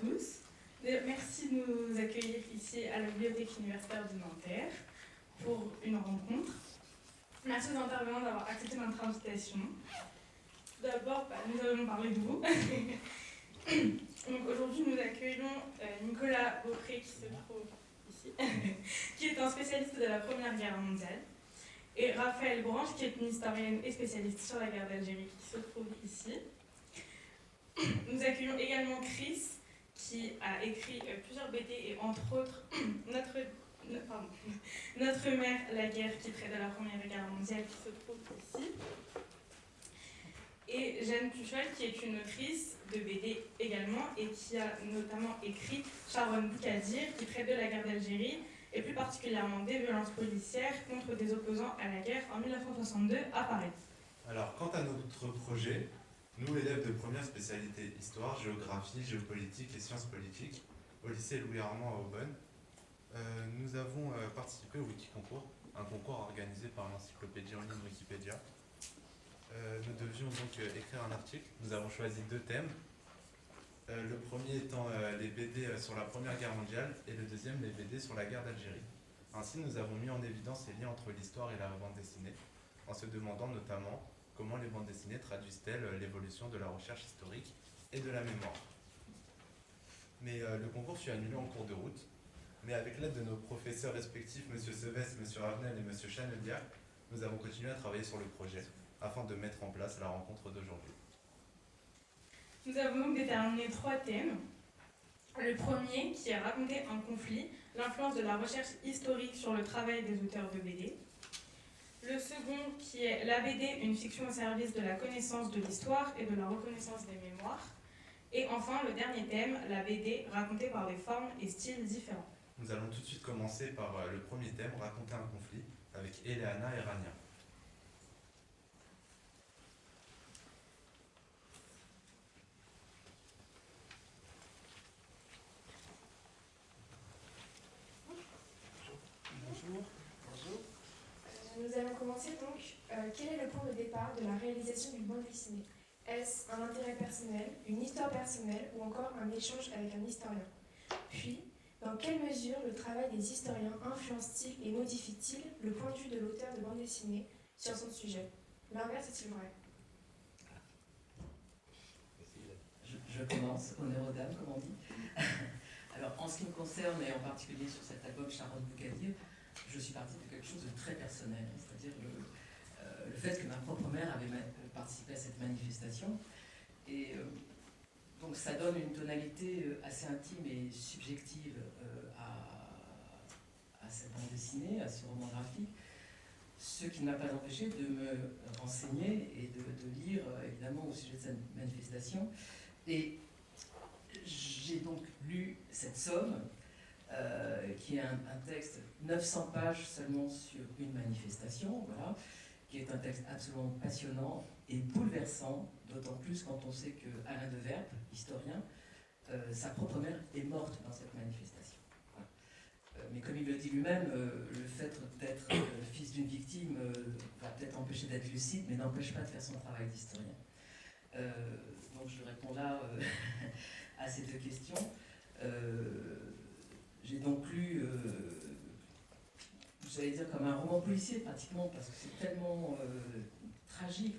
tous. Merci de nous accueillir ici à la Bibliothèque universitaire de Nanterre pour une rencontre. Merci aux intervenants d'avoir accepté notre invitation. D'abord, bah, nous allons parler de vous. Aujourd'hui, nous accueillons euh, Nicolas Beaupré qui se trouve ici, qui est un spécialiste de la Première Guerre mondiale, et Raphaël Branche qui est une historienne et spécialiste sur la guerre d'Algérie qui se trouve ici. Nous accueillons également Chris, qui a écrit euh, plusieurs BD et entre autres notre, notre mère, la guerre qui traite de la Première Guerre mondiale qui se trouve ici. Et Jeanne Puchol, qui est une autrice de BD également et qui a notamment écrit Sharon Boukadir, qui traite de la guerre d'Algérie et plus particulièrement des violences policières contre des opposants à la guerre en 1962 à Paris. Alors, quant à notre projet, nous, élèves de première spécialité histoire, géographie, géopolitique et sciences politiques, au lycée Louis-Armand à Aubonne, euh, nous avons euh, participé au Wikiconcours, un concours organisé par l'encyclopédie en ligne Wikipédia. Euh, nous devions donc écrire un article. Nous avons choisi deux thèmes. le premier étant les BD sur la Première Guerre mondiale et le deuxième les BD sur la guerre d'Algérie. Ainsi, nous avons mis en évidence les liens entre l'histoire et la bande dessinée, en se demandant notamment comment les bandes dessinées traduisent-elles euh, l'évolution de la recherche historique et de la mémoire? Mais euh, le concours fut annulé en cours de route, mais avec l'aide de nos professeurs respectifs, M. Seves, M. Ravenel et M. Chanelier, nous avons continué à travailler sur le projet, afin de mettre en place la rencontre d'aujourd'hui. Nous avons donc déterminé trois thèmes. Le premier, qui est raconter un conflit, l'influence de la recherche historique sur le travail des auteurs de BD. Le second, qui est la BD, une fiction au service de la connaissance de l'histoire et de la reconnaissance des mémoires. Et enfin, le dernier thème, la BD, racontée par des formes et styles différents. Nous allons tout de suite commencer par euh, le premier thème, raconter un conflit, avec Eleana et Rania. Nous allons commencer donc. Euh, quel est le point de départ de la réalisation d'une bande dessinée? Est-ce un intérêt personnel, une histoire personnelle ou encore un échange avec un historien? Puis, dans quelle mesure le travail des historiens influence-t-il et modifie-t-il le point de vue de l'auteur de bande dessinée sur son sujet? L'inverse est-il vrai? Je, commence, honneur aux dames, comme on dit. Alors, en ce qui me concerne, et en particulier sur cet album Charlotte Boucadier, je suis partie de quelque chose de très personnel, c'est-à-dire euh, le, fait que ma propre mère avait participé à cette manifestation. Et euh, donc ça donne une tonalité euh, assez intime et subjective à, cette bande dessinée, à ce roman graphique, ce qui ne m'a pas empêché de me renseigner et de lire évidemment au sujet de cette manifestation. Et j'ai donc lu cette somme euh, qui est un, texte 900 pages seulement sur une manifestation, voilà, qui est un texte absolument passionnant et bouleversant, d'autant plus quand on sait que Alain de Verpe, historien, euh, sa propre mère est morte dans cette manifestation. Euh, mais comme il le dit lui-même, le fait d'être fils d'une victime va peut-être empêcher d'être lucide, mais n'empêche pas de faire son travail d'historien. donc je réponds là à ces deux questions. J'ai donc lu, euh, j'allais dire comme un roman policier pratiquement, parce que c'est tellement euh, tragique,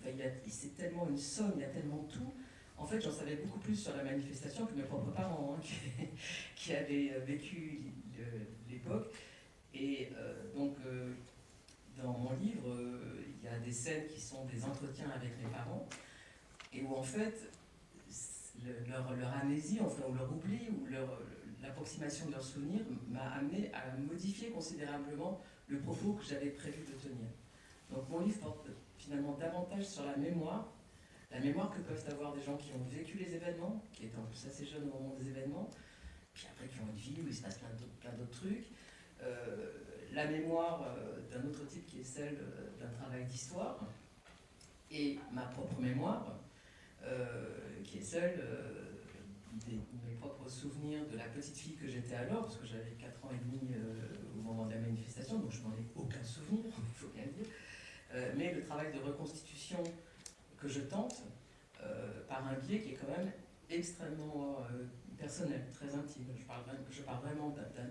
c'est tellement une somme, il y a tellement tout. En fait, j'en savais beaucoup plus sur la manifestation que mes propres parents, hein, qui, avaient euh, vécu l'époque. Et donc, dans mon livre, il y a des scènes qui sont des entretiens avec mes parents, et où en fait, leur, leur, amnésie, enfin, ou leur oubli, ou leur, l'approximation de leurs souvenirs m'a amené à modifier considérablement le propos que j'avais prévu de tenir. Donc mon livre porte finalement davantage sur la mémoire, la mémoire que peuvent avoir des gens qui ont vécu les événements, qui étaient en plus assez jeunes au moment des événements, puis après qui ont une vie où il se passe plein d'autres trucs, euh, la mémoire euh, d'un autre type qui est celle euh, d'un travail d'histoire, et ma propre mémoire, qui est celle mes propres souvenirs de la petite fille que j'étais alors, parce que j'avais 4 ans et demi euh, au moment de la manifestation, donc je n'en ai aucun souvenir, il faut bien dire. Euh, mais le travail de reconstitution que je tente, euh, par un biais qui est quand même extrêmement personnel, très intime. Je parle, je parle vraiment d'un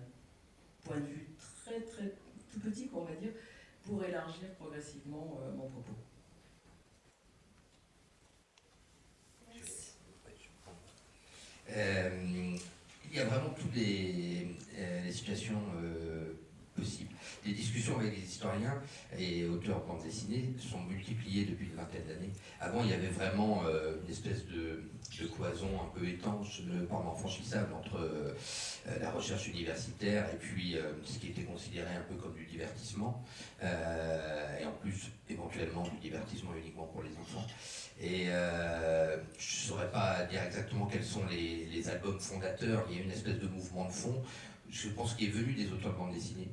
point de vue très, très tout petit, qu'on va dire, pour élargir progressivement mon propos. Il y a vraiment toutes les, situations Les discussions avec les historiens et auteurs de bande dessinée sont multipliées depuis une vingtaine d'années. Avant, il y avait vraiment euh, une espèce de, cloison un peu étanche, pas franchissable entre euh, la recherche universitaire et puis euh, ce qui était considéré un peu comme du divertissement, et en plus éventuellement du divertissement uniquement pour les enfants. Et je ne saurais pas dire exactement quels sont les albums fondateurs, il y a une espèce de mouvement de fond je pense qu'il est venu des auteurs de bande dessinée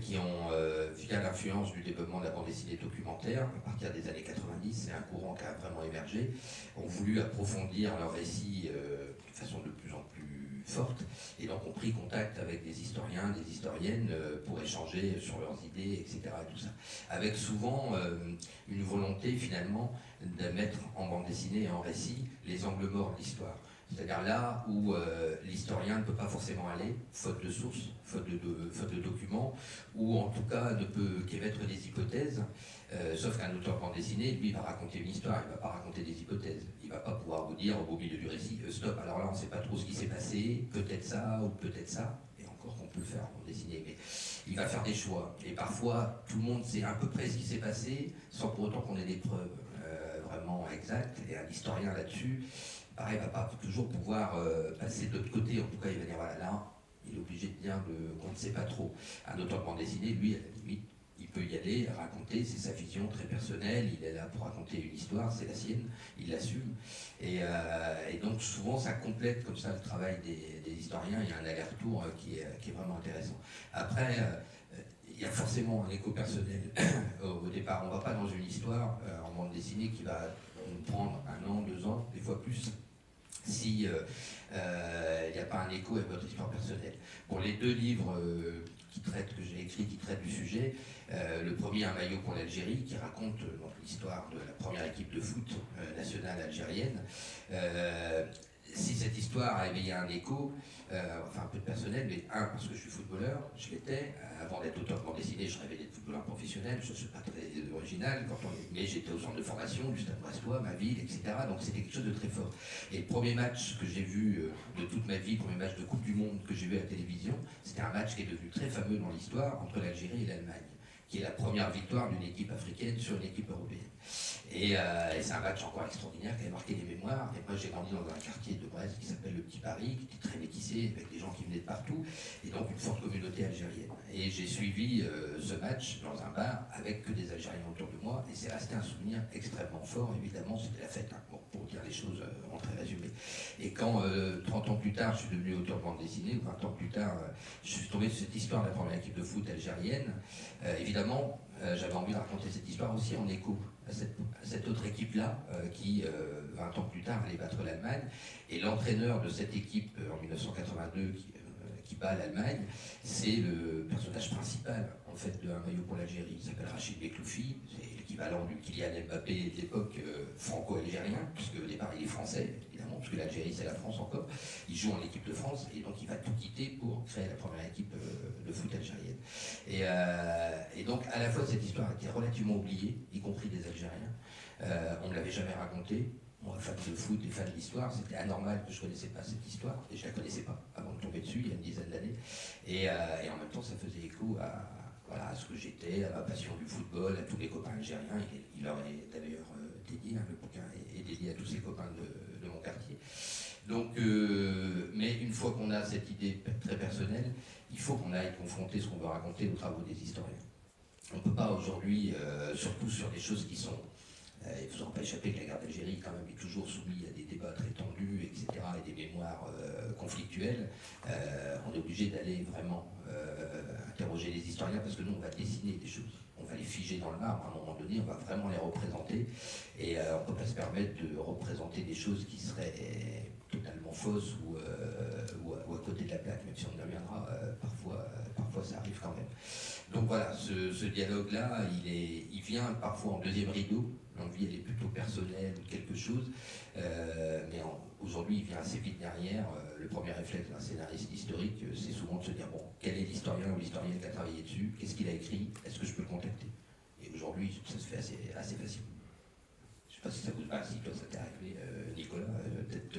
qui ont, euh, via l'influence du développement de la bande dessinée documentaire, à partir des années 90, c'est un courant qui a vraiment émergé, ont voulu approfondir leur récit euh, de façon de plus en plus forte, et donc ont pris contact avec des historiens, des historiennes euh, pour échanger sur leurs idées, etc. Avec souvent une volonté finalement de mettre en bande dessinée et en récit les angles morts de l'histoire. C'est-à-dire là où euh, l'historien ne peut pas forcément aller, faute de sources, faute de, documents, ou en tout cas ne peut qu'émettre des hypothèses, euh, sauf qu'un auteur bande dessinée, lui, va raconter une histoire, il ne va pas raconter des hypothèses. Il ne va pas pouvoir vous dire au milieu du récit, euh, stop, alors là on ne sait pas trop ce qui s'est passé, peut-être ça ou peut-être ça, et encore qu'on peut le faire en bande dessinée, mais il va faire des choix. Et parfois, tout le monde sait à peu près ce qui s'est passé, sans pour autant qu'on ait des preuves vraiment exactes, et un historien là-dessus, pareil, va pas toujours pouvoir euh, passer de l'autre côté. En tout cas, il va dire, voilà, là, il est obligé de dire qu'on ne sait pas trop. Un auteur de bande dessinée, lui, il peut y aller, raconter, c'est sa vision très personnelle, il est là pour raconter une histoire, c'est la sienne, il l'assume. Et, euh, donc souvent ça complète comme ça le travail des, historiens, il y a un aller-retour euh, qui est, vraiment intéressant. Après, il y a forcément un écho personnel au, départ, on ne va pas dans une histoire en bande dessinée qui va prendre un an, deux ans, des fois plus, si il euh, n'y euh, a pas un écho avec votre histoire personnelle. Pour les deux livres euh, qui traitent, que j'ai écrits, qui traitent du sujet, le premier, Un maillot pour l'Algérie, qui raconte l'histoire de la première équipe de foot nationale algérienne. si cette histoire a éveillé un écho, enfin un peu de personnel, mais un, parce que je suis footballeur, je l'étais, avant d'être auteur de je rêvais d'être footballeur professionnel, je ne suis pas très original, quand on, mais j'étais au centre de formation, juste à Brestois, ma ville, etc. Donc c'était quelque chose de très fort. Et le premier match que j'ai vu euh, de toute ma vie, le premier match de Coupe du Monde que j'ai vu à la télévision, c'était un match qui est devenu très fameux dans l'histoire entre l'Algérie et l'Allemagne, qui est la première victoire d'une équipe africaine sur une équipe européenne. Euh, et, c'est un match encore extraordinaire qui a marqué des mémoires. Et moi, j'ai grandi dans un quartier de Brest qui s'appelle le Petit Paris, qui était très métissé, avec des gens qui venaient de partout, et donc une forte communauté algérienne. Et j'ai suivi euh, ce match dans un bar avec que des Algériens autour de moi, et c'est resté un souvenir extrêmement fort. Évidemment, c'était la fête, hein, pour dire les choses euh, en très résumé. Et quand, 30 ans plus tard, je suis devenu auteur de bande dessinée, ou 20 ans plus tard, je suis tombé sur cette histoire de la première équipe de foot algérienne, évidemment, j'avais envie de raconter cette histoire aussi en écho à cette, autre équipe-là, euh, qui, 20 euh, ans plus tard, allait battre l'Allemagne. Et l'entraîneur de cette équipe euh, en 1982, qui, bat l'Allemagne, c'est le personnage principal en fait de Un maillot pour l'Algérie. Il s'appelle Rachid Bekloufi, c'est l'équivalent du Kylian Mbappé de l'époque franco-algérien, puisque au départ il est français, parce que l'Algérie c'est la France encore. Il joue en équipe de France et donc il va tout quitter pour créer la première équipe de foot algérienne. Et, et, donc à la fois cette histoire été relativement oubliée, y compris des Algériens. Euh, on ne l'avait jamais raconté. Moi, fan de foot et fan d'histoire, c'était anormal que je ne connaissais pas cette histoire. Et je ne la connaissais pas avant de tomber dessus il y a une dizaine d'années. Et, euh, en même temps, ça faisait écho à, voilà, ce que j'étais, à ma passion du football, à tous les copains algériens. Il, leur est d'ailleurs euh, dédié, hein, le bouquin est, dédié à tous ces copains de. Donc, mais une fois qu'on a cette idée très personnelle, il faut qu'on aille confronter ce qu'on veut raconter aux travaux des historiens. On ne peut pas aujourd'hui, surtout sur des choses qui sont euh, il ne vous pas échappé que la guerre d'Algérie quand même est toujours soumise à des débats très tendus, etc., et des mémoires euh, conflictuelles. Euh, on est obligé d'aller vraiment interroger les historiens parce que nous, on va dessiner des choses. On va les figer dans le marbre à un moment donné, on va vraiment les représenter. Et on ne peut pas se permettre de représenter des choses qui seraient totalement fausses ou, à, côté de la plaque, même si on y reviendra, parfois, parfois ça arrive quand même. Donc voilà, ce, dialogue-là, il, il vient parfois en deuxième rideau, l'envie elle est plutôt personnelle ou quelque chose, euh, aujourd'hui, il vient assez vite derrière. Euh, le premier réflexe d'un scénariste historique, euh, c'est souvent de se dire, bon, quel est l'historien ou l'historienne qui a travaillé dessus? Qu'est-ce qu'il a écrit? Est-ce que je peux le contacter? Et aujourd'hui, ça se fait assez, assez facilement. Je ne sais pas si ça vous... Ah si, toi, ça t'est arrivé, Nicolas, peut-être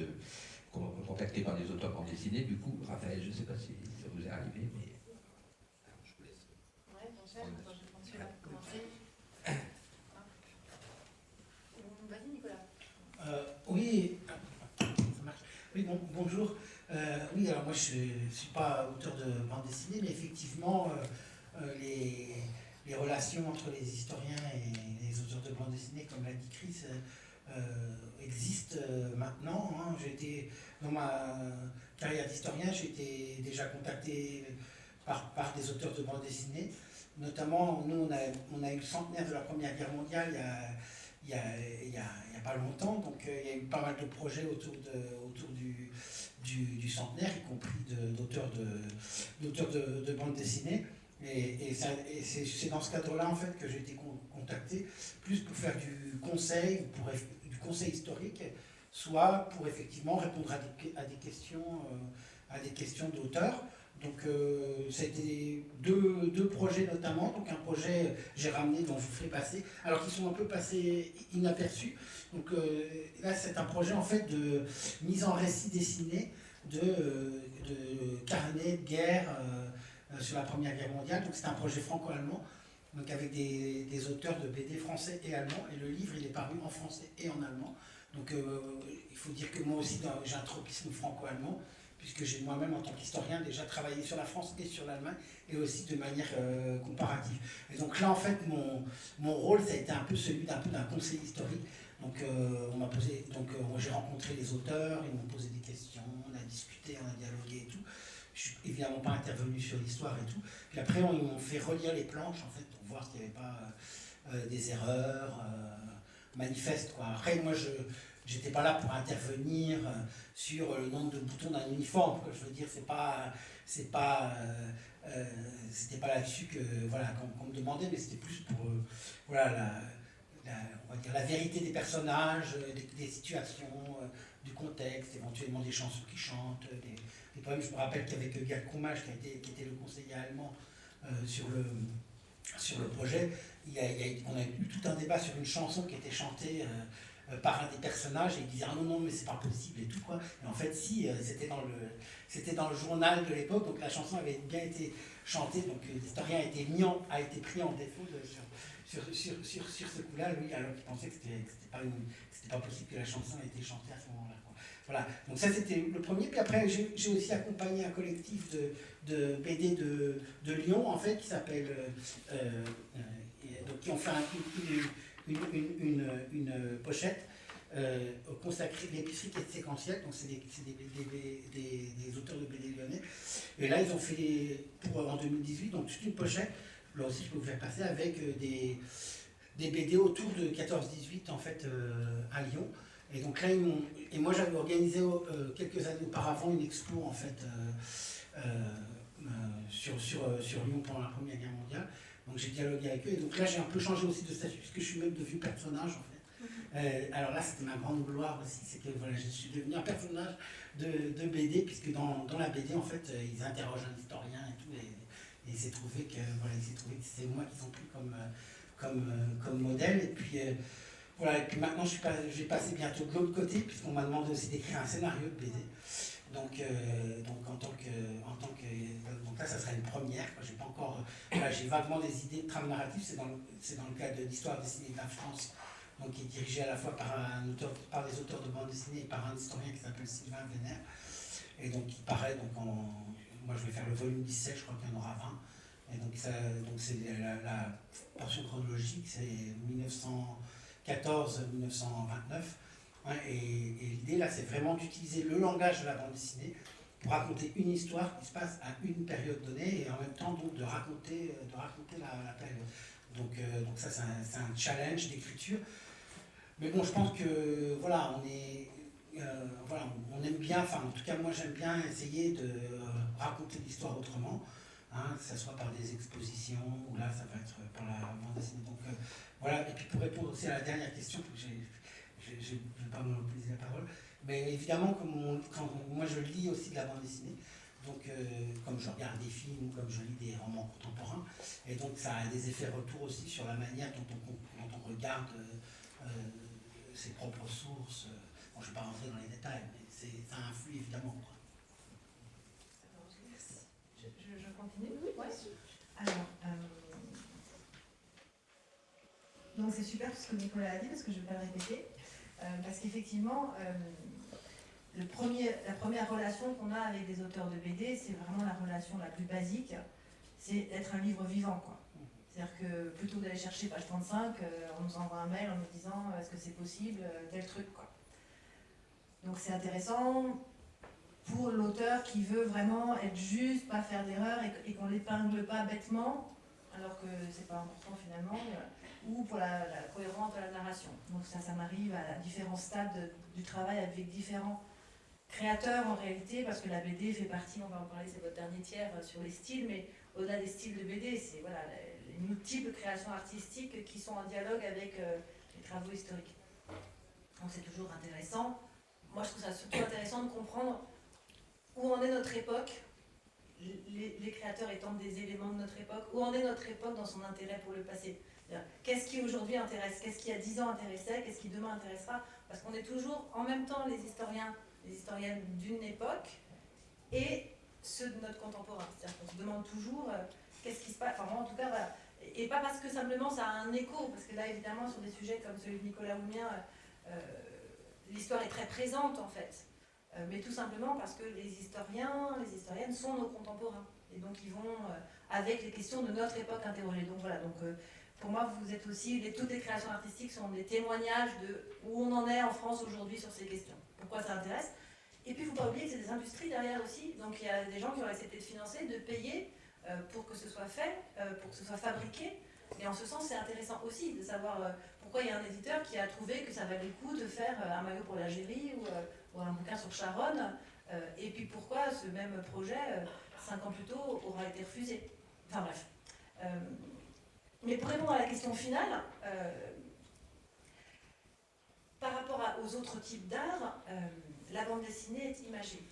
contacté par des auteurs bande dessinée. Du coup, Raphaël, je ne sais pas si ça vous est arrivé, mais je vous laisse. Ouais, bon, je pense que là pour commencer. Vas-y, Nicolas. Euh, oui, ça marche. Oui, bon, bonjour. Euh, oui, alors moi je ne suis pas auteur de bande dessinée, mais effectivement, euh, euh, les, les, relations entre les historiens et les auteurs de bande dessinée, comme l'a dit Chris, euh, existent maintenant. Hein. Été dans ma carrière d'historien, j'ai été déjà contacté par, par, des auteurs de bande dessinée. Notamment, nous, on a, on a eu le centenaire de la Première Guerre mondiale il y a, a, a, pas longtemps, donc euh, il y a eu pas mal de projets autour, de, autour du, du, centenaire, y compris d'auteurs de, de, de, bande dessinée. Et, et, c'est dans ce cadre-là en fait que j'ai été contacté, plus pour faire du conseil, pour, conseil historique, soit pour effectivement répondre à des, questions, euh, à des questions d'auteurs. Donc euh, c'était deux, projets notamment. Donc un projet j'ai ramené dont je vous ferai passer, alors qu'ils sont un peu passés inaperçus. Donc euh, là c'est un projet en fait de mise en récit dessiné de, de carnet de guerre sur la Première Guerre mondiale. Donc c'est un projet franco-allemand. Donc avec des, des, auteurs de BD français et allemands, et le livre il est paru en français et en allemand. Donc euh, il faut dire que moi aussi j'ai un tropisme franco-allemand, puisque j'ai moi-même en tant qu'historien déjà travaillé sur la France et sur l'Allemagne, et aussi de manière euh, comparative. Et donc là en fait mon, mon rôle ça a été un peu celui d'un conseil historique. Donc euh, on m'a posé, donc j'ai rencontré les auteurs, ils m'ont posé des questions, on a discuté, on a dialogué et tout. Je suis évidemment pas intervenu sur l'histoire et tout. Puis après ils m'ont fait relire les planches en fait voir s'il n'y avait pas des erreurs manifeste. Quoi. Après, moi, je n'étais pas là pour intervenir euh, sur le nombre de boutons d'un uniforme. Je veux dire, c'est pas, pas, euh, euh, c'était pas là-dessus que voilà qu'on me demandait, mais c'était plus pour voilà la, on va dire la vérité des personnages, des, situations, du contexte, éventuellement des chansons qui chantent, des, des poèmes. Je me rappelle qu'avec Gerd Krumach, qui, été, qui était le conseiller allemand sur le sur le projet, on a eu tout un débat sur une chanson qui était chantée euh, euh, par un des personnages et il disait ah non non mais c'est pas possible et tout quoi. Et en fait si euh, c'était dans le journal de l'époque donc la chanson avait bien été chantée donc l'historien a été mis en, a été pris en défaut sur, ce coup-là lui alors qu'il pensait que c'était pas c'était pas possible que la chanson ait été chantée à ce moment-là voilà donc ça c'était le premier puis après j'ai aussi accompagné un collectif de, de BD de, de Lyon en fait qui s'appelle donc qui ont fait une, une, une, pochette euh, consacrée à l'épicerie qui est séquentielle, donc c'est des, des, des, auteurs de BD lyonnais. Et là, ils ont fait pour, en 2018, donc toute une pochette, là aussi je peux vous faire passer, avec euh, des, des BD autour de 14-18 en fait euh, à Lyon. Et donc là, ils et moi j'avais organisé euh, quelques années auparavant une expo en fait sur, sur, sur Lyon pendant la Première Guerre mondiale. Donc j'ai dialogué avec eux. Et donc là, j'ai un peu changé aussi de statut, puisque je suis même devenu personnage, en fait. Mhm. Euh, alors là, c'était ma grande gloire aussi, c'est que voilà, je suis devenu un personnage de, de BD, puisque dans, dans, la BD, en fait, euh, ils interrogent un historien et tout, et, et il s'est trouvé que voilà, trouvé que c'est moi qu'ils ont pris comme, euh, comme, comme modèle. Et puis, voilà, et puis maintenant, je, suis pas, je vais passer bientôt de l'autre côté, puisqu'on m'a demandé aussi d'écrire un scénario de BD. Donc, euh, donc en tant que, en tant que, donc là, ça sera une première. J'ai pas encore, j'ai vaguement des idées de trame narrative. C'est dans, c'est dans le cadre de l'histoire dessinée de la France, donc qui est dirigée à la fois par un auteur, par des auteurs de bande dessinée et par un historien qui s'appelle Sylvain Vénère. Et donc qui paraît donc en, moi je vais faire le volume 17, je crois qu'il y en aura 20. Et donc ça, donc c'est la, portion chronologique, c'est 1914-1929. Et, l'idée là, c'est vraiment d'utiliser le langage de la bande dessinée pour raconter une histoire qui se passe à une période donnée et en même temps donc de raconter, euh, de raconter la, période. Donc, euh, donc ça, c'est un, challenge d'écriture. Mais bon, je pense que voilà, on est, euh, voilà, on aime bien, enfin en tout cas moi j'aime bien essayer de raconter l'histoire autrement, hein, que ce soit par des expositions ou là ça va être par la bande dessinée. Donc voilà, et puis pour répondre aussi à la dernière question, que j'ai je ne vais pas monopoliser la parole, Mais évidemment, comme on- quand moi je lis aussi de la bande dessinée, donc euh, comme je regarde des films, comme je lis des romans contemporains, et donc ça a des effets retour aussi sur la manière dont on, dont on regarde euh, euh, ses propres sources. Bon, je ne vais pas rentrer dans les détails, mais c'est- ça influe évidemment. quoi. Je, je- je continue? Ouais. Alors, euh, donc c'est super ce que Nicolas a dit parce que je ne vais pas le répéter. Euh, parce qu'effectivement, euh, la première relation qu'on a avec des auteurs de BD, c'est vraiment la relation la plus basique, c'est d'être un livre vivant. C'est-à-dire que plutôt d'aller chercher page 35, euh, on nous envoie un mail en nous disant est-ce que c'est possible, tel truc. Quoi. Donc c'est intéressant pour l'auteur qui veut vraiment être juste, pas faire d'erreur et, et qu'on l'épingle pas bêtement, alors que c'est pas important finalement, euh, ou pour la, cohérence de la narration. Donc ça, ça m'arrive à différents stades de- du travail avec différents créateurs en réalité, parce que la BD fait partie, on va en parler, c'est votre dernier tiers euh, sur les styles, mais au-delà des styles de BD, c'est voilà, les multiples créations artistiques qui sont en dialogue avec euh, les travaux historiques. Donc c'est toujours intéressant. Moi je trouve ça surtout intéressant de comprendre où en est notre époque, les, créateurs étant des éléments de notre époque, où en est notre époque dans son intérêt pour le passé. Qu'est-ce qui aujourd'hui intéresse Qu'est-ce qui a 10 ans intéressait Qu'est-ce qui demain intéressera? Parce qu'on est toujours en même temps les historiens, les historiennes d'une époque et ceux de notre contemporain. C'est-à-dire qu'on se demande toujours euh, qu'est-ce qui se passe? Enfin, moi, en tout cas, voilà. Et, pas parce que simplement ça a un écho, parce que là, évidemment, sur des sujets comme celui de Nicolas ou le mien, euh, euh, l'histoire est très présente en fait. Euh, mais tout simplement parce que les historiens, les historiennes sont nos contemporains. Et donc ils vont euh, avec les questions de notre époque interroger. Donc voilà, donc euh, pour moi vous êtes aussi, les, toutes les créations artistiques sont des témoignages de où on en est en France aujourd'hui sur ces questions. Pourquoi ça intéresse? Et puis il ne faut pas oublier que c'est des industries derrière aussi. Donc il y a des gens qui ont accepté de financer, de payer pour que ce soit fait, pour que ce soit fabriqué. Et en ce sens, c'est intéressant aussi de savoir pourquoi il y a un éditeur qui a trouvé que ça valait le coup de faire un maillot pour l'Algérie ou, un bouquin sur Charonne, euh, et puis pourquoi ce même projet, euh, cinq ans plus tôt, aura été refusé. Enfin bref. Euh, mais pour répondre à la question finale, par rapport aux autres types d'art, la bande dessinée est imagée.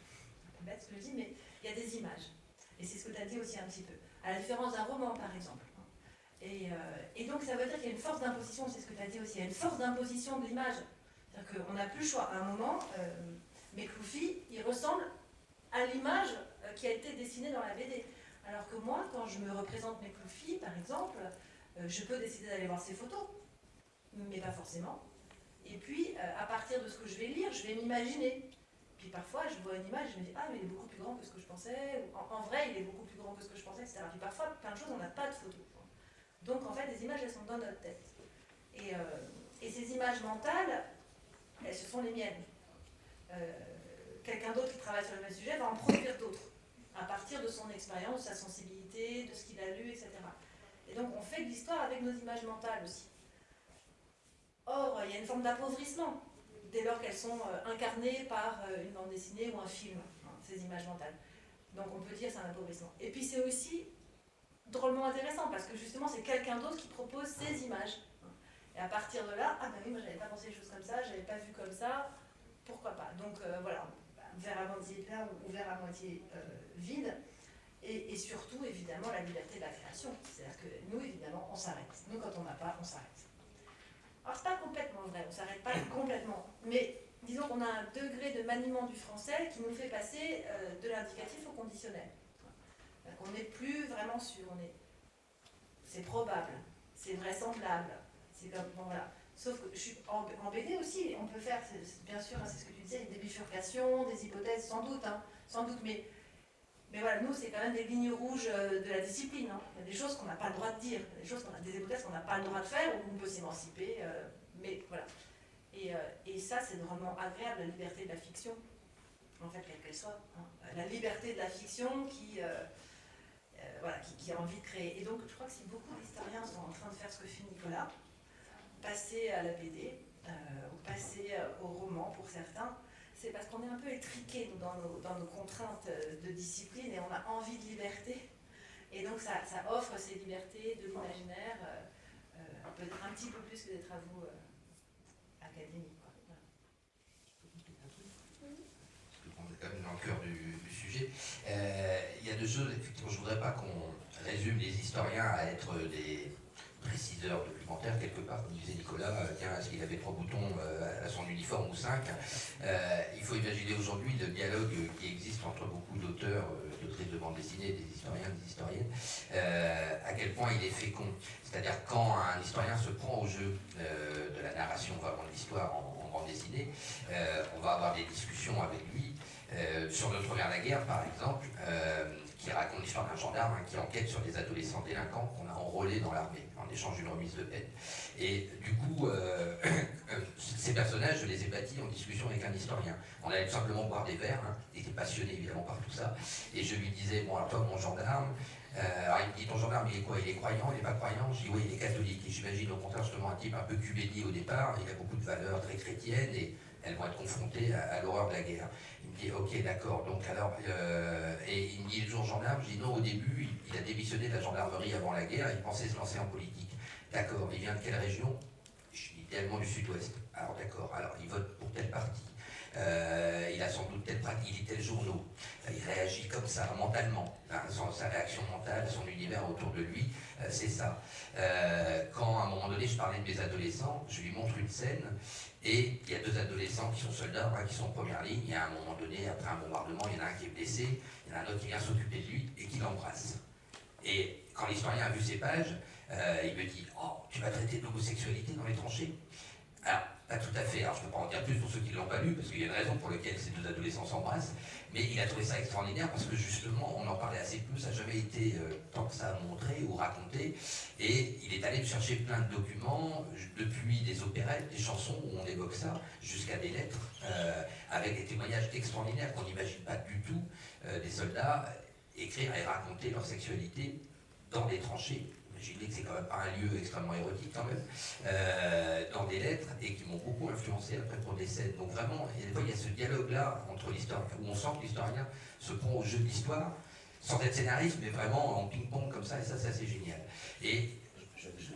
C'est bête ce que je dis, mais il y a des images. Et c'est ce que tu as dit aussi un petit peu. À la différence d'un roman, par exemple. Et, et donc ça veut dire qu'il y a une force d'imposition, c'est ce que tu as dit aussi, il y a une force d'imposition de l'image. C'est-à-dire qu'on n'a plus le choix. À un moment, Mekloufi, il ressemble à l'image euh, qui a été dessinée dans la BD. Alors que moi, quand je me représente Mekloufi, par exemple, euh, je peux décider d'aller voir ses photos, mais pas forcément. Et puis, euh, à partir de ce que je vais lire, je vais m'imaginer. Puis parfois, je vois une image, je me dis, ah, mais il est beaucoup plus grand que ce que je pensais. En, en vrai, il est beaucoup plus grand que ce que je pensais, etc. Puis parfois, plein de choses, on n'a pas de photos. Donc, en fait, les images, elles sont dans notre tête. Et, et ces images mentales, elles, ce sont les miennes. Euh, Quelqu'un d'autre qui travaille sur le même sujet va en produire d'autres, à partir de son expérience, de sa sensibilité, de ce qu'il a lu, etc. Et donc, on fait de l'histoire avec nos images mentales aussi. Or, il y a une forme d'appauvrissement dès lors qu'elles sont euh, incarnées par euh, une bande dessinée ou un film, hein, ces images mentales. Donc on peut dire c'est un appauvrissement. Et puis c'est aussi drôlement intéressant parce que justement c'est quelqu'un d'autre qui propose ces images. Et à partir de là, ah bah oui, moi j'avais pas pensé les choses comme ça, j'avais pas vu comme ça, pourquoi pas. Donc euh, voilà, verre à moitié plein ou verre à moitié euh, vide. Et, et surtout évidemment la liberté de la création. C'est-à-dire que nous évidemment on s'arrête. Nous quand on n'a pas, on s'arrête. Alors, c'est pas complètement vrai, on s'arrête pas complètement. Mais disons qu'on a un degré de maniement du français qui nous fait passer euh, de l'indicatif au conditionnel. Donc, on n'est plus vraiment sûr. On est... C'est probable, c'est vraisemblable. C'est comme. Bon, voilà. Sauf que je suis en, BD aussi, on peut faire, bien sûr, hein, c'est ce que tu disais, des bifurcations, des hypothèses, sans doute, hein, sans doute, mais, mais voilà, nous, c'est quand même des lignes rouges euh, de la discipline. hein. Il y a des choses qu'on n'a pas le droit de dire, des choses des hypothèses qu'on n'a pas le droit de faire, où on peut s'émanciper, euh, mais voilà. Et, euh, ça, c'est vraiment agréable, la liberté de la fiction, en fait, quelle qu'elle soit. hein. La liberté de la fiction qui, voilà, qui, qui a envie de créer. Et donc, je crois que si beaucoup d'historiens sont en train de faire ce que fait Nicolas, passer à la BD, euh, ou passer euh, au roman pour certains, c'est parce qu'on est un peu étriqué dans, nos, contraintes euh, de discipline et on a envie de liberté. Et donc ça, offre ces libertés de l'imaginaire, peut-être un petit peu plus que des travaux académiques. Voilà. est quand même dans le cœur du, du sujet. Il y a deux choses, effectivement, je ne voudrais pas qu'on résume les historiens à être des préciseurs documentaires, quelque part, comme disait Nicolas, euh, tiens, est-ce qu'il avait trois boutons euh, à son uniforme ou cinq Euh, Il faut imaginer aujourd'hui le dialogue qui existe entre beaucoup d'auteurs, d'autrices de bande dessinée, des historiens, des historiennes, à quel point il est fécond. C'est-à-dire quand un historien se prend au jeu de la narration vraiment de l'histoire en, bande dessinée, on va avoir des discussions avec lui sur notre première la guerre, par exemple, qui raconte l'histoire d'un gendarme hein, qui enquête sur des adolescents délinquants qu'on a enrôlés dans l'armée en échange d'une remise de peine. Et du coup, euh, ces personnages, je les ai bâtis en discussion avec un historien. On allait tout simplement boire des verres, hein, il était passionné évidemment par tout ça, et je lui disais, bon alors toi mon gendarme, euh, alors il me dit ton gendarme il est quoi? Il est croyant, il n'est pas croyant? Je dis oui il est catholique. Et j'imagine au contraire justement un type un peu cubédi au départ, il a beaucoup de valeurs très chrétiennes et elles vont être confrontées à l'horreur de la guerre. Me dit ok d'accord, donc alors euh, et il me dit le jour gendarme, je dis non au début il, a démissionné de la gendarmerie avant la guerre, il pensait se lancer en politique. D'accord, il vient de quelle région? Je dis idéalement du sud-ouest. Alors d'accord, alors il vote pour tel parti. Euh, il a sans doute tel pratique, il lit tel journaux. Il réagit comme ça, mentalement. Sa réaction mentale, son univers autour de lui, euh, c'est ça. Quand à un moment donné je parlais de mes adolescents, je lui montre une scène et il y a deux adolescents qui sont soldats, qui sont en première ligne. Y a un moment donné, après un bombardement, il y en a un qui est blessé, il y en a un autre qui vient s'occuper de lui et qui l'embrasse. Et quand l'historien a vu ces pages, euh, il me dit Oh, tu vas traiter de l'homosexualité dans les tranchées? Tout à fait. Alors, je ne peux pas en dire plus pour ceux qui ne l'ont pas lu, parce qu'il y a une raison pour laquelle ces deux adolescents s'embrassent. Mais il a trouvé ça extraordinaire parce que justement, on en parlait assez peu, ça n'a jamais été euh, tant que ça montré ou raconté. Et il est allé chercher plein de documents, depuis des opérettes, des chansons où on évoque ça, jusqu'à des lettres, euh, avec des témoignages extraordinaires qu'on n'imagine pas du tout euh, des soldats écrire et raconter leur sexualité dans des tranchées. Que c'est quand même pas un lieu extrêmement érotique quand même, euh, dans des lettres et qui m'ont beaucoup influencé après pour des scènes. Donc vraiment, il y a, ce dialogue-là entre l'historien, où on sent que l'historien se prend au jeu de l'histoire, sans être scénariste, mais vraiment en ping-pong comme ça, et ça c'est assez génial. Et je, je-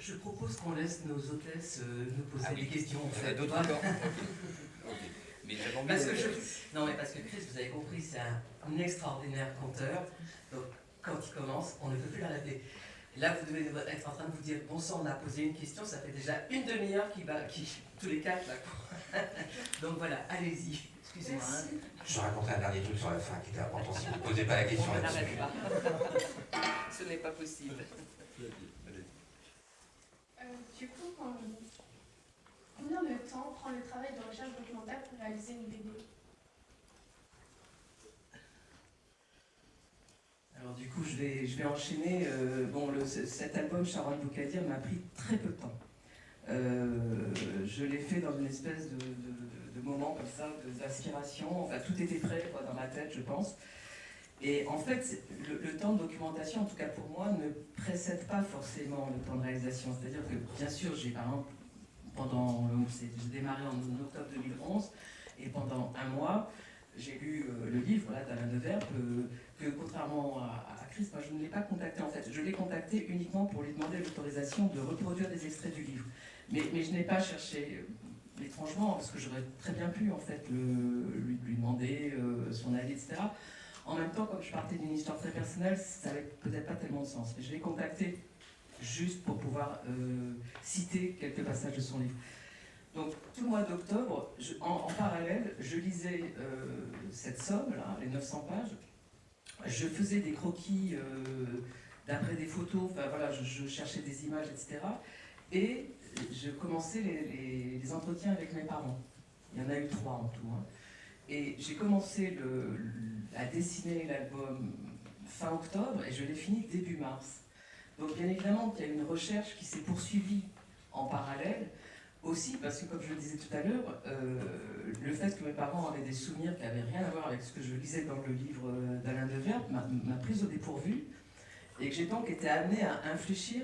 Je propose qu'on laisse nos hôtesses euh, nous poser Ah des questions. Il y en a d'autres encore. Mais Parce que je- Non, mais parce que Chris, vous avez compris, c'est un, un extraordinaire conteur. Donc, quand il commence, on ne peut plus l'arrêter. Là, vous devez être en train de vous dire bon sang, on a posé une question, ça fait déjà une demi-heure qui va, qui, tous les quatre là. quoi. Donc voilà, allez-y. Excusez-moi. hein. Je raconterai un dernier truc sur la fin qui était important si vous ne posez pas la question là-dessus. Ce n'est pas possible. Euh, du coup, quand- combien de temps prend le travail de recherche documentaire pour réaliser une BD? Alors du coup, je vais, enchaîner. Euh, bon, cet album, Sharon Boukadir, m'a pris très peu de temps. Euh, je l'ai fait dans une espèce de, moment comme ça, d'inspiration. Enfin, tout était prêt dans ma tête, je pense. Et en fait, le, temps de documentation, en tout cas pour moi, ne précède pas forcément le temps de réalisation. C'est-à-dire que, bien sûr, j'ai par exemple, pendant, j'ai démarré en octobre 2011, et pendant un mois, j'ai lu euh, le livre là, d'Alain Deverbe, euh, que contrairement à, à Chris, moi je ne l'ai pas contacté en fait. Je l'ai contacté uniquement pour lui demander l'autorisation de reproduire des extraits du livre. Mais, je n'ai pas cherché, euh, étrangement, parce que j'aurais très bien pu en fait le- lui, demander son avis, etc. En même temps, comme je partais d'une histoire très personnelle, ça n'avait peut-être pas tellement de sens. Mais je l'ai contacté juste pour pouvoir citer quelques passages de son livre. Donc tout le mois d'octobre, en, parallèle, je lisais euh, cette somme, là, les 900 pages. Je faisais des croquis euh, d'après des photos, enfin voilà, je, cherchais des images, etc. Et je commençais les, entretiens avec mes parents. Il y en a eu trois en tout. hein. Et j'ai commencé à dessiner l'album fin octobre et je l'ai fini début mars. Donc bien évidemment qu'il y a une recherche qui s'est poursuivie en parallèle, aussi parce que comme je le disais tout à l'heure, euh, le fait que mes parents avaient des souvenirs qui n'avaient rien à voir avec ce que je lisais dans le livre euh, d'Alain Deverbe m'a m'a prise au dépourvu et que j'ai donc été amenée à infléchir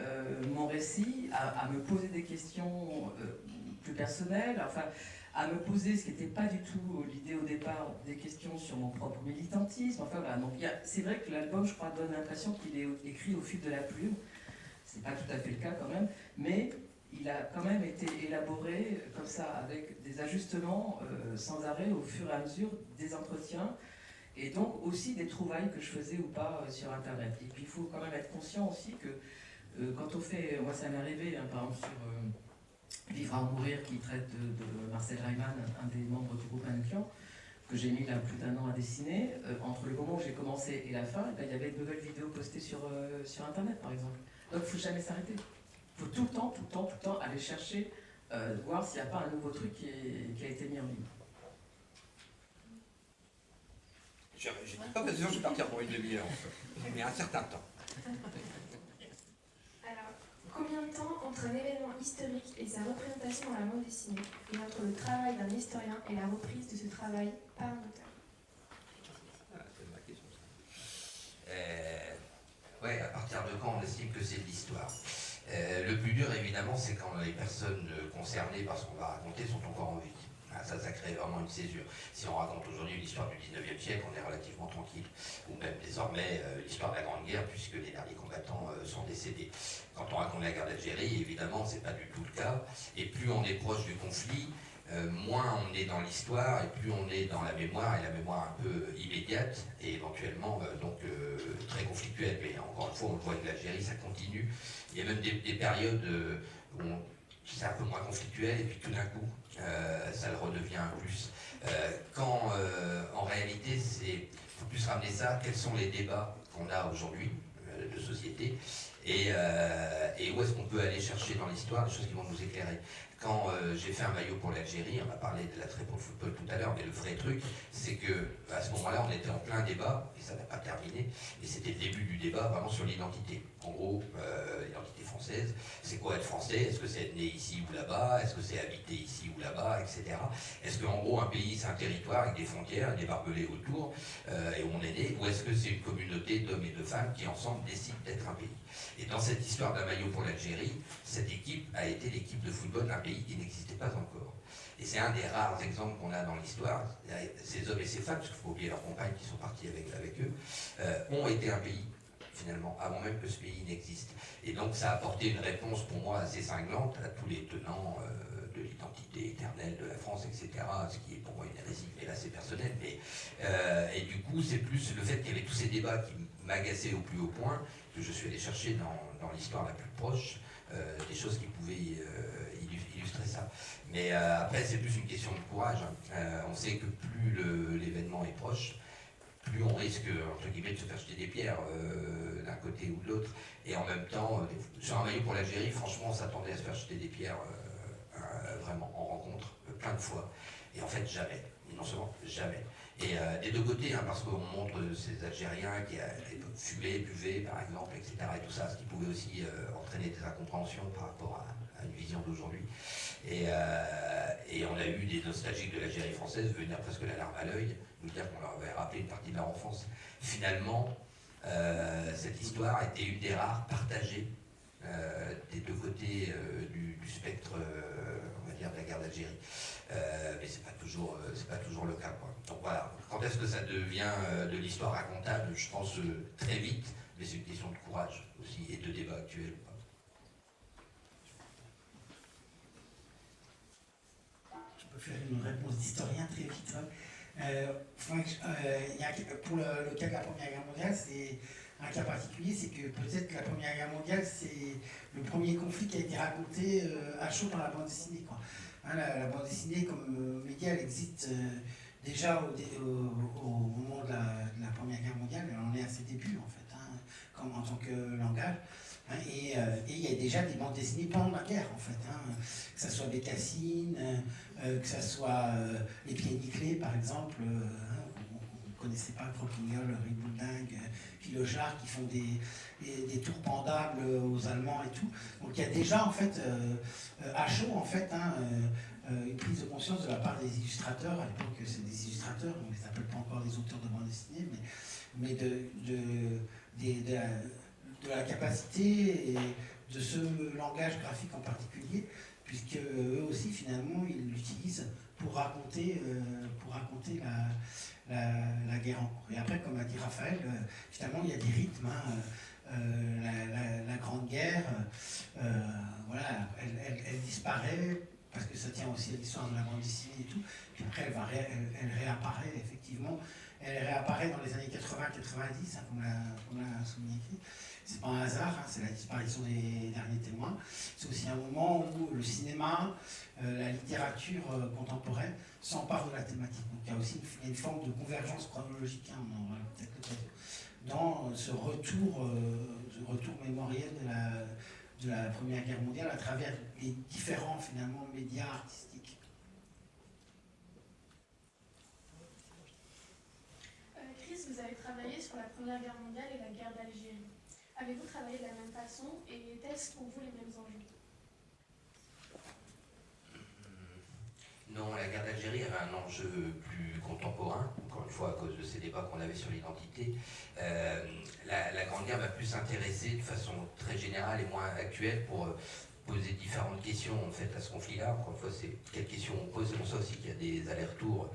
euh, mon récit, à, à me poser des questions plus personnelles, enfin à me poser ce qui n'était pas du tout l'idée au départ, des questions sur mon propre militantisme. Enfin voilà, donc c'est vrai que l'album, je crois, donne l'impression qu'il est écrit au fil de la plume. C'est pas tout à fait le cas quand même, mais il a quand même été élaboré comme ça, avec des ajustements euh, sans arrêt au fur et à mesure des entretiens, et donc aussi des trouvailles que je faisais ou pas euh, sur Internet. Et puis il faut quand même être conscient aussi que euh, quand on fait, moi ça m'est arrivé, hein, par exemple sur Vivre à mourir, qui traite de, Marcel Reimann, un des membres du groupe Anquian, que j'ai mis là plus d'un an à dessiner, entre le moment où j'ai commencé et la fin, eh ben, il y avait de nouvelles vidéos postées sur, sur Internet par exemple. Donc il ne faut jamais s'arrêter. Il faut tout le temps, tout le temps, tout le temps aller chercher, euh, voir s'il n'y a pas un nouveau truc qui, a été mis en ligne. Je ne dis pas que je vais partir pour une demi-heure, mais un certain temps. Alors, combien de temps entre un événement historique et sa représentation dans la bande dessinée, et entre le travail d'un historien et la reprise de ce travail par un auteur? Ah, C'est ma question. Euh, ouais, à partir de quand on estime que c'est de l'histoire? Euh, le plus dur, évidemment, c'est quand les personnes concernées par ce qu'on va raconter sont encore en vie. Ah, ça, ça crée vraiment une césure. Si on raconte aujourd'hui l'histoire du 19e siècle, on est relativement tranquille. Ou même désormais euh, l'histoire de la Grande Guerre, puisque les derniers combattants euh, sont décédés. Quand on raconte la guerre d'Algérie, évidemment, c'est pas du tout le cas. Et plus on est proche du conflit, moins on est dans l'histoire et plus on est dans la mémoire, et la mémoire un peu immédiate et éventuellement donc très conflictuelle. Mais encore une fois, on le voit avec l'Algérie, ça continue. Il y a même des, périodes euh, où c'est un peu moins conflictuel et puis tout d'un coup, euh, ça le redevient plus. Euh, quand en réalité, c'est faut plus ramener ça, quels sont les débats qu'on a aujourd'hui de société et où est-ce qu'on peut aller chercher dans l'histoire des choses qui vont nous éclairer. Quand j'ai fait un maillot pour l'Algérie, on a parlé de l'attrait pour le football tout à l'heure, mais le vrai truc, c'est que à ce moment-là, on était en plein débat, et ça n'a pas terminé, et c'était le début du débat vraiment sur l'identité. En gros, euh, l'identité française, c'est quoi être français? Est-ce que c'est être né ici ou là-bas? Est-ce que c'est habiter ici ou là-bas, etc. Est-ce qu'en gros, un pays, c'est un territoire avec des frontières, des barbelés autour, euh, et où on est né? Ou est-ce que c'est une communauté d'hommes et de femmes qui ensemble décident d'être un pays? Et dans cette histoire d'un maillot pour l'Algérie, cette équipe a été l'équipe de football d'un pays qui n'existait pas encore. Et c'est un des rares exemples qu'on a dans l'histoire. Ces hommes et ces femmes, parce qu'il faut oublier leurs compagnes qui sont partis avec, eux, euh, ont été un pays finalement, avant même que ce pays n'existe. Et donc ça a apporté une réponse pour moi assez cinglante à tous les tenants euh, de l'identité éternelle de la France, etc., ce qui est pour moi une hérésie, mais là c'est personnel. Euh, et du coup, c'est plus le fait qu'il y avait tous ces débats qui m'agaçaient au plus haut point, je suis allé chercher dans, l'histoire la plus proche, euh, des choses qui pouvaient illustrer ça. Mais après, c'est plus une question de courage. Hein. on sait que plus l'événement est proche, plus on risque, entre guillemets, de se faire jeter des pierres euh, d'un côté ou de l'autre. Et en même temps, euh, sur un maillot pour l'Algérie, franchement, on s'attendait à se faire jeter des pierres euh, vraiment en rencontre plein de fois. Et en fait, jamais. non seulement jamais. Et des deux côtés, hein, parce qu'on montre ces Algériens qui l'époque fumaient, buvaient, par exemple, etc. Et tout ça, ce qui pouvait aussi entraîner des incompréhensions par rapport à, une vision d'aujourd'hui. Et, on a eu des nostalgiques de l'Algérie française venir presque la larme à l'œil nous dire qu'on leur avait rappelé une partie de leur enfance. Finalement, euh, cette histoire était une des rares partagées euh, des deux côtés euh, du, spectre, on va dire, de la guerre d'Algérie. Mais c'est pas toujours, c'est pas toujours le cas. Donc voilà. Quand est-ce que ça devient de l'histoire racontable? Je pense très vite, mais c'est une question de courage aussi et de débat actuel. Je peux faire une réponse d'historien très vite. Hein. Euh, euh, pour le, cas de la Première Guerre mondiale, c'est un cas particulier, c'est que peut-être la Première Guerre mondiale, c'est le premier conflit qui a été raconté euh, à chaud dans la bande dessinée. Hein, la, bande dessinée comme média, elle existe déjà au, moment de la, Première Guerre mondiale, en est à ses débuts en fait, hein, comme en tant que langage. Hein, et il y a déjà des bandes dessinées pendant la guerre, en fait. que ce soit des Cassines, euh, que ce soit euh, les pieds nickelés, par exemple, euh, on ne connaissait pas Croquignol, Philochard, qui font des, des, tours pendables aux Allemands et tout. Donc il y a déjà, en fait, à chaud, en fait, hein, une prise de conscience de la part des illustrateurs, à l'époque c'est des illustrateurs, on ne les appelle pas encore des auteurs de bande dessinée, mais, mais de, de, de, de, la capacité de ce langage graphique en particulier puisque eux aussi finalement ils l'utilisent pour raconter, euh, pour raconter la, guerre en cours. Et après, comme a dit Raphaël, finalement, il y a des rythmes. Hein, la, Grande Guerre, voilà, elle, disparaît parce que ça tient aussi à l'histoire de la bande dessinée et tout. Puis après, elle, va elle, réapparaît effectivement. Elle réapparaît dans les années 80-90, hein, comme l'a souligné c'est pas un hasard, hein, c'est la disparition des derniers témoins. C'est aussi un moment où le cinéma, euh, la littérature euh, contemporaine s'emparent de la thématique. Donc il y a aussi une, forme de convergence chronologique, hein, dans ce retour, euh, retour mémoriel de la, de la Première Guerre mondiale à travers les différents finalement médias artistiques. Chris, vous avez travaillé sur la Première Guerre mondiale et la guerre d'Algérie. Avez-vous travaillé de la même façon et étaient-ce pour vous les mêmes enjeux? Non, la guerre d'Algérie avait un enjeu plus contemporain, encore une fois à cause de ces débats qu'on avait sur l'identité. Euh, la, Grande Guerre va plus s'intéresser de façon très générale et moins actuelle pour euh, poser différentes questions en fait à ce conflit-là. Encore une fois, c'est quelles questions on pose, pour ça aussi qu'il y a des allers-retours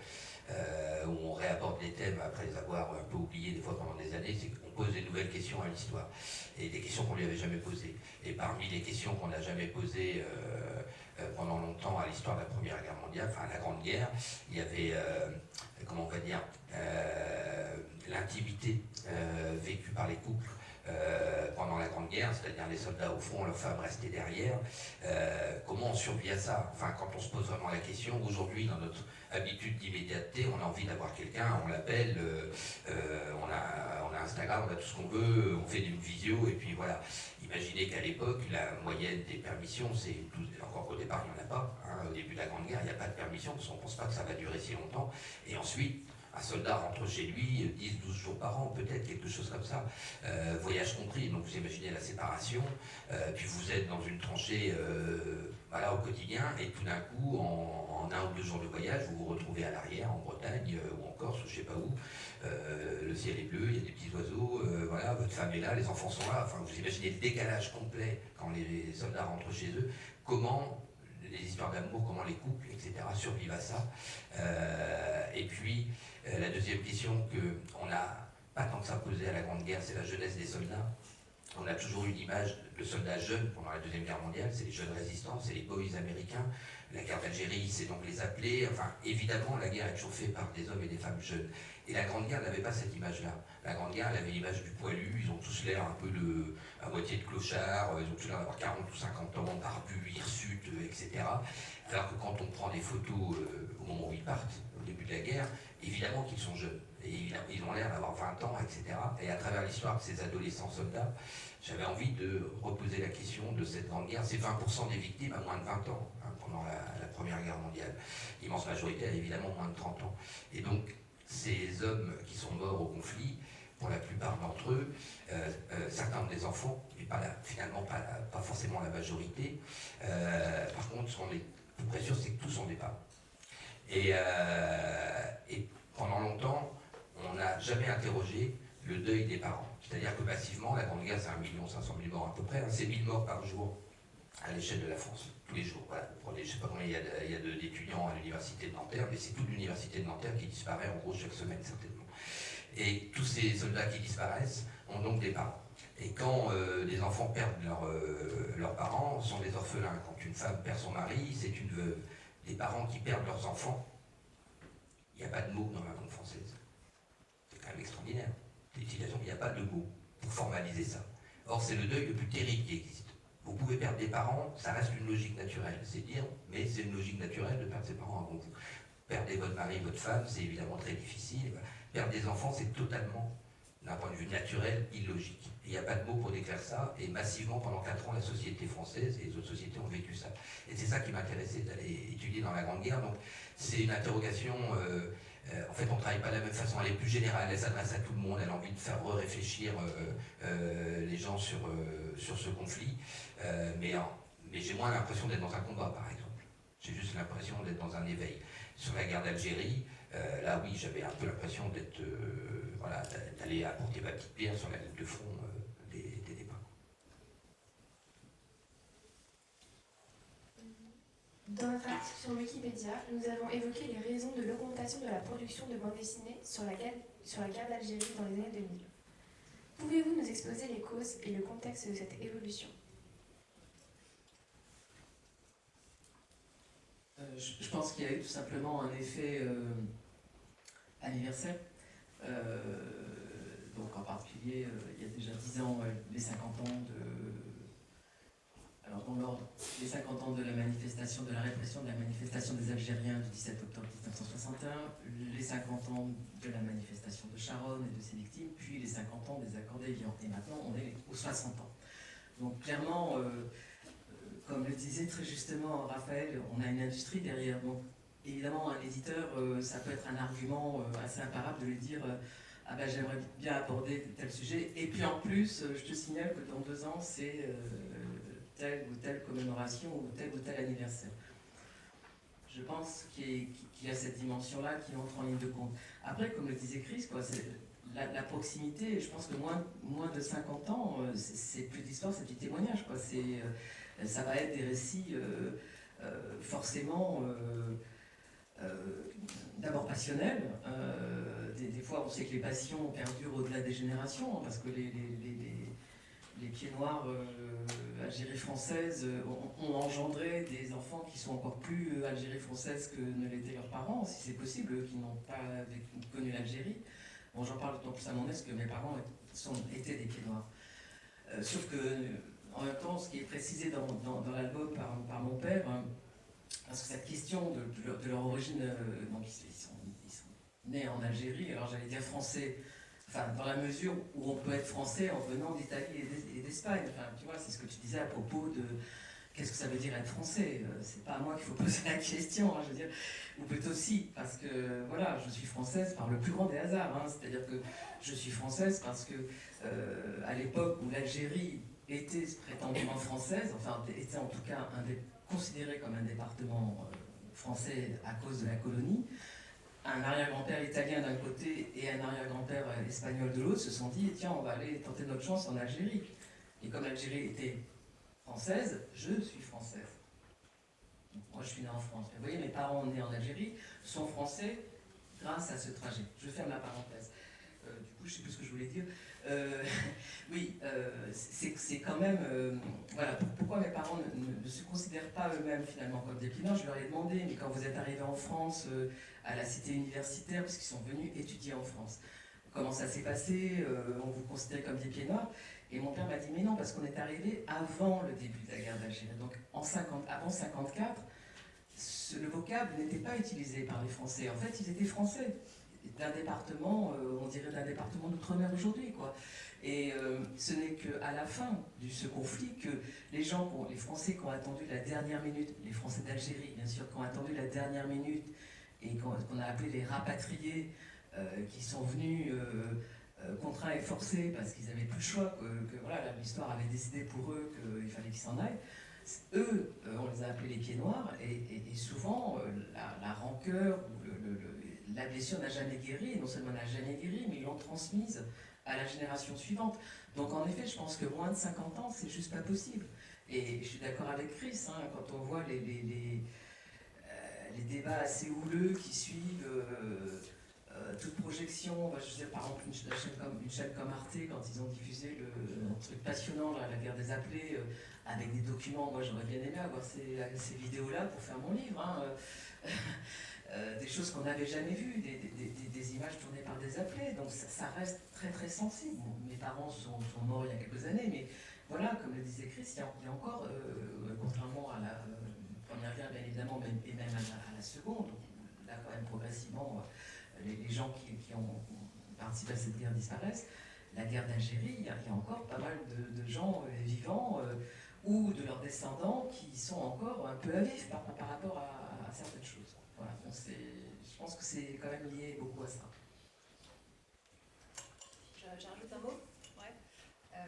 euh, où on réaborde les thèmes après les avoir un peu oubliés des fois pendant des années, pose des nouvelles questions à l'histoire, et des questions qu'on lui avait jamais posées. Et parmi les questions qu'on n'a jamais posées euh, euh, pendant longtemps à l'histoire de la Première Guerre mondiale, enfin la Grande Guerre, il y avait, comment on va dire, l'intimité vécue par les couples, pendant la Grande Guerre, c'est-à-dire les soldats au fond, leurs femmes restaient derrière. comment on survit à ça? Enfin, quand on se pose vraiment la question, aujourd'hui, dans notre habitude d'immédiateté, on a envie d'avoir quelqu'un, on l'appelle, euh, euh, on, a, on a Instagram, on a tout ce qu'on veut, on fait une visio, et puis voilà. Imaginez qu'à l'époque, la moyenne des permissions, c'est encore qu'au départ, il n'y en a pas. Hein. au début de la Grande Guerre, il n'y a pas de permission, parce qu'on ne pense pas que ça va durer si longtemps. Et ensuite, un soldat rentre chez lui 10-12 jours par an, peut-être quelque chose comme ça, euh, voyage compris, donc vous imaginez la séparation, puis vous êtes dans une tranchée voilà, au quotidien, et tout d'un coup, en, un ou deux jours de voyage, vous vous retrouvez à l'arrière, en Bretagne, euh, ou en Corse, ou je sais pas où, euh, le ciel est bleu, il y a des petits oiseaux, euh, voilà, votre femme est là, les enfants sont là, enfin vous imaginez le décalage complet quand les, soldats rentrent chez eux, comment les histoires d'amour, comment les couples, etc., survivent à ça. et puis, la deuxième question qu'on n'a pas tant que ça posé à la Grande Guerre, c'est la jeunesse des soldats. On a toujours eu l'image de soldats jeunes pendant la Deuxième Guerre mondiale, c'est les jeunes résistants, c'est les boys américains. La guerre d'Algérie, c'est donc les appelés. Enfin, évidemment, la guerre est toujours faite par des hommes et des femmes jeunes. Et la Grande Guerre n'avait pas cette image-là. La Grande Guerre, avait l'image du poilu, ils ont tous l'air un peu de, à moitié de clochard, ils ont tous l'air d'avoir 40 ou 50 ans, barbus, hirsutes, etc. Alors que quand on prend des photos euh, au moment où ils partent, au début de la guerre, évidemment qu'ils sont jeunes. Et ils ont l'air d'avoir 20 ans, etc. Et à travers l'histoire de ces adolescents soldats, j'avais envie de reposer la question de cette grande guerre. C'est 20% des victimes à moins de 20 ans hein, pendant la, Première Guerre mondiale. L'immense majorité a évidemment moins de 30 ans. Et donc, ces hommes qui sont morts au conflit, pour la plupart d'entre eux, euh, euh, certains ont des enfants, mais pas finalement pas, forcément la majorité. Euh, par contre, ce qu'on est tout près sûr, c'est que tous ont des parents. Et, et pendant longtemps, on n'a jamais interrogé le deuil des parents. C'est-à-dire que massivement, la Grande Guerre, c'est 1 500 000 morts à peu près, hein. c'est 1000 morts par jour à l'échelle de la France, tous les jours. Je ne sais pas combien il y a d'étudiants à l'université de Nanterre, mais c'est toute l'université de Nanterre qui disparaît en gros chaque semaine certainement. Et tous ces soldats qui disparaissent ont donc des parents. Et quand euh, des enfants perdent euh, leurs parents, sont des orphelins. Quand une femme perd son mari, c'est une veuve. Les parents qui perdent leurs enfants, il n'y a pas de mots dans la langue française. C'est quand même extraordinaire l'utilisation, il n'y a pas de mot pour formaliser ça. Or, c'est le deuil le plus terrible qui existe. Vous pouvez perdre des parents, ça reste une logique naturelle, c'est dire, mais c'est une logique naturelle de perdre ses parents avant vous. Perdre votre mari, votre femme, c'est évidemment très difficile. Perdre des enfants, c'est totalement, d'un point de vue naturel, illogique. Il n'y a pas de mot pour décrire ça, et massivement, pendant 4 ans, la société française et les autres sociétés ont vécu ça. Et c'est ça qui m'intéressait d'aller étudier dans la Grande Guerre. Donc, c'est une interrogation... Euh, euh, en fait, on ne travaille pas de la même façon, elle est plus générale, elle s'adresse à tout le monde, elle a envie de faire réfléchir euh, euh, les gens sur, ce conflit. mais mais j'ai moins l'impression d'être dans un combat, par exemple. J'ai juste l'impression d'être dans un éveil. Sur la guerre d'Algérie, là, oui, j'avais un peu l'impression d'être, voilà, d'aller apporter ma petite pierre sur la ligne de front des, débats. Dans notre article sur Wikipédia, nous avons évoqué les raisons de l'augmentation de la production de bandes dessinées sur la guerre, d'Algérie dans les années 2000. Pouvez-vous nous exposer les causes et le contexte de cette évolution? Euh, je, pense qu'il y a eu tout simplement un effet euh, anniversaire. Euh, donc en particulier, il y a déjà 10 ans, les 50 ans de... Les 50 ans de la manifestation, de la répression de la manifestation des Algériens du 17 octobre 1961, les 50 ans de la manifestation de Charonne et de ses victimes, puis les 50 ans des accords d'Évian. Et maintenant, on est aux 60 ans. Donc clairement, euh, comme le disait très justement Raphaël, on a une industrie derrière. Donc, évidemment, un éditeur, euh, ça peut être un argument euh, assez imparable de lui dire euh, Ah ben j'aimerais bien aborder tel sujet. Et puis en plus, euh, je te signale que dans deux ans, c'est euh, telle ou telle commémoration ou tel ou tel anniversaire. Je pense qu'il y, a- cette dimension-là qui entre en ligne de compte. Après, comme le disait Chris, quoi, la, proximité, je pense que moins, moins de 50 ans, euh, c'est plus d'histoire, c'est du témoignage. Quoi. Euh, ça va être des récits euh, forcément d'abord passionnels. euh, des, fois, on sait que les passions perdurent au-delà des générations, hein, parce que les, les- pieds noirs euh, Algérie euh, ont, engendré des enfants qui sont encore plus euh, Algérie française que ne l'étaient leurs parents, si c'est possible, qui n'ont pas connu l'Algérie. J'en parle d'autant plus à mon aise que mes parents sont, étaient des pieds noirs. Euh, sauf que, en même temps, ce qui est précisé dans, l'album par, mon père, hein, parce que cette question de, leur, origine, donc ils sont nés en Algérie, alors j'allais dire français, dans la mesure où on peut être français en venant d'Italie et d'Es- et d'Espagne. Enfin, tu vois, c'est ce que tu disais à propos de qu'est-ce que ça veut dire être français. Euh, C'est pas à moi qu'il faut poser la question, hein, je veux dire, ou peut-être aussi, parce que voilà, je suis française par le plus grand des hasards. hein. C'est-à-dire que je suis française parce que euh, à l'époque où l'Algérie était prétendument française, enfin était en tout cas un des- considéré comme un département euh, français à cause de la colonie, un arrière-grand-père italien d'un côté et un arrière-grand-père euh, espagnol de l'autre se sont dit tiens on va aller tenter notre chance en Algérie. Et comme l'Algérie était française, je suis française. Moi je suis née en France. Mais vous voyez, mes parents nés en Algérie sont français grâce à ce trajet. Je ferme la parenthèse. Euh, du coup, je ne sais plus ce que je voulais dire. Euh, oui, euh, c'est quand même. euh, voilà, pour- pourquoi mes parents ne, se considèrent pas eux-mêmes finalement comme des pinards Je leur ai demandé, mais quand vous êtes arrivés en France, à la cité universitaire, parce qu'ils sont venus étudier en France, comment ça s'est passé On vous considérait comme des pieds noirs Et mon père m'a dit, mais non, parce qu'on est arrivé avant le début de la guerre d'Algérie. Donc en 50, avant 54, ce- le vocable n'était pas utilisé par les Français. En fait, ils étaient français d'un département, euh, on dirait d'un département d'outre-mer aujourd'hui, quoi. Et euh, ce n'est qu'à la fin de ce conflit que les gens, les Français qui ont attendu la dernière minute, les Français d'Algérie, bien sûr, qui ont attendu la dernière minute et qu'on a appelé les rapatriés, euh, qui sont venus contraints et forcés parce qu'ils n'avaient plus le choix, que, voilà, l'histoire avait décidé pour eux qu'il fallait qu'ils s'en aillent. Eux, on les a appelés les pieds noirs, et, souvent la, rancœur ou le- la blessure n'a jamais guéri, non seulement n'a jamais guéri, mais ils l'ont transmise à la génération suivante. Donc en effet, je pense que moins de 50 ans, c'est juste pas possible. Et je suis d'accord avec Chris, hein, quand on voit euh, les débats assez houleux qui suivent euh, euh, toute projection, je veux dire par exemple une, chaîne comme, Arte, quand ils ont diffusé le, un truc passionnant, la guerre des appelés, avec des documents, moi j'aurais bien aimé avoir ces, ces vidéos-là pour faire mon livre. hein, euh, des choses qu'on n'avait jamais vues, des, des- des- images tournées par des appelés. Donc ça, reste très très sensible. Mes parents sont, sont morts il y a quelques années, mais voilà, comme le disait Chris, il y a, encore, euh, contrairement à la euh, première guerre bien évidemment, mais- et même à la, seconde, là quand même progressivement, les, les gens qui, qui ont participé à cette guerre disparaissent. La guerre d'Algérie, il y, a encore pas mal de, gens vivants ou de leurs descendants qui sont encore un peu à vif par, par rapport à certaines choses. Je pense que c'est quand même lié beaucoup à ça. Je- un mot? Euh,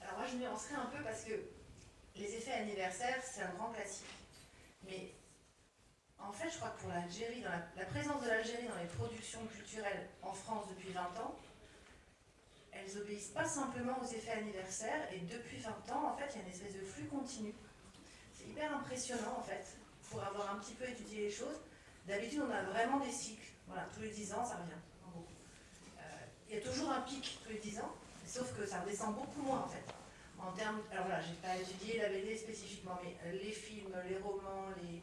alors moi je nuancerai un peu parce que les effets anniversaires, c'est un grand classique. Mais en fait, je crois que pour l'Algérie, la, la présence de l'Algérie dans les productions culturelles en France depuis 20 ans, elles obéissent pas simplement aux effets anniversaires, et depuis 20 ans, en fait, il y a une espèce de flux continu. C'est hyper impressionnant en fait, pour avoir un petit peu étudié les choses. D'habitude, on a vraiment des cycles. Voilà, tous les 10 ans, ça revient. En gros. Euh, il y a toujours un pic tous les 10 ans, sauf que ça redescend beaucoup moins en fait. En termes, alors là, j'ai pas étudié la BD spécifiquement, mais euh, les films, les romans, les,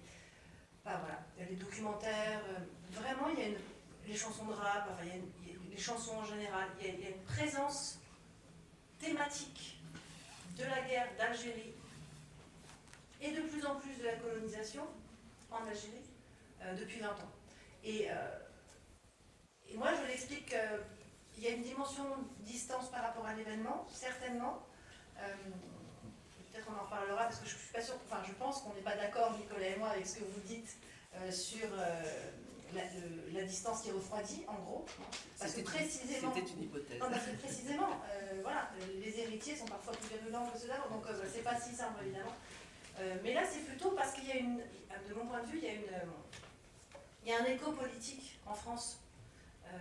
voilà, les documentaires, euh, vraiment, il y a une, les chansons de rap, enfin, les chansons en général, il y a une présence thématique de la guerre d'Algérie et de plus en plus de la colonisation en Algérie euh, depuis 20 ans. Et, euh, et moi, je l'explique qu'il y a une dimension distance par rapport à l'événement, certainement. Euh, Peut-être on en reparlera parce que je suis pas sûre, enfin je pense qu'on n'est pas d'accord, Nicolas et moi, avec ce que vous dites sur la, distance qui refroidit, en gros. Parce que précisément. C'était une hypothèse. Non, parce que précisément, euh, voilà, les héritiers sont parfois plus virulents que ceux d'avant, donc euh, c'est pas si simple évidemment. Euh, mais là, c'est plutôt parce qu'il y a une, de mon point de vue, il y a une, euh, il y a un écho politique en France euh,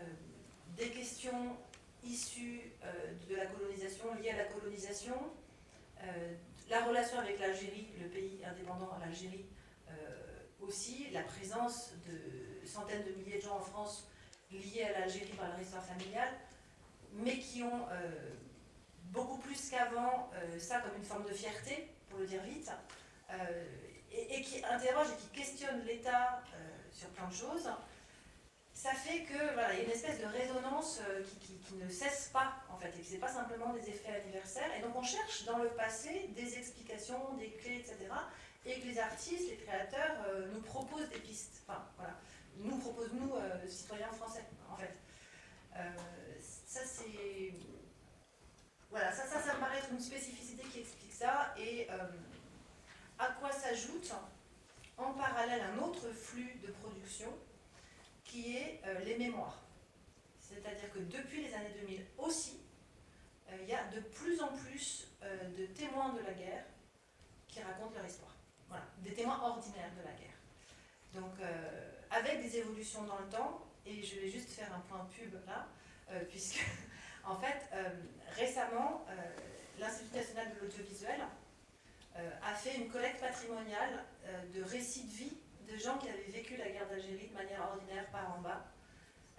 des questions issues de la colonisation, liées à la colonisation, la relation avec l'Algérie, le pays indépendant, l'Algérie euh, aussi, la présence de centaines de milliers de gens en France liés à l'Algérie par leur histoire familiale, mais qui ont beaucoup plus qu'avant ça comme une forme de fierté, pour le dire vite, et, et qui interrogent et qui questionnent l'État euh, sur plein de choses, ça fait que voilà, il y a une espèce de résonance euh, qui, ne cesse pas en fait, et que c'est pas simplement des effets anniversaires. Et donc on cherche dans le passé des explications, des clés, etc. Et que les artistes, les créateurs euh, nous proposent des pistes. Enfin voilà, nous proposent nous euh, citoyens français en fait. Euh, ça c'est voilà, ça, ça, ça me paraît être une spécificité qui explique ça. Et euh, à quoi s'ajoute en parallèle un autre flux de production qui est euh, les mémoires. C'est-à-dire que depuis les années 2000 aussi, euh, il y a de plus en plus euh, de témoins de la guerre qui racontent leur histoire. Voilà, des témoins ordinaires de la guerre. Donc, avec des évolutions dans le temps, et je vais juste faire un point pub là, puisque, en fait, récemment, l'Institut national de l'audiovisuel a fait une collecte patrimoniale euh, de récits de vie de gens qui avaient vécu la guerre d'Algérie de manière ordinaire par en bas.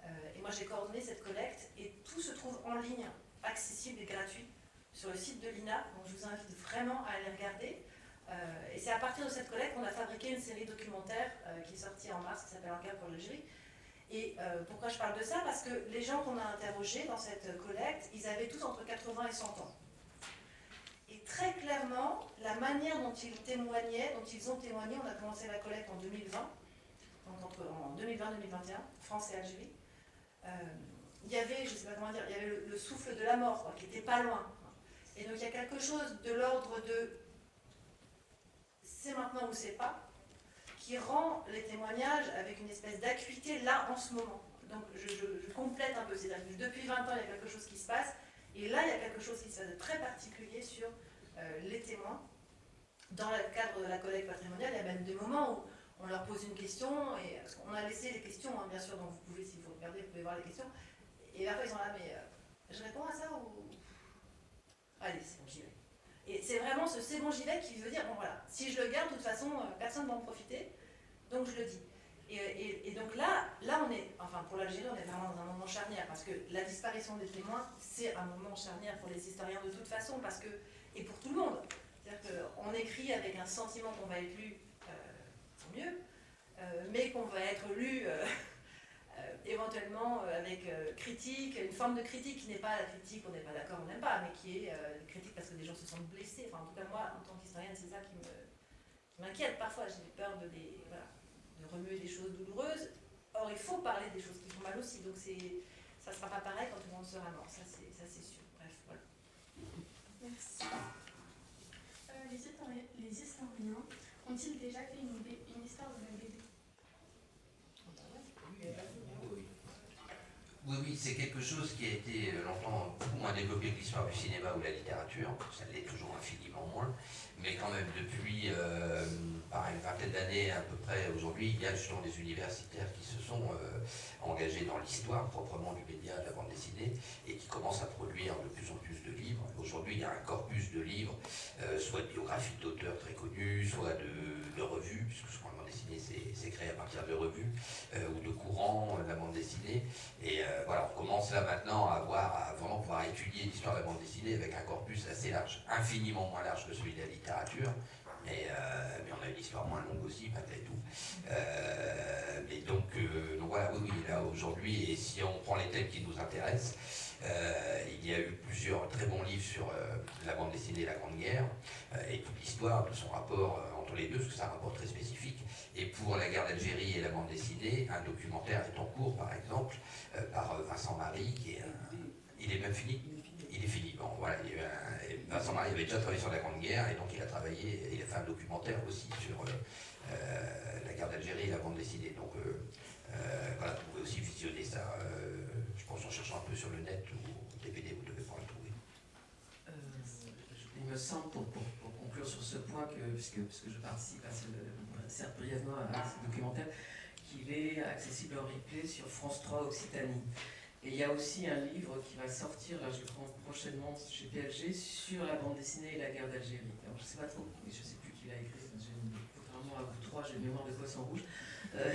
Euh, et moi j'ai coordonné cette collecte et tout se trouve en ligne, accessible et gratuit sur le site de l'INA. Donc je vous invite vraiment à aller regarder. Euh, et c'est à partir de cette collecte qu'on a fabriqué une série documentaire euh, qui est sortie en mars qui s'appelle En guerre pour l'Algérie. Et euh, pourquoi je parle de ça? Parce que les gens qu'on a interrogés dans cette collecte, ils avaient tous entre 80 et 100 ans. Très clairement, la manière dont ils témoignaient, dont ils ont témoigné, on a commencé la collecte en 2020, donc entre, en 2020-2021, France et Algérie, euh, il y avait, je ne sais pas comment dire, il y avait le, le souffle de la mort, qui n'était pas loin. Et donc il y a quelque chose de l'ordre de c'est maintenant ou c'est pas, qui rend les témoignages avec une espèce d'acuité là en ce moment. Donc je, je- complète un peu, c'est-à-dire que depuis 20 ans, il y a quelque chose qui se passe, et là, il y a quelque chose qui se passe de très particulier sur les témoins. Dans le cadre de la collecte patrimoniale, il y a même des moments où on leur pose une question, et qu'on a laissé les questions, hein, bien sûr, donc vous pouvez, si vous regardez, vous pouvez voir les questions, et après ils sont là, mais euh, je réponds à ça ou... Allez, c'est bon, j'y vais. Et c'est vraiment ce c'est bon, j'y vais qui veut dire, bon voilà, si je le garde, de toute façon, euh, personne ne va en profiter, donc je le dis. Et- et donc là, là, on est, enfin pour l'Algérie, on est vraiment dans un moment charnière, parce que la disparition des témoins, c'est un moment charnière pour les historiens de toute façon, parce que, et pour tout le monde. C'est-à-dire qu'on écrit avec un sentiment qu'on va être lu, euh, tant mieux, euh, mais qu'on va être lu euh, éventuellement avec critique, une forme de critique qui n'est pas la critique, on n'est pas d'accord, on n'aime pas, mais qui est critique parce que des gens se sentent blessés. Enfin, en tout cas, moi, en tant qu'historienne, c'est ça qui m'inquiète parfois. J'ai peur de, de remuer des choses douloureuses. Or, il faut parler des choses qui font mal aussi. Donc, ça ne sera pas pareil quand tout le monde sera mort. Ça, c'est sûr. Merci. Euh, les, historiens, ont-ils déjà fait une, histoire de la BD Oui. Oui, c'est quelque chose qui a été euh, longtemps beaucoup moins développé que l'histoire du cinéma ou la littérature. Ça l'est toujours infiniment moins. Mais quand même, depuis euh, une vingtaine d'années à peu près aujourd'hui, il y a justement des universitaires qui se sont euh, engagés dans l'histoire proprement du média de la bande dessinée et qui commencent à produire de plus en plus de livres. Aujourd'hui, il y a un corpus de livres, soit de biographies d'auteurs très connus, soit de, de revues, puisque ce qu'on c'est créé à partir de revues euh, ou de courants de la bande dessinée. Et euh, voilà, on commence là maintenant à, voir, à vraiment pouvoir étudier l'histoire de la bande dessinée avec un corpus assez large, infiniment moins large que celui de la littérature, mais, euh, mais, on a une histoire moins longue aussi, malgré tout. mais donc, donc, voilà, oui, oui, là aujourd'hui, et si on prend les thèmes qui nous intéressent, il y a eu plusieurs très bons livres sur la bande dessinée la Grande Guerre, et toute l'histoire de son rapport entre les deux, parce que c'est un rapport très spécifique. Et pour la guerre d'Algérie et la bande dessinée, un documentaire est en cours, par exemple, euh, par euh, Vincent Marie, qui est un... Il est même fini Il est fini. Bon, voilà. Vincent Marie avait déjà travaillé sur la Grande Guerre, et donc il a travaillé, il a fait un documentaire aussi sur euh, la guerre d'Algérie et la bande dessinée. Donc voilà, vous pouvez aussi visionner ça, je pense en cherchant un peu sur le net ou DVD, vous devez pouvoir le trouver. il me semble, pour, sur ce point, que, puisque, puisque je participe à brièvement à ce documentaire, qu'il est accessible en replay sur France 3 Occitanie. Et il y a aussi un livre qui va sortir, là je prends prochainement chez PLG, sur la bande dessinée et la guerre d'Algérie. Alors je ne sais pas trop, je sais plus qui l'a écrit, contrairement à vous trois, j'ai une mémoire de poisson rouge. Euh,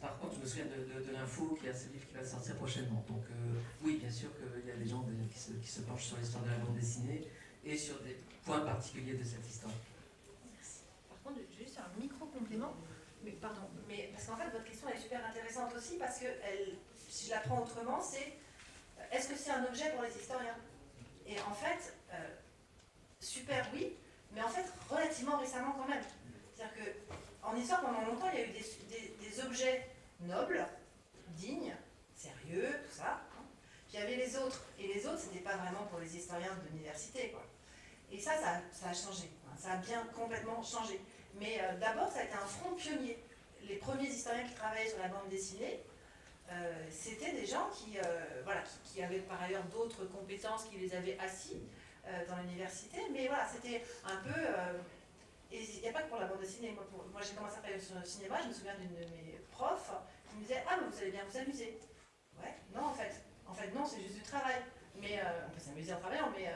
par contre, je me souviens de, l'info qu'il y a ce livre qui va sortir prochainement. Donc euh, oui, bien sûr qu'il y a des gens qui se penchent sur l'histoire de la bande dessinée sur des points particuliers de cette histoire un micro-complément. Mais pardon, mais parce qu'en fait, votre question est super intéressante aussi parce que si je la prends autrement, c'est euh, est-ce que c'est un objet pour les historiens? Et en fait, euh, super oui, mais en fait relativement récemment quand même. C'est-à-dire qu'en histoire, pendant longtemps, il y a eu des, objets nobles, dignes, sérieux, tout ça. Puis il y avait les autres. Et les autres, c'était pas vraiment pour les historiens de l'université. Et ça, ça, a changé. Ça a bien complètement changé. Mais euh, d'abord, ça a été un front pionnier. Les premiers historiens qui travaillaient sur la bande dessinée, euh, c'était des gens qui, euh, voilà, qui, avaient par ailleurs d'autres compétences qui les avaient assis dans l'université. Mais voilà, c'était un peu... et il n'y a pas que pour la bande dessinée. Moi, j'ai commencé à travailler sur le cinéma, je me souviens d'une de mes profs qui me disait « Ah, vous allez bien vous amuser ». Ouais, non en fait. En fait, non, c'est juste du travail. Mais on peut s'amuser en travaillant, mais...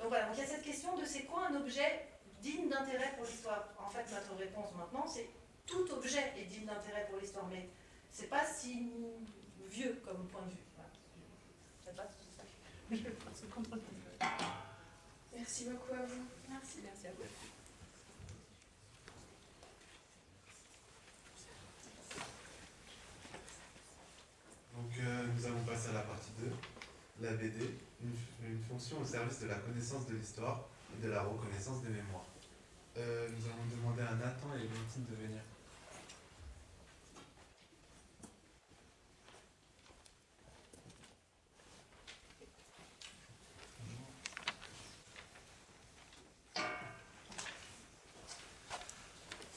donc voilà, donc il y a cette question de c'est quoi un objet digne d'intérêt pour l'histoire En fait, notre réponse maintenant, c'est tout objet est digne d'intérêt pour l'histoire, mais c'est pas si vieux comme point de vue. Merci beaucoup à vous. Merci, merci à vous. Donc euh, nous allons passer à la partie 2, la BD, une fonction au service de la connaissance de l'histoire et de la reconnaissance des mémoires. Euh, nous allons demander à Nathan et Valentine de venir.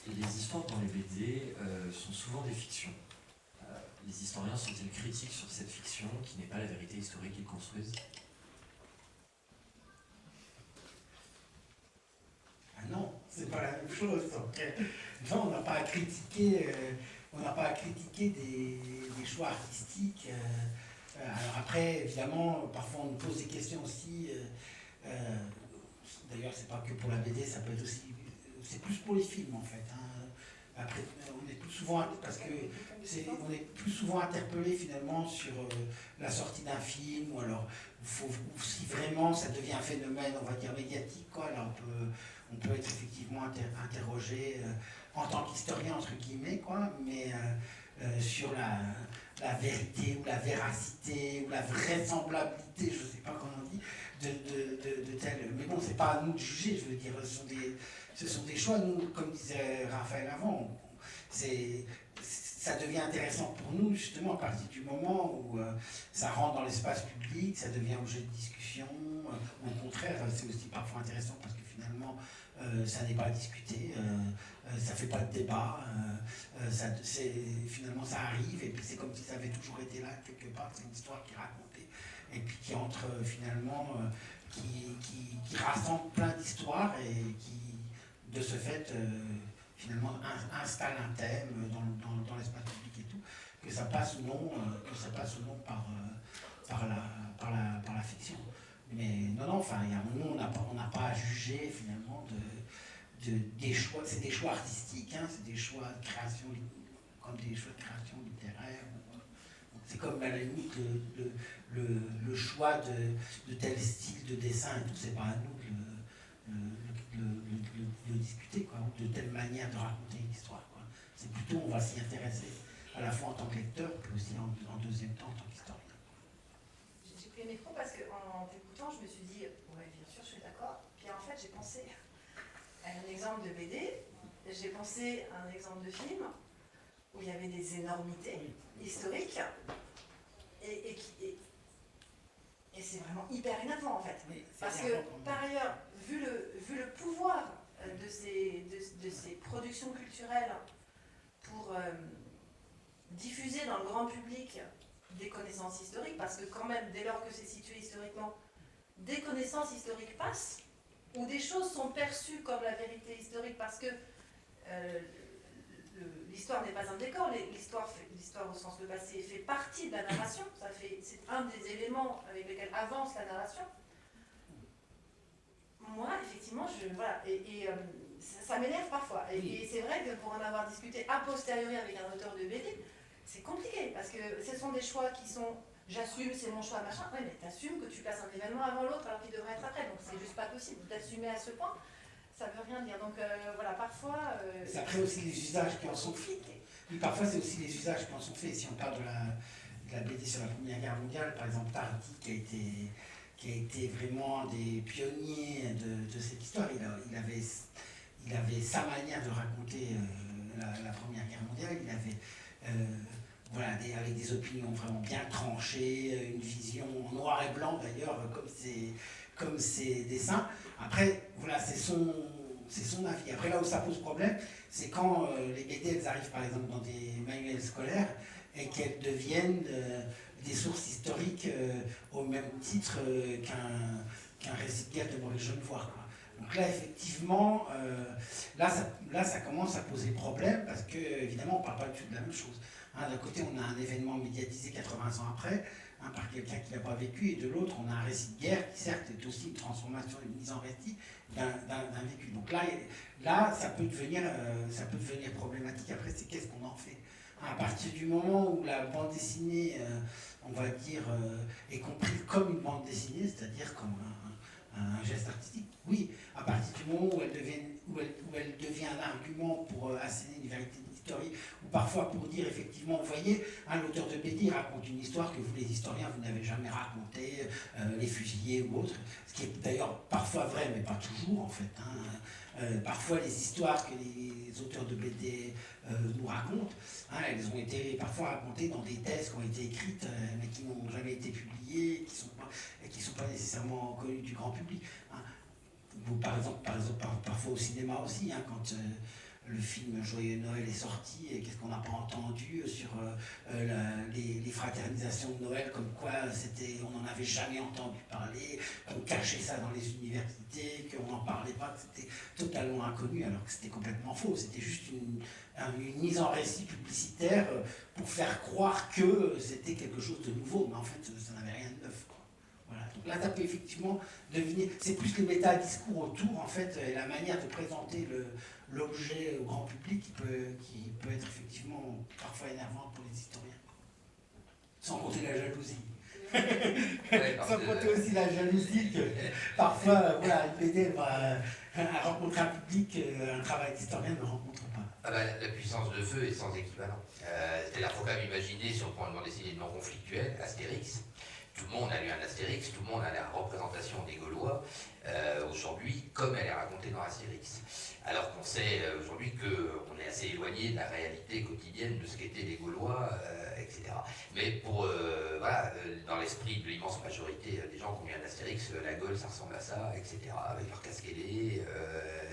Les histoires dans les BD euh, sont souvent des fictions. Euh, les historiens sont-ils critiques sur cette fiction qui n'est pas la vérité historique qu'ils construisent c'est Euh, non, on n'a pas à critiquer, euh, on n'a pas à critiquer des, choix artistiques. Euh, alors après, évidemment, parfois on nous pose des questions aussi. D'ailleurs, c'est pas que pour la BD, ça peut être aussi, c'est plus pour les films en fait. Hein. Après, on est plus souvent, parce que on est plus souvent interpellé finalement sur la sortie d'un film, ou alors faut, si vraiment ça devient un phénomène, on va dire médiatique, on peut, on peut être effectivement interrogé euh, en tant qu'historien, entre guillemets, quoi, mais euh, euh, sur la, vérité ou la véracité ou la vraisemblabilité, je ne sais pas comment on dit, de, de, de, tel. Mais bon, c'est pas à nous de juger, je veux dire, ce sont des, ce sont des choix, nous, comme disait Raphaël avant, c'est ça devient intéressant pour nous, justement, à partir du moment où ça rentre dans l'espace public, ça devient objet de discussion. Euh, au contraire, c'est aussi parfois intéressant parce que finalement, ça n'est pas discuté, ça fait pas de débat, finalement ça arrive, et puis c'est comme si ça avait toujours été là, quelque part, c'est une histoire qui est racontée, et puis qui entre finalement, qui, rassemble plein d'histoires, et qui, de ce fait, finalement installe un thème dans, l'espace public et tout, que ça passe ou non, euh, que ça passe non euh, par, la, par la fiction. Mais non, non, enfin, il y a un moment, on n'a pas à juger finalement de, de des choix, c'est des choix artistiques, hein, c'est des choix de création, comme des choix de création littéraire. C'est comme à la limite le, le, le, choix de, de, tel style de dessin et tout, c'est pas à nous de le, discuter, quoi, de telle manière de raconter une histoire. C'est plutôt, on va s'y intéresser à la fois en tant que lecteur, puis aussi en, deuxième temps en tant qu'historien. J'ai pris le micro parce qu'en je me suis dit, ouais, bien sûr, je suis d'accord. Puis en fait, j'ai pensé à un exemple de BD, j'ai pensé à un exemple de film où il y avait des énormités historiques et, et, et c'est vraiment hyper énervant en fait. Parce que par ailleurs, vu le, vu le pouvoir euh, de ces, de, ces productions culturelles pour euh, diffuser dans le grand public des connaissances historiques, parce que quand même, dès lors que c'est situé historiquement, des connaissances historiques passent, ou des choses sont perçues comme la vérité historique, parce que euh, l'histoire n'est pas un décor, l'histoire au sens de passé fait partie de la narration, c'est un des éléments avec lesquels avance la narration moi, effectivement, je, voilà, et, euh, ça, m'énerve parfois. Et, c'est vrai que pour en avoir discuté a posteriori avec un auteur de BD, c'est compliqué, parce que ce sont des choix qui sont, j'assume, c'est mon choix, machin, ouais, mais t'assumes que tu passes un événement avant l'autre alors qu'il devrait être après, donc c'est juste pas possible d'assumer à ce point, ça veut rien dire. Donc euh, voilà, parfois... Euh, c'est après aussi les usages qui en sont faits. Oui, parfois c'est aussi les usages qui en sont faits. Si on parle de la, de la BD sur la Première Guerre mondiale, par exemple, Tardy qui a été qui a été vraiment des pionniers de, cette histoire. Il, avait, il avait sa manière de raconter euh, la, Première Guerre mondiale. Il avait, voilà, avec des opinions vraiment bien tranchées, une vision en noir et blanc d'ailleurs, comme ses, comme ses dessins. Après, voilà, c'est son, son avis. Après, là où ça pose problème, c'est quand euh, les BD, elles arrivent par exemple dans des manuels scolaires et qu'elles deviennent des sources historiques euh, au même titre euh, qu'un récit de Maurice Genevoix. Donc là, effectivement, euh, là, ça, là, ça commence à poser problème parce que, évidemment, on ne parle pas du tout de la même chose. Hein, d'un côté, on a un événement médiatisé 80 ans après, par quelqu'un qui n'a pas vécu, et de l'autre, on a un récit de guerre qui, certes, est aussi une transformation, une mise en récit d'un vécu. Donc là, là ça, peut devenir, problématique. Après, c'est qu'est-ce qu'on en fait? À partir du moment où la bande dessinée on va dire, euh, est compris comme une bande dessinée, c'est-à-dire comme un, geste artistique. Oui, à partir du moment où elle devient, où elle, devient un argument pour euh, asséner une vérité ou parfois pour dire effectivement, vous voyez, un auteur de BD raconte une histoire que vous les historiens, vous n'avez jamais racontée, euh, les fusillés ou autres, ce qui est d'ailleurs parfois vrai, mais pas toujours en fait. Hein. parfois les histoires que les auteurs de BD euh, nous racontent. Hein, elles ont été parfois racontées dans des thèses qui ont été écrites, euh, mais qui n'ont jamais été publiées, qui sont et qui ne sont pas nécessairement connues du grand public. Hein. par exemple, par exemple parfois au cinéma aussi, hein, quand euh, le film Joyeux Noël est sorti et qu'est-ce qu'on n'a pas entendu sur les, fraternisations de Noël, comme quoi on n'en avait jamais entendu parler, qu'on cachait ça dans les universités, qu'on n'en parlait pas, que c'était totalement inconnu alors que c'était complètement faux. C'était juste une, mise en récit publicitaire euh, pour faire croire que c'était quelque chose de nouveau, mais en fait, ça n'avait rien de neuf. Voilà. Donc là, ça peut effectivement devenir, c'est plus le méta-discours autour, en fait, et la manière de présenter l'objet au grand public qui peut, qui peut être effectivement parfois énervant pour les historiens. Sans compter la jalousie. Sans compter aussi la jalousie que parfois, voilà, une BD va rencontrer un public, euh, un travail d'historien ne rencontre ah bah, la puissance de feu est sans équivalent. Euh, C'est-à-dire qu'il faut quand même imaginer, si on prend une bande dessinée non conflictuelle, Astérix, tout le monde a lu un Astérix, tout le monde a la représentation des Gaulois euh, aujourd'hui comme elle est racontée dans Astérix. alors qu'on sait euh, aujourd'hui qu'on est assez éloigné de la réalité quotidienne de ce qu'étaient les Gaulois, euh, etc. Mais pour, euh, voilà, dans l'esprit de l'immense majorité des gens qui ont vu d'Astérix, la Gaule, ça ressemble à ça, etc. Avec leur casque ailé,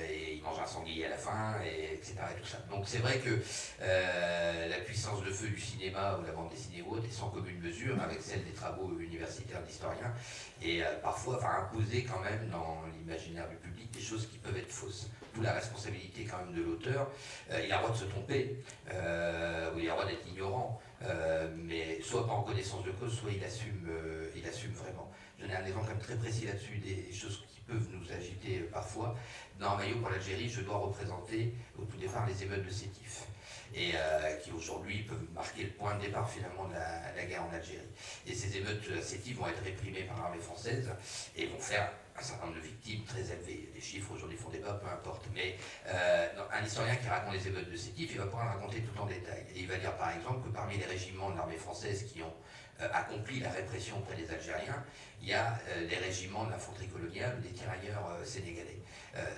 et ils mangent un sanglier à la fin, et, etc. Et tout ça. Donc c'est vrai que la puissance de feu du cinéma ou la bande dessinée ou autre est sans commune mesure avec celle des travaux universitaires d'historiens, et parfois enfin, imposer quand même dans l'imaginaire du public des choses qui peuvent être fausses d'où la responsabilité quand même de l'auteur. Euh, il a le droit de se tromper, euh, ou il a le droit d'être ignorant, euh, mais soit en connaissance de cause, soit il assume, il assume vraiment. Je donne un exemple très précis là-dessus, des choses qui peuvent nous agiter parfois. Dans Maillot pour l'Algérie, je dois représenter au tout départ les émeutes de Sétif et qui aujourd'hui peuvent marquer le point de départ finalement de la, guerre en Algérie. Et ces émeutes Sétif vont être réprimées par l'armée française et vont faire un certain nombre de victimes très élevées. Les chiffres aujourd'hui font débat, peu importe. Mais euh, un historien qui raconte les émeutes de Sétif, il va pouvoir raconter tout en détail. Et il va dire par exemple que parmi les régiments de l'armée française qui ont euh, accompli la répression auprès des Algériens, il y a euh, les régiments de l'infanterie coloniale, des tirailleurs sénégalais.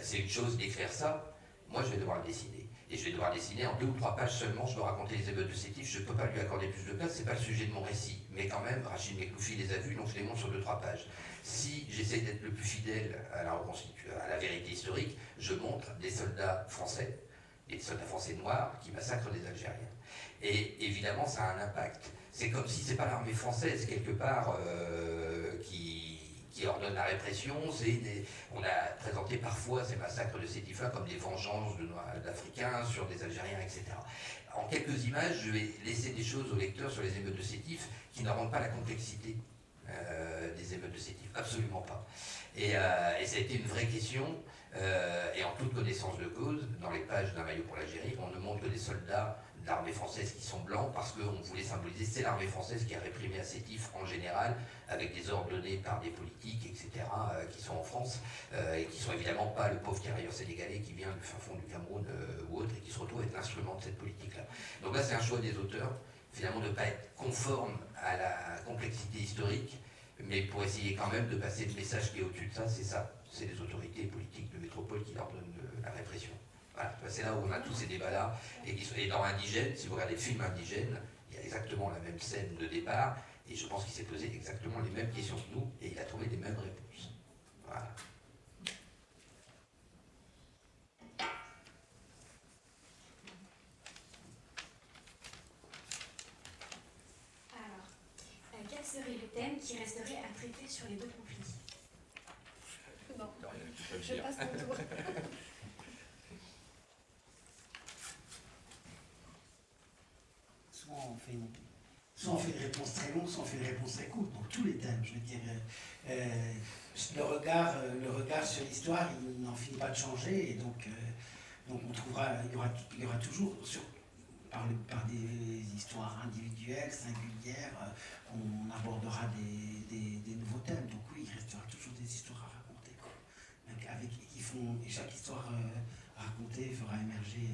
C'est une chose d'écrire ça, moi je vais devoir le dessiner et je vais devoir dessiner en deux ou trois pages seulement, je dois raconter les émeutes de Sétif, je ne peux pas lui accorder plus de place, c'est pas le sujet de mon récit. Mais quand même, Rachid Mekloufi les a vus, donc je les montre sur deux, trois pages. Si j'essaie d'être le plus fidèle à la, à la vérité historique, je montre des soldats français, des soldats français noirs qui massacrent des Algériens. Et évidemment, ça a un impact. C'est comme si c'est pas l'armée française, quelque part, euh, qui qui ordonne la répression. on a présenté parfois ces massacres de Sétif comme des vengeances d'Africains sur des Algériens, etc. En quelques images, je vais laisser des choses au lecteur sur les émeutes de Sétif qui ne rendent pas la complexité euh, des émeutes de Sétif, absolument pas. Et, euh, ça a été une vraie question, euh, et en toute connaissance de cause, dans les pages d'un maillot pour l'Algérie, on ne montre que des soldats l'armée française qui sont blancs parce qu'on voulait symboliser, c'est l'armée française qui a réprimé à Sétif en général, avec des ordres donnés par des politiques, etc., euh, qui sont en France, euh, et qui sont évidemment pas le pauvre tirailleur sénégalais qui vient du fin fond du Cameroun euh, ou autre, et qui se retrouve être l'instrument de cette politique-là. Donc là, c'est un choix des auteurs, finalement, de ne pas être conforme à la complexité historique, mais pour essayer quand même de passer le message qui est au-dessus de ça, c'est ça, c'est les autorités politiques de métropole qui leur donnent la répression. Voilà, c'est là où on a tous ces débats-là. Et, dans Indigène, si vous regardez le film Indigène, il y a exactement la même scène de départ, et je pense qu'il s'est posé exactement les mêmes questions que nous, et il a trouvé les mêmes réponses. Voilà. Alors, euh, quel serait le thème qui resterait à traiter sur les deux conflits? Non, je passe mon tour. on fait une, soit on fait une réponse très longue, soit on fait une réponse très courte. Donc tous les thèmes, je veux dire. Euh, euh, le, regard, euh, le regard sur l'histoire, il n'en finit pas de changer. Et donc, donc on trouvera, il y aura, il y aura toujours, sur, par, des histoires individuelles, singulières, on abordera des, des, nouveaux thèmes. Donc oui, il restera toujours des histoires à raconter. Avec, qui font, et chaque histoire racontée fera émerger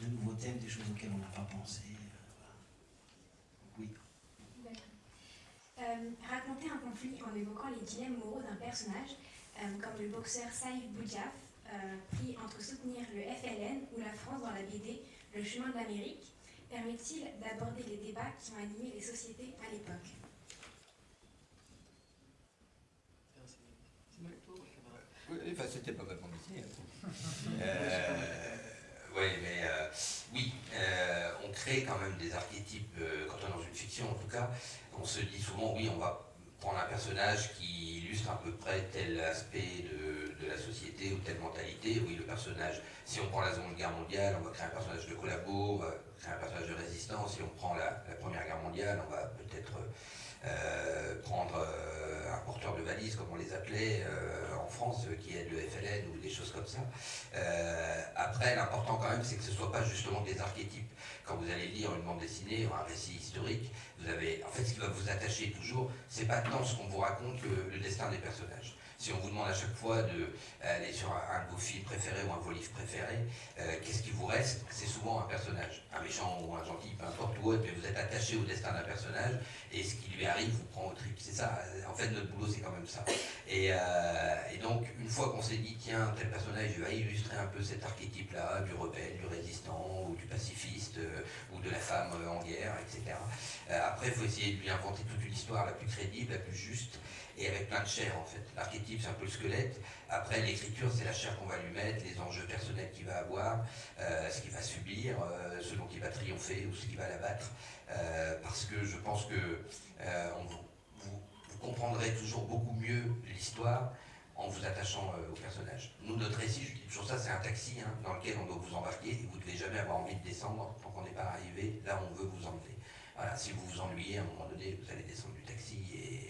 de nouveaux thèmes, des choses auxquelles on n'a pas pensé. Euh, raconter un conflit en évoquant les dilemmes moraux d'un personnage, euh, comme le boxeur Saïf Boudiaf, euh, pris entre soutenir le FLN ou la France dans la BD Le chemin de l'Amérique, permet-il d'aborder les débats qui ont animé les sociétés à l'époque? Enfin, c'était pas vraiment dessiné. oui, mais oui, on crée quand même des archétypes, quand on est dans une fiction en tout cas, on se dit souvent, oui, on va prendre un personnage qui illustre à peu près tel aspect de, la société ou telle mentalité. Oui, le personnage, si on prend la Seconde Guerre mondiale, on va créer un personnage de collabo, on va créer un personnage de résistance. Si on prend la, Première Guerre mondiale, on va peut-être euh, prendre euh, un porteur de valise, comme on les appelait euh, en France, qui est le FLN ou des choses comme ça. après, l'important quand même, c'est que ce ne soit pas justement des archétypes. Quand vous allez lire une bande dessinée ou un récit historique, vous avez, en fait, ce qui va vous attacher toujours, c'est pas tant ce qu'on vous raconte le, destin des personnages. Si on vous demande à chaque fois d'aller sur un, de vos films préférés ou un de vos livres préférés, euh, qu'est-ce qui vous reste? C'est souvent un personnage, un méchant ou un gentil, peu importe où autre, mais vous êtes attaché au destin d'un personnage et ce qui lui arrive, vous prend au trip. C'est ça, en fait, notre boulot, c'est quand même ça. Et, euh, donc, une fois qu'on s'est dit, tiens, tel personnage va illustrer un peu cet archétype-là, du rebelle, du résistant, ou du pacifiste, euh, ou de la femme euh, en guerre, etc. Euh, après, il faut essayer de lui inventer toute une histoire la plus crédible, la plus juste, et avec plein de chair, en fait. L'archétype, c'est un peu le squelette. Après, l'écriture, c'est la chair qu'on va lui mettre, les enjeux personnels qu'il va avoir, euh, ce qu'il va subir, euh, ce dont il va triompher ou ce qui va l'abattre. Euh, parce que je pense que euh, vous, comprendrez toujours beaucoup mieux l'histoire en vous attachant au personnage. Nous, notre récit, je dis toujours ça, c'est un taxi hein, dans lequel on doit vous embarquer et vous ne devez jamais avoir envie de descendre tant qu'on n'est pas arrivé là où on veut vous emmener. Voilà, si vous vous ennuyez, à un moment donné, vous allez descendre du taxi et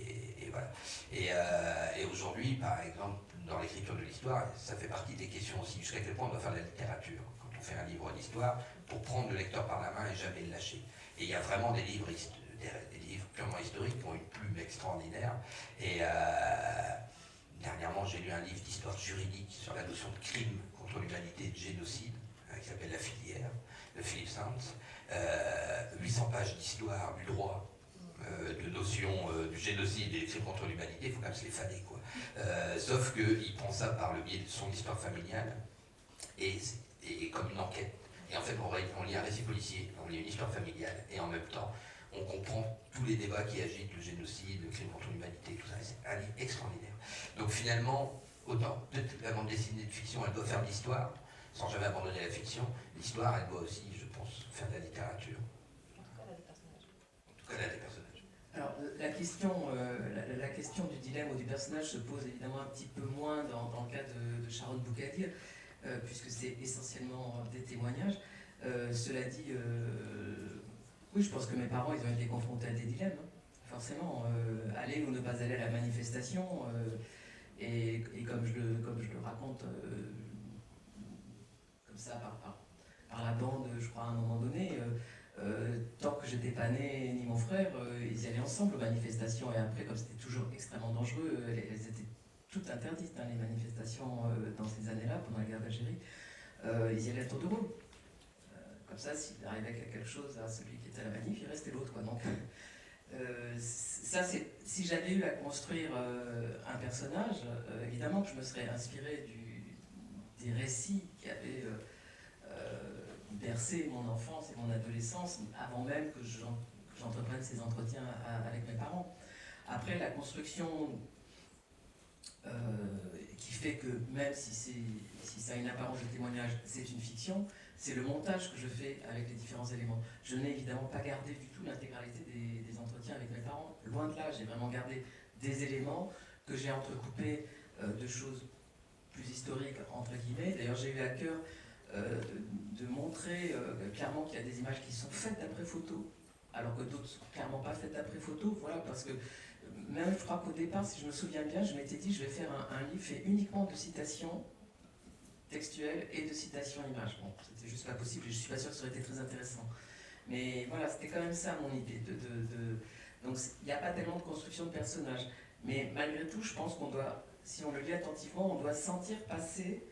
euh, et aujourd'hui, par exemple, dans l'écriture de l'histoire, ça fait partie des questions aussi, jusqu'à quel point on doit faire de la littérature. Quand on fait un livre d'histoire, pour prendre le lecteur par la main et jamais le lâcher. Et il y a vraiment des livres, des, livres purement historiques qui ont une plume extraordinaire. Et euh, dernièrement, j'ai lu un livre d'histoire juridique sur la notion de crime contre l'humanité et de génocide, hein, qui s'appelle La filière, de Philippe Sands. Euh, 800 pages d'histoire du droit, euh, de notions euh, du génocide et des crimes contre l'humanité, il faut quand même se les faner, quoi. Euh, sauf qu'il prend ça par le biais de son histoire familiale et, et comme une enquête. Et en fait, on, lit un récit policier, on lit une histoire familiale, et en même temps, on comprend tous les débats qui agitent le génocide, le crime contre l'humanité, tout ça. C'est un livre extraordinaire. Donc finalement, autant peut-être la bande dessinée de fiction, elle doit faire de l'histoire, sans jamais abandonner la fiction. L'histoire, elle doit aussi, je pense, faire de la littérature. En tout cas, là, des personnages. En tout cas, là, des personnages. Alors, la question, euh, la, question du dilemme ou du personnage se pose évidemment un petit peu moins dans, le cas de, de Sharon Boukadir, euh, puisque c'est essentiellement des témoignages. Euh, cela dit, euh, oui, je pense que mes parents, ils ont été confrontés à des dilemmes, hein. forcément. euh, aller ou ne pas aller à la manifestation, euh, et, et comme, je le, comme je le raconte, euh, comme ça, par, par, par la bande, je crois, à un moment donné, euh, tant que j'étais pas né, ni mon frère, euh, ils allaient ensemble aux manifestations. Et après, comme c'était toujours extrêmement dangereux, euh, elles, étaient toutes interdites, hein, les manifestations euh, dans ces années-là, pendant la guerre d'Algérie. Ils y allaient à tour de comme ça, s'il arrivait quelque chose à celui qui était à la manif, il restait l'autre. Donc, ça, si j'avais eu à construire un personnage, évidemment que je me serais inspiré des récits qui avaient bercé mon enfance et mon adolescence avant même que j'en- que j'entreprenne ces entretiens avec mes parents. Après, la construction euh, qui fait que même si, ça a une apparence de témoignage, c'est une fiction, c'est le montage que je fais avec les différents éléments. Je n'ai évidemment pas gardé du tout l'intégralité des, entretiens avec mes parents. Loin de là, j'ai vraiment gardé des éléments que j'ai entrecoupés euh, de choses plus historiques, entre guillemets. D'ailleurs, j'ai eu à cœur de, de montrer euh, clairement qu'il y a des images qui sont faites d'après photo, alors que d'autres sont clairement pas faites d'après photo. Voilà, parce que euh, même je crois qu'au départ, si je me souviens bien, je m'étais dit je vais faire un, livre fait uniquement de citations textuelles et de citations images. Bon, c'était juste pas possible et je suis pas sûre que ça aurait été très intéressant. Mais voilà, c'était quand même ça mon idée. De, de- Donc il n'y a pas tellement de construction de personnages. Mais malgré tout, je pense qu'on doit, si on le lit attentivement, on doit sentir passer euh,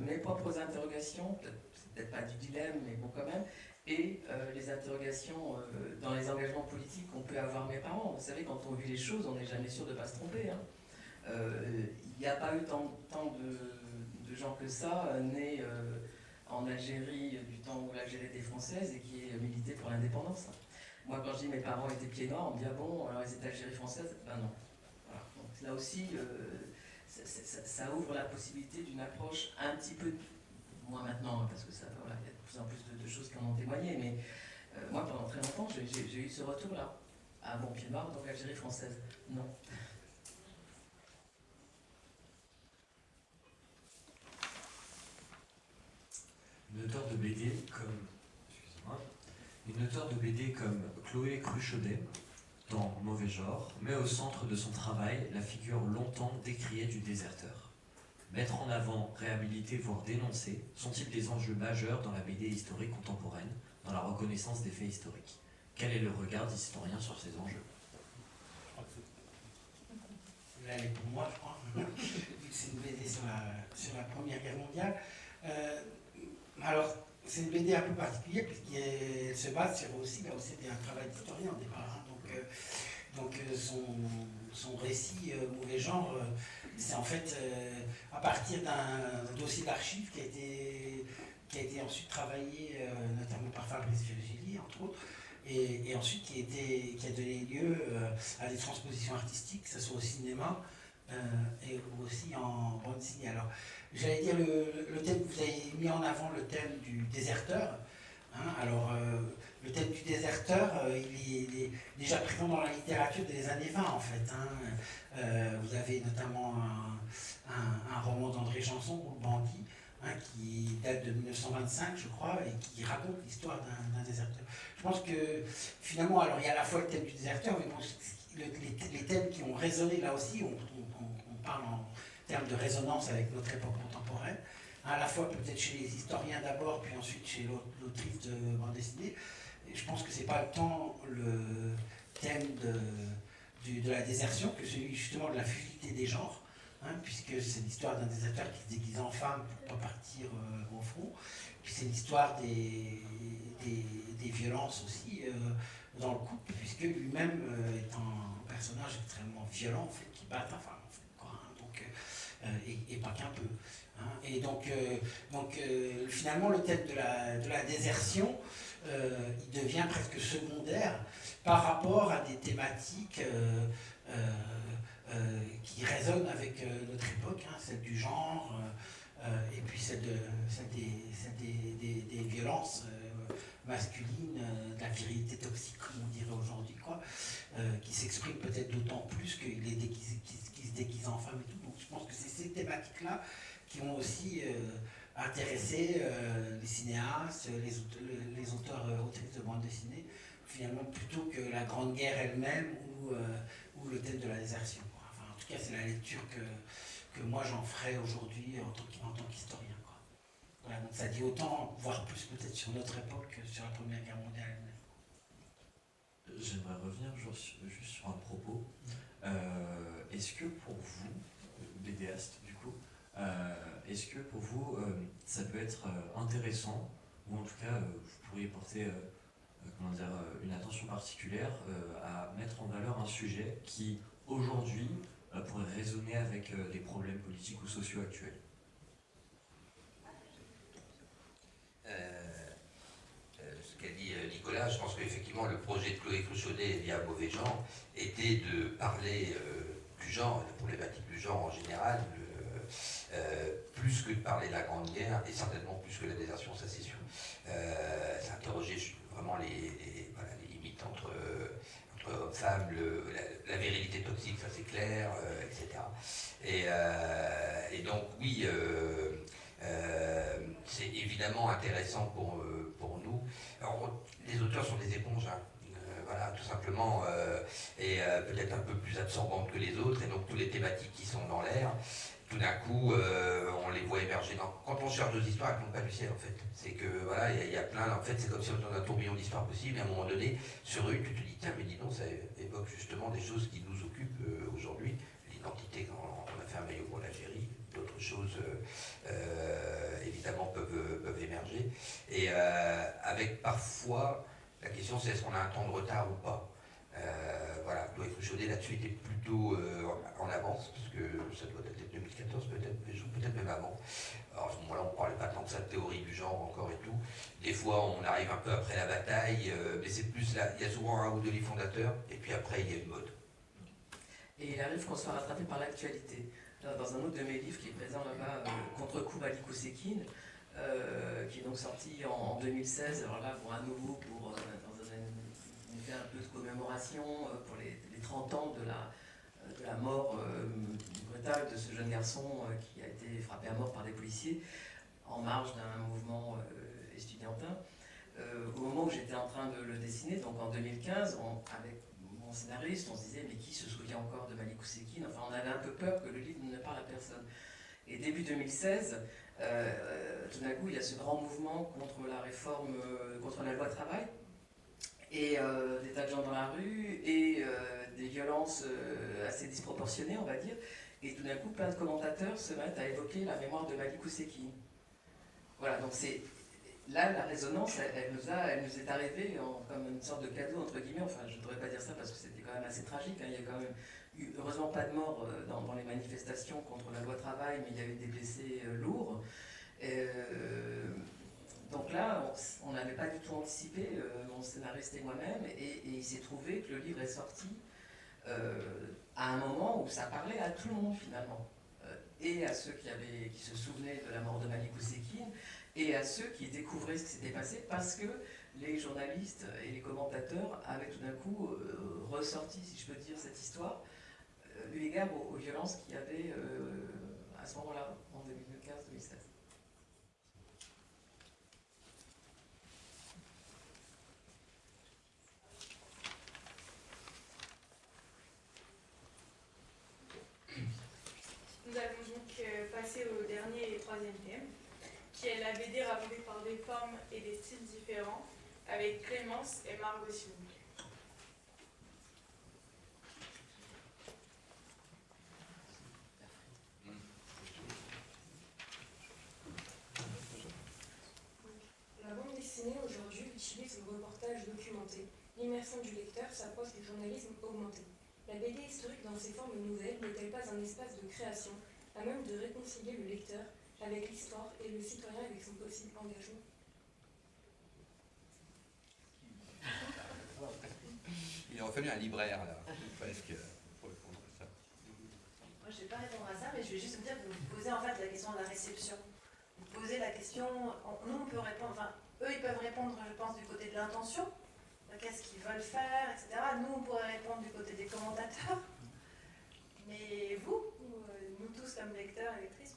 mes propres interrogations, peut-être pas du dilemme, mais bon quand même, et euh, les interrogations euh, dans les engagements politiques qu'on peut avoir mes parents. Vous savez, quand on vit les choses, on n'est jamais sûr de ne pas se tromper. hein. Euh, Il n'y a pas eu tant, de, gens que ça euh, nés euh, en Algérie euh, du temps où l'Algérie était française et qui est milité pour l'indépendance. Moi, quand je dis mes parents étaient pieds noirs, on me dit ah bon, alors ils étaient Algérie française? Ben non. Là aussi, euh, ça, ouvre la possibilité d'une approche un petit peu, moins maintenant, hein, parce que ça, voilà, il y a de plus en plus de, choses qui en ont témoigné, mais euh, moi pendant très longtemps, j'ai eu ce retour-là. Ah bon, pied noir, donc Algérie française. Non. Une auteure de BD comme. Excusez-moi. Une auteure de BD comme Chloé Cruchaudet, dans Mauvais genre, met au centre de son travail la figure longtemps décriée du déserteur. Mettre en avant, réhabiliter, voire dénoncer sont-ils des enjeux majeurs dans la BD historique contemporaine, dans la reconnaissance des faits historiques Quel est le regard des historiens sur ces enjeux? Là, elle est pour moi, je crois. Que c'est une BD sur la, Première Guerre mondiale. Euh, alors, c'est une BD un peu particulière puisqu'elle se base sur aussi, là aussi, un travail d'historien au départ. Hein. donc, euh, son, son récit Mauvais genre, c'est en fait à partir d'un dossier d'archives qui a été qui a été ensuite travaillé notamment par Fabrice Virgili, entre autres, et, ensuite qui, était, qui a donné lieu à des transpositions artistiques, que ce soit au cinéma et aussi en bande. Alors, j'allais dire le, thème, vous avez mis en avant le thème du déserteur. Hein. alors, le thème du déserteur, euh, il, est, déjà présent dans la littérature des années 20 en fait. Hein. Euh, vous avez notamment un, roman d'André Janson, Bandit, hein, qui date de 1925 je crois, et qui raconte l'histoire d'un déserteur. Je pense que finalement, alors il y a à la fois le thème du déserteur, mais les, thèmes qui ont résonné là aussi, on, parle en termes de résonance avec notre époque contemporaine, à la fois peut-être chez les historiens d'abord, puis ensuite chez l'autrice de bande dessinée, je pense que c'est pas tant le thème de, de, la désertion que celui justement de la fluidité des genres, hein, puisque c'est l'histoire d'un déserteur qui se déguise en femme pour pas partir euh, au front, puis c'est l'histoire des, des, violences aussi euh, dans le couple, puisque lui-même euh, est un personnage extrêmement violent, en fait, qui bat ta femme, en fait, quoi, hein, donc, et, pas qu'un peu. Et donc, donc finalement, le thème de la, de la désertion, euh, il devient presque secondaire par rapport à des thématiques euh, euh, qui résonnent avec notre époque, hein, celle du genre, et puis celle, de, des, des, violences masculines, de la virilité toxique, comme on dirait aujourd'hui, quoi, qui s'exprime peut-être d'autant plus qu'il est déguisé, se déguise en femme et tout. Donc je pense que c'est ces thématiques-là qui ont aussi intéresser euh, les cinéastes, les, les auteurs euh, autrices de bande dessinée, finalement plutôt que la Grande Guerre elle-même ou, euh, ou, le thème de la désertion. Enfin, en tout cas, c'est la lecture que, que moi j'en ferai aujourd'hui en tant qu'historien. Voilà, donc ça dit autant, voire plus peut-être sur notre époque que sur la Première Guerre mondiale elle-même. J'aimerais revenir juste sur un propos. Est-ce que pour vous, BDaste est-ce que pour vous, euh, ça peut être euh, intéressant, ou en tout cas, euh, vous pourriez porter comment dire, une attention particulière à mettre en valeur un sujet qui, aujourd'hui, pourrait résonner avec des problèmes politiques ou sociaux actuels? Ce qu'a dit Nicolas, je pense qu'effectivement le projet de Chloé Cruchonnet via Mauvais Genre était de parler du genre, de la problématique du genre en général, euh, plus que de parler de la Grande Guerre, et certainement plus que la désertion, ça c'est sûr. Euh, S'interroger vraiment les, limites entre, entre hommes-femmes, la, virilité toxique, ça c'est clair, euh, etc. Et, donc oui, c'est évidemment intéressant pour, pour nous. les auteurs sont des éponges. Hein. voilà, tout simplement, et peut-être un peu plus absorbantes que les autres, et donc toutes les thématiques qui sont dans l'air, tout d'un coup, euh, on les voit émerger. quand on cherche des histoires, elles ne pas du ciel, en fait. C'est que, voilà, il y, a plein, en fait, c'est comme si on avait un tourbillon d'histoires possibles, et à un moment donné, sur une, tu te dis, tiens, mais dis donc, ça évoque justement des choses qui nous occupent euh, aujourd'hui. L'identité, quand on a fait un maillot pour l'Algérie, d'autres choses, euh, évidemment, peuvent émerger. Et avec parfois, la question, c'est est-ce qu'on a un temps de retard ou pas? Voilà, Chloé Cruchaudet là-dessus était plutôt en avance, parce que ça doit être 2014 peut-être, peut-être même avant. Alors à ce moment-là, on ne parlait pas tant de sa théorie du genre encore et tout. Des fois, on arrive un peu après la bataille, euh, mais c'est plus là, il y a souvent un ou deux livres fondateurs, et puis après, il y a une mode. Et il arrive qu'on soit rattrapé par l'actualité. Dans un autre de mes livres qui est présent là-bas, euh, Contre-coup Malikou Sekine, euh, qui est donc sorti en, 2016, alors là, pour à nouveau, pour, un, peu de commémoration pour les, les 30 ans de la, de la mort de ce jeune garçon euh, qui a été frappé à mort par des policiers en marge d'un mouvement euh, estudiantin. Euh, au moment où j'étais en train de le dessiner, donc en 2015, avec mon scénariste, on se disait mais qui se souvient encore de Malik Ousekine Enfin, on avait un peu peur que le livre ne parle à personne. Et début 2016, tout d'un coup, il y a ce grand mouvement contre la réforme, contre la loi travail, et des tas de gens dans la rue, et des violences assez disproportionnées, on va dire. Et tout d'un coup, plein de commentateurs se mettent à évoquer la mémoire de Malik Ousekine. Voilà, donc c'est là, la résonance, elle, nous, a, elle nous est arrivée comme une sorte de cadeau, entre guillemets. Enfin, je ne devrais pas dire ça parce que c'était quand même assez tragique. Hein. Il y a quand même eu, heureusement, pas de mort euh, dans, les manifestations contre la loi travail, mais il y a eu des blessés euh, lourds. Donc là, on n'avait pas du tout anticipé, mon scénariste et moi-même, et, il s'est trouvé que le livre est sorti à un moment où ça parlait à tout le monde finalement. Et à ceux qui, se souvenaient de la mort de Malik Oussekine, et à ceux qui découvraient ce qui s'était passé parce que les journalistes et les commentateurs avaient tout d'un coup euh, ressorti, si je peux dire, cette histoire, euh, eu égard aux, violences qu'il y avait euh, à ce moment-là, en 2015-2016. Nous allons donc passer au dernier et troisième thème qui est la BD racontée par des formes et avec Clémence et Margot Sioux. La bande dessinée aujourd'hui utilise le reportage documenté. L'immersion du lecteur s'approche du journalisme augmenté. La BD historique dans ses formes nouvelles n'est-elle pas un espace de création à même de réconcilier le lecteur avec l'histoire et le citoyen avec son possible engagement? Il aurait fallu un libraire, là, presque, pour répondre à ça. Moi, je ne vais pas répondre à ça, mais je vais juste vous dire que vous posez en fait la question de la réception. Vous posez la question, nous on peut répondre, enfin, eux ils peuvent répondre, je pense, du côté de l'intention, qu'est-ce qu'ils veulent faire, etc. Nous on pourrait répondre du côté des commentateurs. Mais vous, euh, nous tous comme lecteurs et lectrices,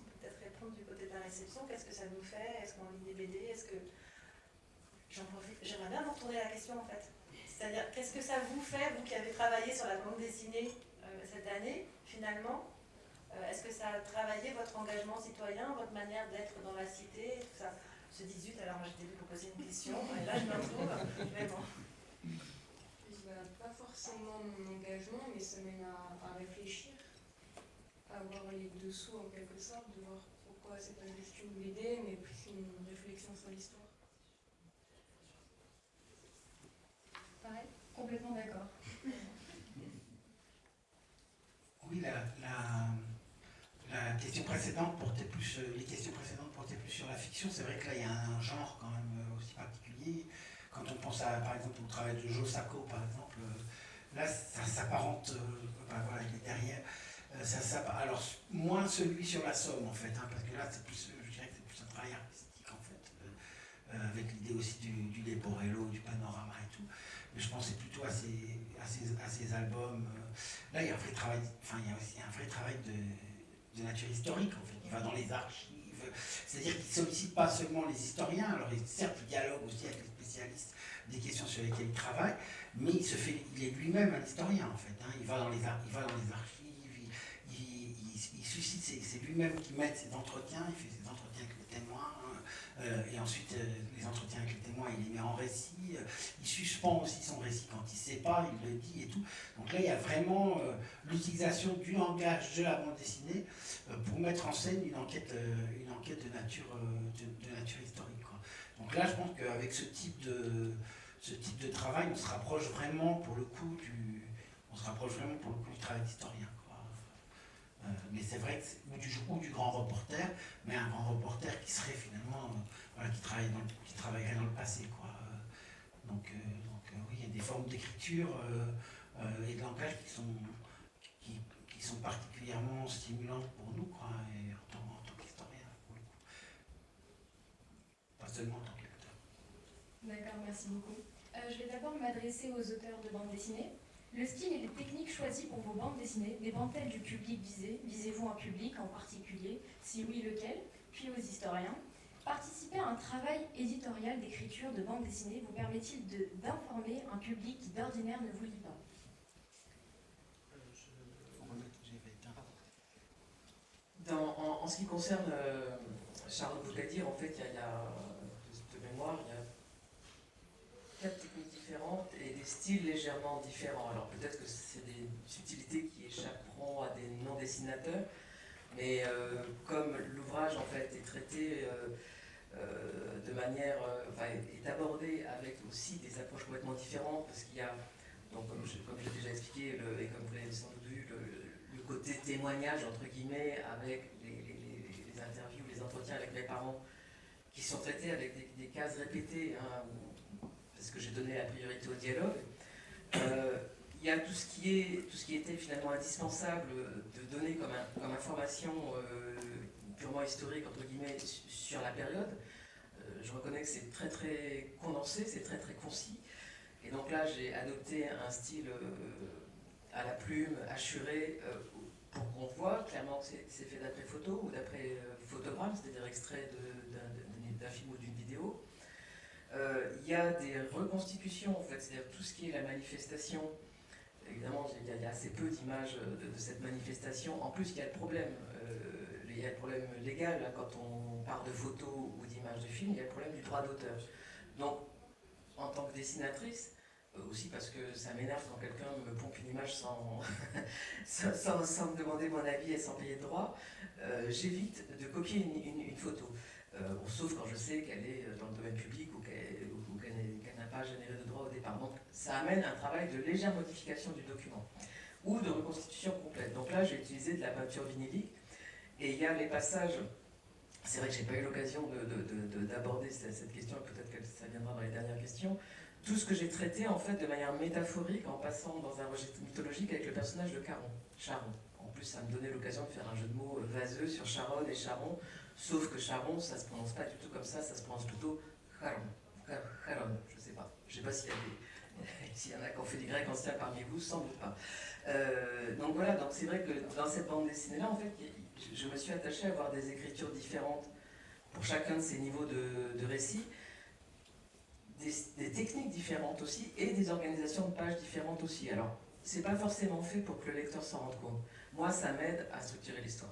du côté de la réception, qu'est-ce que ça nous fait? Est-ce qu'on lit des BD Est-ce que. J'aimerais bien vous retourner la question en fait. C'est-à-dire, qu'est-ce que ça vous fait, vous qui avez travaillé sur la bande dessinée euh, cette année, finalement euh, Est-ce que ça a travaillé votre engagement citoyen, votre manière d'être dans la cité, tout ça? Ce 18, alors j'étais venu pour poser une question, et là je me retrouve, vraiment. Pas forcément mon engagement, mais ça mène à, réfléchir, à avoir les dessous en quelque sorte, de voir c'est pas juste une BD, mais plus une réflexion sur l'histoire. Pareil, complètement d'accord. Oui, la, la, question précédente portait plus, euh, les questions précédentes portaient plus sur la fiction. C'est vrai que là, il y a un genre quand même euh, aussi particulier. Quand on pense à, par exemple, au travail de Joe Sacco, par exemple, euh, là, ça s'apparente, voilà, il est derrière euh, ça, alors, moins celui sur la somme, en fait, hein, parce que là, c'est plus, je dirais que c'est plus un travail artistique, en fait, avec l'idée aussi du, du leporello, du panorama et tout. Je pensais plutôt à ces, à ces, albums. là, il y a un vrai travail, enfin, il y a aussi un vrai travail de, de nature historique, en fait. Il va dans les archives, c'est-à-dire qu'il ne sollicite pas seulement les historiens, alors certes, il dialogue aussi avec les spécialistes des questions sur lesquelles il travaille, mais il, se fait, il est lui-même un historien, en fait. Hein. Il, va dans les, il va dans les archives c'est lui-même qui met ses entretiens, il fait ses entretiens avec les témoins, euh, et ensuite euh, les entretiens avec les témoins, il les met en récit, euh, il suspend aussi son récit quand il ne sait pas, il le dit et tout. Donc là, il y a vraiment l'utilisation du langage de la bande dessinée pour mettre en scène une enquête, une enquête de, nature, de, nature historique. Donc là, je pense qu'avec ce type de ce type de travail, on se rapproche vraiment pour le coup du, on se rapproche vraiment pour le coup du travail d'historien. Euh, mais c'est vrai que ou du, ou du grand reporter, mais un grand reporter qui serait finalement, euh, voilà, qui, travaille dans qui travaillerait dans le passé. Quoi. donc, euh, donc oui, il y a des formes d'écriture et de langage qui sont, qui, qui, sont particulièrement stimulantes pour nous, quoi, et en tant, tant qu'historien, pour le coup. Pas seulement en tant que lecteur. D'accord, merci beaucoup. je vais d'abord m'adresser aux auteurs de bande dessinée. Le style et les techniques choisies pour vos bandes dessinées dépendent-elles du public visé Visez-vous un public en particulier Si oui, lequel Puis aux historiens. Participer à un travail éditorial d'écriture de bande dessinée vous permet-il d'informer un public qui d'ordinaire ne vous lit pas? En, ce qui concerne euh, Charles Boucadir, en fait, il y, a, de mémoire, il y a quatre techniques et des styles légèrement différents. Alors peut-être que c'est des subtilités qui échapperont à des non-dessinateurs, mais euh, comme l'ouvrage en fait est traité euh, de manière, enfin, est abordé avec aussi des approches complètement différentes, parce qu'il y a, donc, comme je, déjà expliqué, et comme vous l'avez sans doute vu, le, côté témoignage, entre guillemets, avec les, les, les, interviews, les entretiens avec mes parents, qui sont traités avec des, cases répétées, hein, que j'ai donné la priorité au dialogue. Euh, il y a tout ce, qui est, tout ce qui était finalement indispensable de donner comme, comme information euh, purement historique, entre guillemets, sur la période. Euh, je reconnais que c'est très très condensé, c'est très très concis. Et donc là, j'ai adopté un style à la plume, assuré, pour qu'on voit clairement que c'est fait d'après photo ou d'après photogramme, c'est-à-dire extrait d'un film ou d'une vidéo. Euh, il y a des reconstitutions, c'est-à-dire tout ce qui est la manifestation. Évidemment, il y a, assez peu d'images de, de, cette manifestation. En plus, il y a le problème, euh, il y a le problème légal, hein, quand on parle de photos ou d'images de films, il y a le problème du droit d'auteur. Donc, en tant que dessinatrice, euh, aussi parce que ça m'énerve quand quelqu'un me pompe une image sans, sans, me demander mon avis et sans payer de droit, euh, j'évite de copier une photo. Euh, sauf quand je sais qu'elle est dans le domaine public ou qu'elle qu n'a pas généré de droit au départ. Donc ça amène un travail de légère modification du document ou de reconstitution complète. Donc là, j'ai utilisé de la peinture vinylique et il y a les passages. C'est vrai que j'ai pas eu l'occasion d'aborder cette question, peut-être que ça viendra dans les dernières questions. Tout ce que j'ai traité en fait de manière métaphorique en passant dans un registre mythologique avec le personnage de Caron, Charon. En plus, ça me donnait l'occasion de faire un jeu de mots vaseux sur Charon et Charon, Sauf que Charon, ça se prononce pas du tout comme ça, ça se prononce plutôt Charon. Charon, je sais pas. Je sais pas s'il y, a des, s'il y en a qui ont fait du grec ancien parmi vous, sans doute pas. Euh, donc voilà, donc c'est vrai que dans cette bande dessinée-là, en fait, je me suis attachée à avoir des écritures différentes pour chacun de ces niveaux de, de récit, des, des, techniques différentes aussi, et des organisations de pages différentes aussi. Alors, c'est pas forcément fait pour que le lecteur s'en rende compte. Moi, ça m'aide à structurer l'histoire.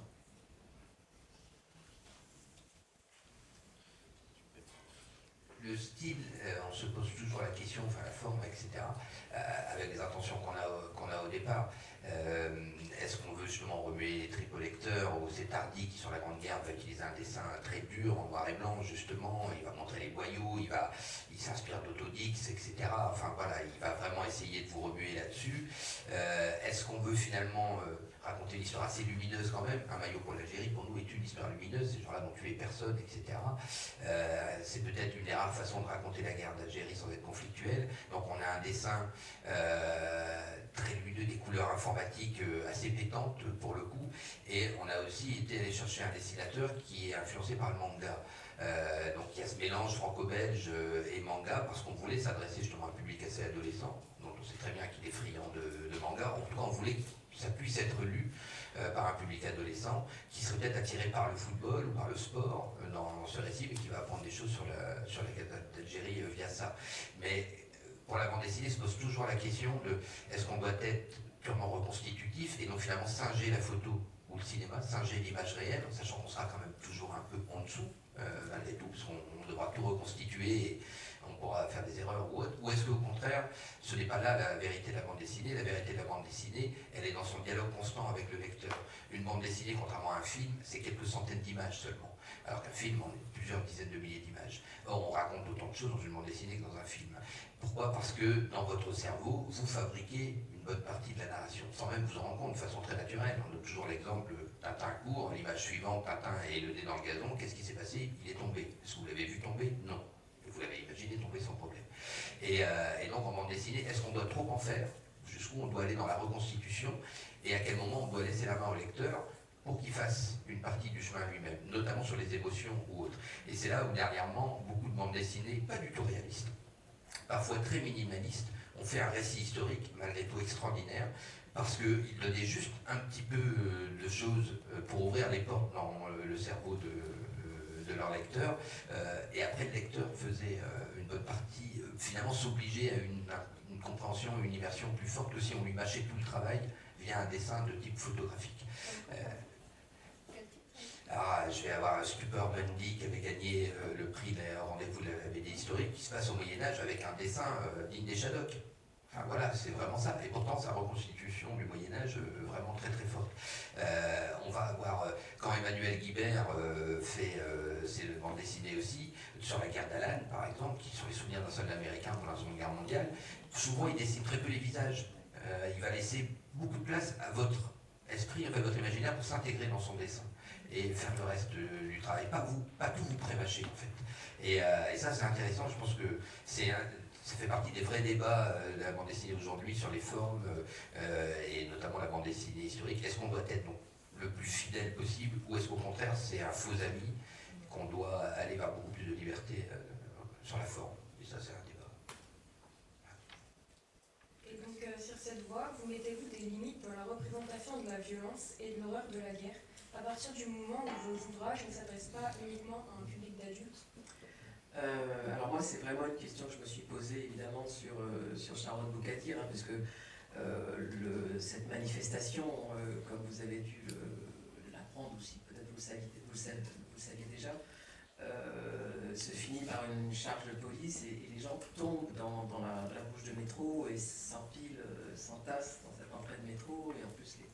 Le style, euh, on se pose toujours la question, enfin la forme, etc., euh, avec les intentions qu'on a, a au départ. Euh, Est-ce qu'on veut justement remuer les tripes au lecteur, ou c'est Tardy qui sur la Grande Guerre va utiliser un dessin très dur, en noir et blanc, justement, il va montrer les boyaux, il, va, il s'inspire d'Autodix, etc. Enfin voilà, il va vraiment essayer de vous remuer là-dessus. Est-ce qu'on veut finalement raconter une histoire assez lumineuse quand même. Un maillot pour l'Algérie, pour nous, est une histoire lumineuse. Ces gens-là n'ont tué personne, etc. Euh, c'est peut-être une des rares façons de raconter la guerre d'Algérie sans être conflictuelle. Donc on a un dessin euh, très lumineux, des couleurs informatiques euh, assez pétantes pour le coup. Et on a aussi été allé chercher un dessinateur qui est influencé par le manga. Donc il y a ce mélange franco-belge et manga parce qu'on voulait s'adresser justement à un public assez adolescent, dont on sait très bien qu'il est friand de, de manga. En tout cas, on voulait ça puisse être lu euh, par un public adolescent qui serait peut-être attiré par le football ou par le sport euh, dans ce récit, mais qui va apprendre des choses sur la, sur la d'Algérie euh, via ça. Mais pour la bande dessinée, se pose toujours la question de est-ce qu'on doit être purement reconstitutif et donc finalement singer la photo ou le cinéma, singer l'image réelle, sachant qu'on sera quand même toujours un peu en dessous, malgré tout, parce qu'on devra tout reconstituer et, on pourra faire des erreurs ou autre, ou est-ce qu'au contraire, ce n'est pas là la vérité de la bande dessinée, la vérité de la bande dessinée, elle est dans son dialogue constant avec le lecteur. Une bande dessinée, contrairement à un film, c'est quelques centaines d'images seulement, alors qu'un film, on est plusieurs dizaines de milliers d'images. Or, on raconte autant de choses dans une bande dessinée que dans un film. Pourquoi? Parce que dans votre cerveau, vous fabriquez une bonne partie de la narration, sans même vous en rendre compte de façon très naturelle. On donne toujours l'exemple Tintin court, l'image suivante, Tintin est le nez dans le gazon, qu'est-ce qui s'est passé? Il est tombé. Est-ce que vous l'avez vu tomber? Non vous l'avez imaginé, tomber sans problème. Et, euh, donc en bande dessinée, est-ce qu'on doit trop en faire? Jusqu'où on doit aller dans la reconstitution? Et à quel moment on doit laisser la main au lecteur pour qu'il fasse une partie du chemin lui-même, notamment sur les émotions ou autres? Et c'est là où dernièrement, beaucoup de bandes dessinées, pas du tout réalistes, parfois très minimalistes, ont fait un récit historique malgré tout extraordinaire, parce qu'ils donnaient juste un petit peu de choses euh, pour ouvrir les portes dans le cerveau de, de leur lecteur, euh, et après le lecteur faisait euh, une bonne partie, euh, finalement s'obligeait à une, une, compréhension, une immersion plus forte que si on lui mâchait tout le travail via un dessin de type photographique. Alors, je vais avoir Stupor Bundy qui avait gagné le prix des rendez-vous de la BD historique qui se passe au Moyen-Âge avec un dessin digne des Shadocks. Enfin voilà, c'est vraiment ça. Et pourtant, sa reconstitution du Moyen-Âge vraiment très très forte. Euh, on va avoir, euh, quand Emmanuel Guibert euh, fait euh, ses bandes dessinées aussi, sur la guerre d'Alan par exemple, qui sont les souvenirs d'un soldat américain pendant la Seconde Guerre mondiale, souvent il dessine très peu les visages. Euh, il va laisser beaucoup de place à votre esprit, fait, votre imaginaire pour s'intégrer dans son dessin et faire le reste du travail, pas, vous, pas tout vous prémâcher en fait. Et, euh, et ça c'est intéressant, je pense que c'est ça fait partie des vrais débats euh, de la bande dessinée aujourd'hui sur les formes, euh, et notamment la bande dessinée historique. Est-ce qu'on doit être donc, le plus fidèle possible, ou est-ce qu'au contraire c'est un faux ami, qu'on doit aller vers beaucoup plus de liberté euh, sur la forme? Et ça c'est un débat. Et donc, sur cette voie, vous mettez-vous des limites dans la représentation de la violence et de l'horreur de la guerre, à partir du moment où vos ouvrages ne s'adressent pas uniquement à un public d'adultes Euh, alors moi, c'est vraiment une question que je me suis posée évidemment sur, euh, sur Sharon hein, parce que euh, cette manifestation, euh, comme vous avez dû l'apprendre aussi, peut-être vous vous le saviez, déjà, se finit par une charge de police et, les gens tombent dans, dans la, la bouche de métro et s'empilent, s'entassent dans cette entrée de métro et en plus les,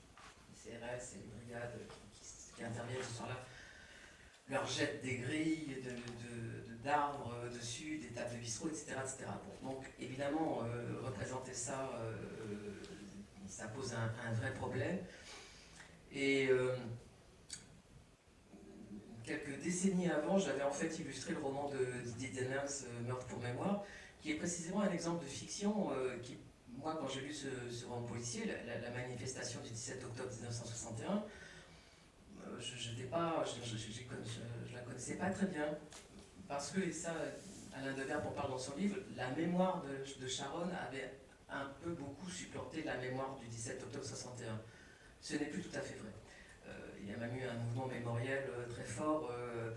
CRS et les brigades qui, interviennent ce soir-là leur jettent des grilles de- d'arbres dessus, des tables de bistrot, etc. etc. Donc évidemment, euh, représenter ça, euh, ça pose un, vrai problème. Et euh, quelques décennies avant, j'avais en fait illustré le roman de Didier euh, Meurtre pour mémoire, qui est précisément un exemple de fiction euh, qui, moi, quand j'ai lu ce, roman policier, la, manifestation du 17 octobre 1961, euh, je, je, je- je la connaissais pas très bien. Parce que, et ça, Alain Deverbe en parle dans son livre, la mémoire de, de Sharon avait un peu beaucoup supplanté la mémoire du 17 octobre 61. Ce n'est plus tout à fait vrai. Euh, il y a même eu un mouvement mémoriel euh, très fort euh,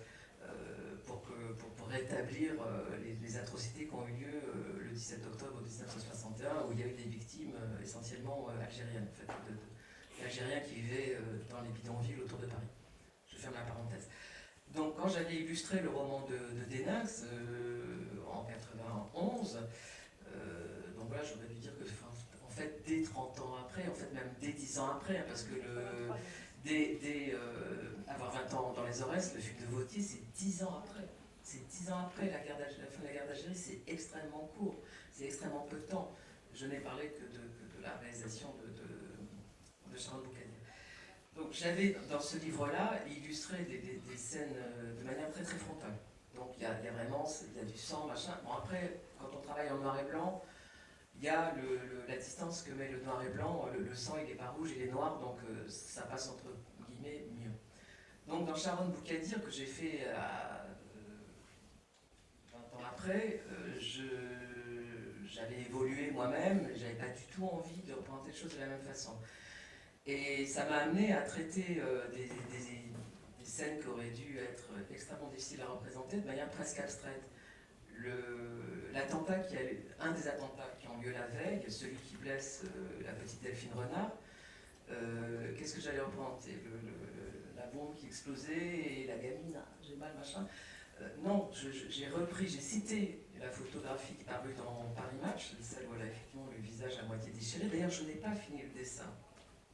pour, pour- rétablir les, atrocités qui ont eu lieu le 17 octobre 1961, où il y a eu des victimes essentiellement algériennes, en d'Algériens qui vivaient dans les bidonvilles autour de Paris. Je ferme la parenthèse. Donc quand j'avais illustré le roman de, de Denax euh, en 91, euh, donc voilà, j'aurais dû dire que en fait dès 30 ans après, en fait même dès 10 ans après, hein, parce que le, dès, euh, avoir 20 ans dans les Aurès, le film de Vautier, c'est 10 ans après. C'est 10 ans après la, guerre la fin de la guerre d'Algérie, c'est extrêmement court, c'est extrêmement peu de temps. Je n'ai parlé que de, de la réalisation de, Charles Boucanier. Donc j'avais dans ce livre-là illustré des, scènes euh, de manière très très frontale. Donc il y y a vraiment il y a du sang, machin. Bon après, quand on travaille en noir et blanc, il y a la distance que met le noir et blanc. Le, sang il n'est pas rouge, il est noir, donc euh, ça passe entre guillemets mieux. Donc dans Sharon Boukadir que j'ai fait à, euh, 20 ans après, j'avais évolué moi-même, j'avais pas du tout envie de représenter les choses de la même façon. Et ça m'a amené à traiter euh, des, scènes qui auraient dû être extrêmement difficiles à représenter de manière presque abstraite. L'attentat qui a eu- un des attentats qui ont lieu la veille, celui qui blesse euh, la petite Delphine Renard, euh, qu'est-ce que j'allais représenter? Le- le- La bombe qui explosait et la gamine, ah, j'ai mal, machin. Non, j'ai repris, j'ai cité la photographie qui parue dans Paris Match, celle où elle a effectivement le visage à moitié déchiré. D'ailleurs, je n'ai pas fini le dessin.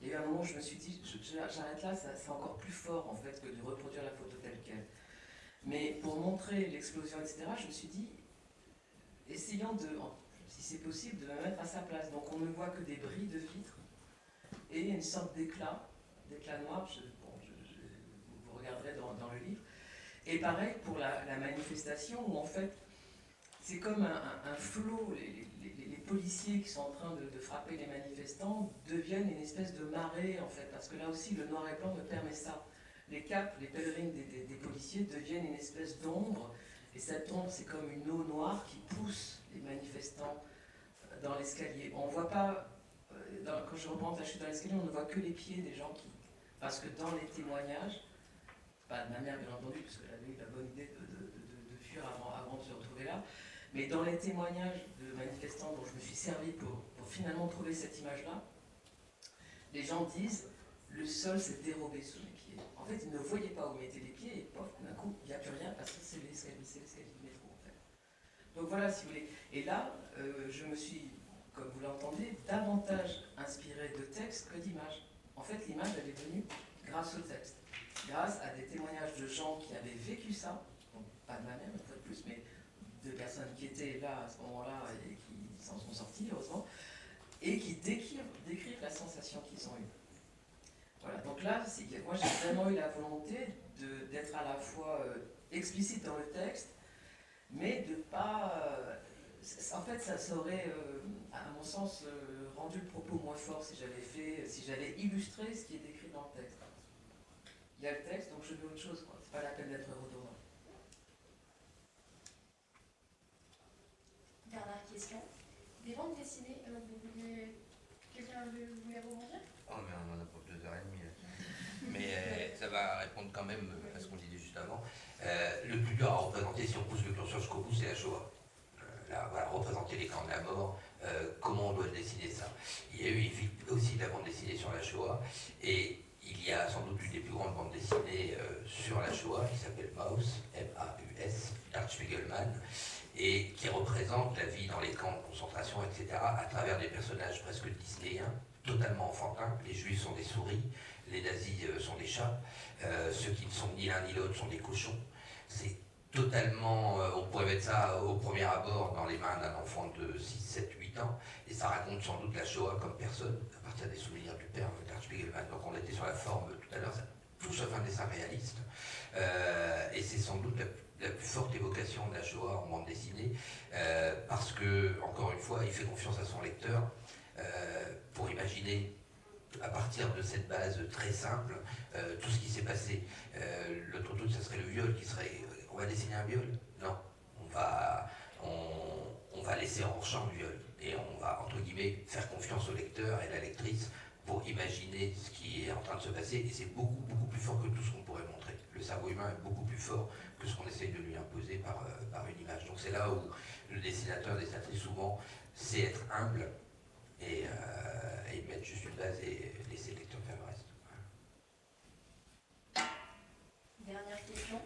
Il y a eu un moment où je me suis dit, j'arrête là, c'est encore plus fort en fait que de reproduire la photo telle qu'elle. Mais pour montrer l'explosion, etc., je me suis dit, essayant de, si c'est possible, de me mettre à sa place. Donc on ne voit que des bris de vitre et une sorte d'éclat, d'éclat noir, bon, vous- regarderez dans, le livre. Et pareil pour la, manifestation où en fait, c'est comme un, un- flot, policiers qui sont en train de, frapper les manifestants deviennent une espèce de marée en fait, parce que là aussi le noir et blanc me permet ça. Les capes, les pèlerines des, policiers deviennent une espèce d'ombre, et cette ombre c'est comme une eau noire qui pousse les manifestants euh, dans l'escalier. On voit pas, euh, quand je reprends la chute dans l'escalier, on ne voit que les pieds des gens qui... Parce que dans les témoignages, pas de ma mère bien entendu, parce qu'elle avait eu la bonne idée de, de- de- de fuir avant, avant de se retrouver là, mais dans les témoignages de manifestants dont je me suis servi pour, finalement trouver cette image-là, les gens disent le sol s'est dérobé sous mes pieds. En fait, ils ne voyaient pas où mettaient les pieds et pof, d'un coup, il n'y a plus rien parce que c'est l'escalier, c'est du métro. Donc voilà, si vous voulez. Et là, euh, je me suis, comme vous l'entendez, davantage inspiré de textes que d'images. En fait, l'image, elle est venue grâce au texte, grâce à des témoignages de gens qui avaient vécu ça, donc pas de ma mère une fois de plus, mais de personnes qui étaient là à ce moment-là et qui s'en sont sorties, heureusement, et qui décrivent, la sensation qu'ils ont eue. Voilà, donc là, moi j'ai vraiment eu la volonté d'être à la fois euh, explicite dans le texte, mais de pas... Euh, en fait, ça, aurait, euh, à mon sens, rendu le propos moins fort si j'avais fait, si j'avais illustré ce qui est décrit dans le texte. Il y a le texte, donc je veux autre chose, c'est pas la peine d'être redondant. Dernière question. Des bandes dessinées, quelqu'un voulait rebondir? Oh mais on en a pour deux heures et demie. Mais euh, ça va répondre quand même à ce qu'on disait juste avant. Euh, le plus dur à représenter, si on pousse le curseur jusqu'au bout, c'est la Shoah. Euh, là, voilà, représenter les camps de la mort, comment on doit dessiner ça. Il y a eu aussi de la bande dessinée sur la Shoah, et il y a sans doute une des plus grandes bandes dessinées sur la Shoah, qui s'appelle Maus, M-A-U-S, Art Spiegelman, et qui représente la vie dans les camps de concentration, etc., à travers des personnages presque disnéens, totalement enfantins. Les juifs sont des souris, les nazis euh, sont des chats, euh, ceux qui ne sont ni l'un ni l'autre sont des cochons. C'est totalement, euh, on pourrait mettre ça au premier abord dans les mains d'un enfant de 6, 7, 8 ans, et ça raconte sans doute la Shoah comme personne, à partir des souvenirs du père Spiegelman. Donc on était sur la forme tout à l'heure, tout sauf un dessin réaliste. et c'est sans doute la, plus forte évocation de la Shoah en bande dessinée, parce que, encore une fois, il fait confiance à son lecteur pour imaginer à partir de cette base très simple, euh, tout ce qui s'est passé. Euh, L'autre truc, ça serait le viol qui serait... On va dessiner un viol? Non. On va, on, va laisser en champ le viol. Et on va, entre guillemets, faire confiance au lecteur et à la lectrice pour imaginer ce qui est en train de se passer. Et c'est beaucoup, beaucoup plus fort que tout ce qu'on pourrait montrer. Le cerveau humain est beaucoup plus fort ce qu'on essaye de lui imposer par, euh, par une image. Donc c'est là où le dessinateur, dessinatrice, souvent, c'est être humble et, euh, mettre juste une base et laisser le lecteur faire le reste. Dernière question.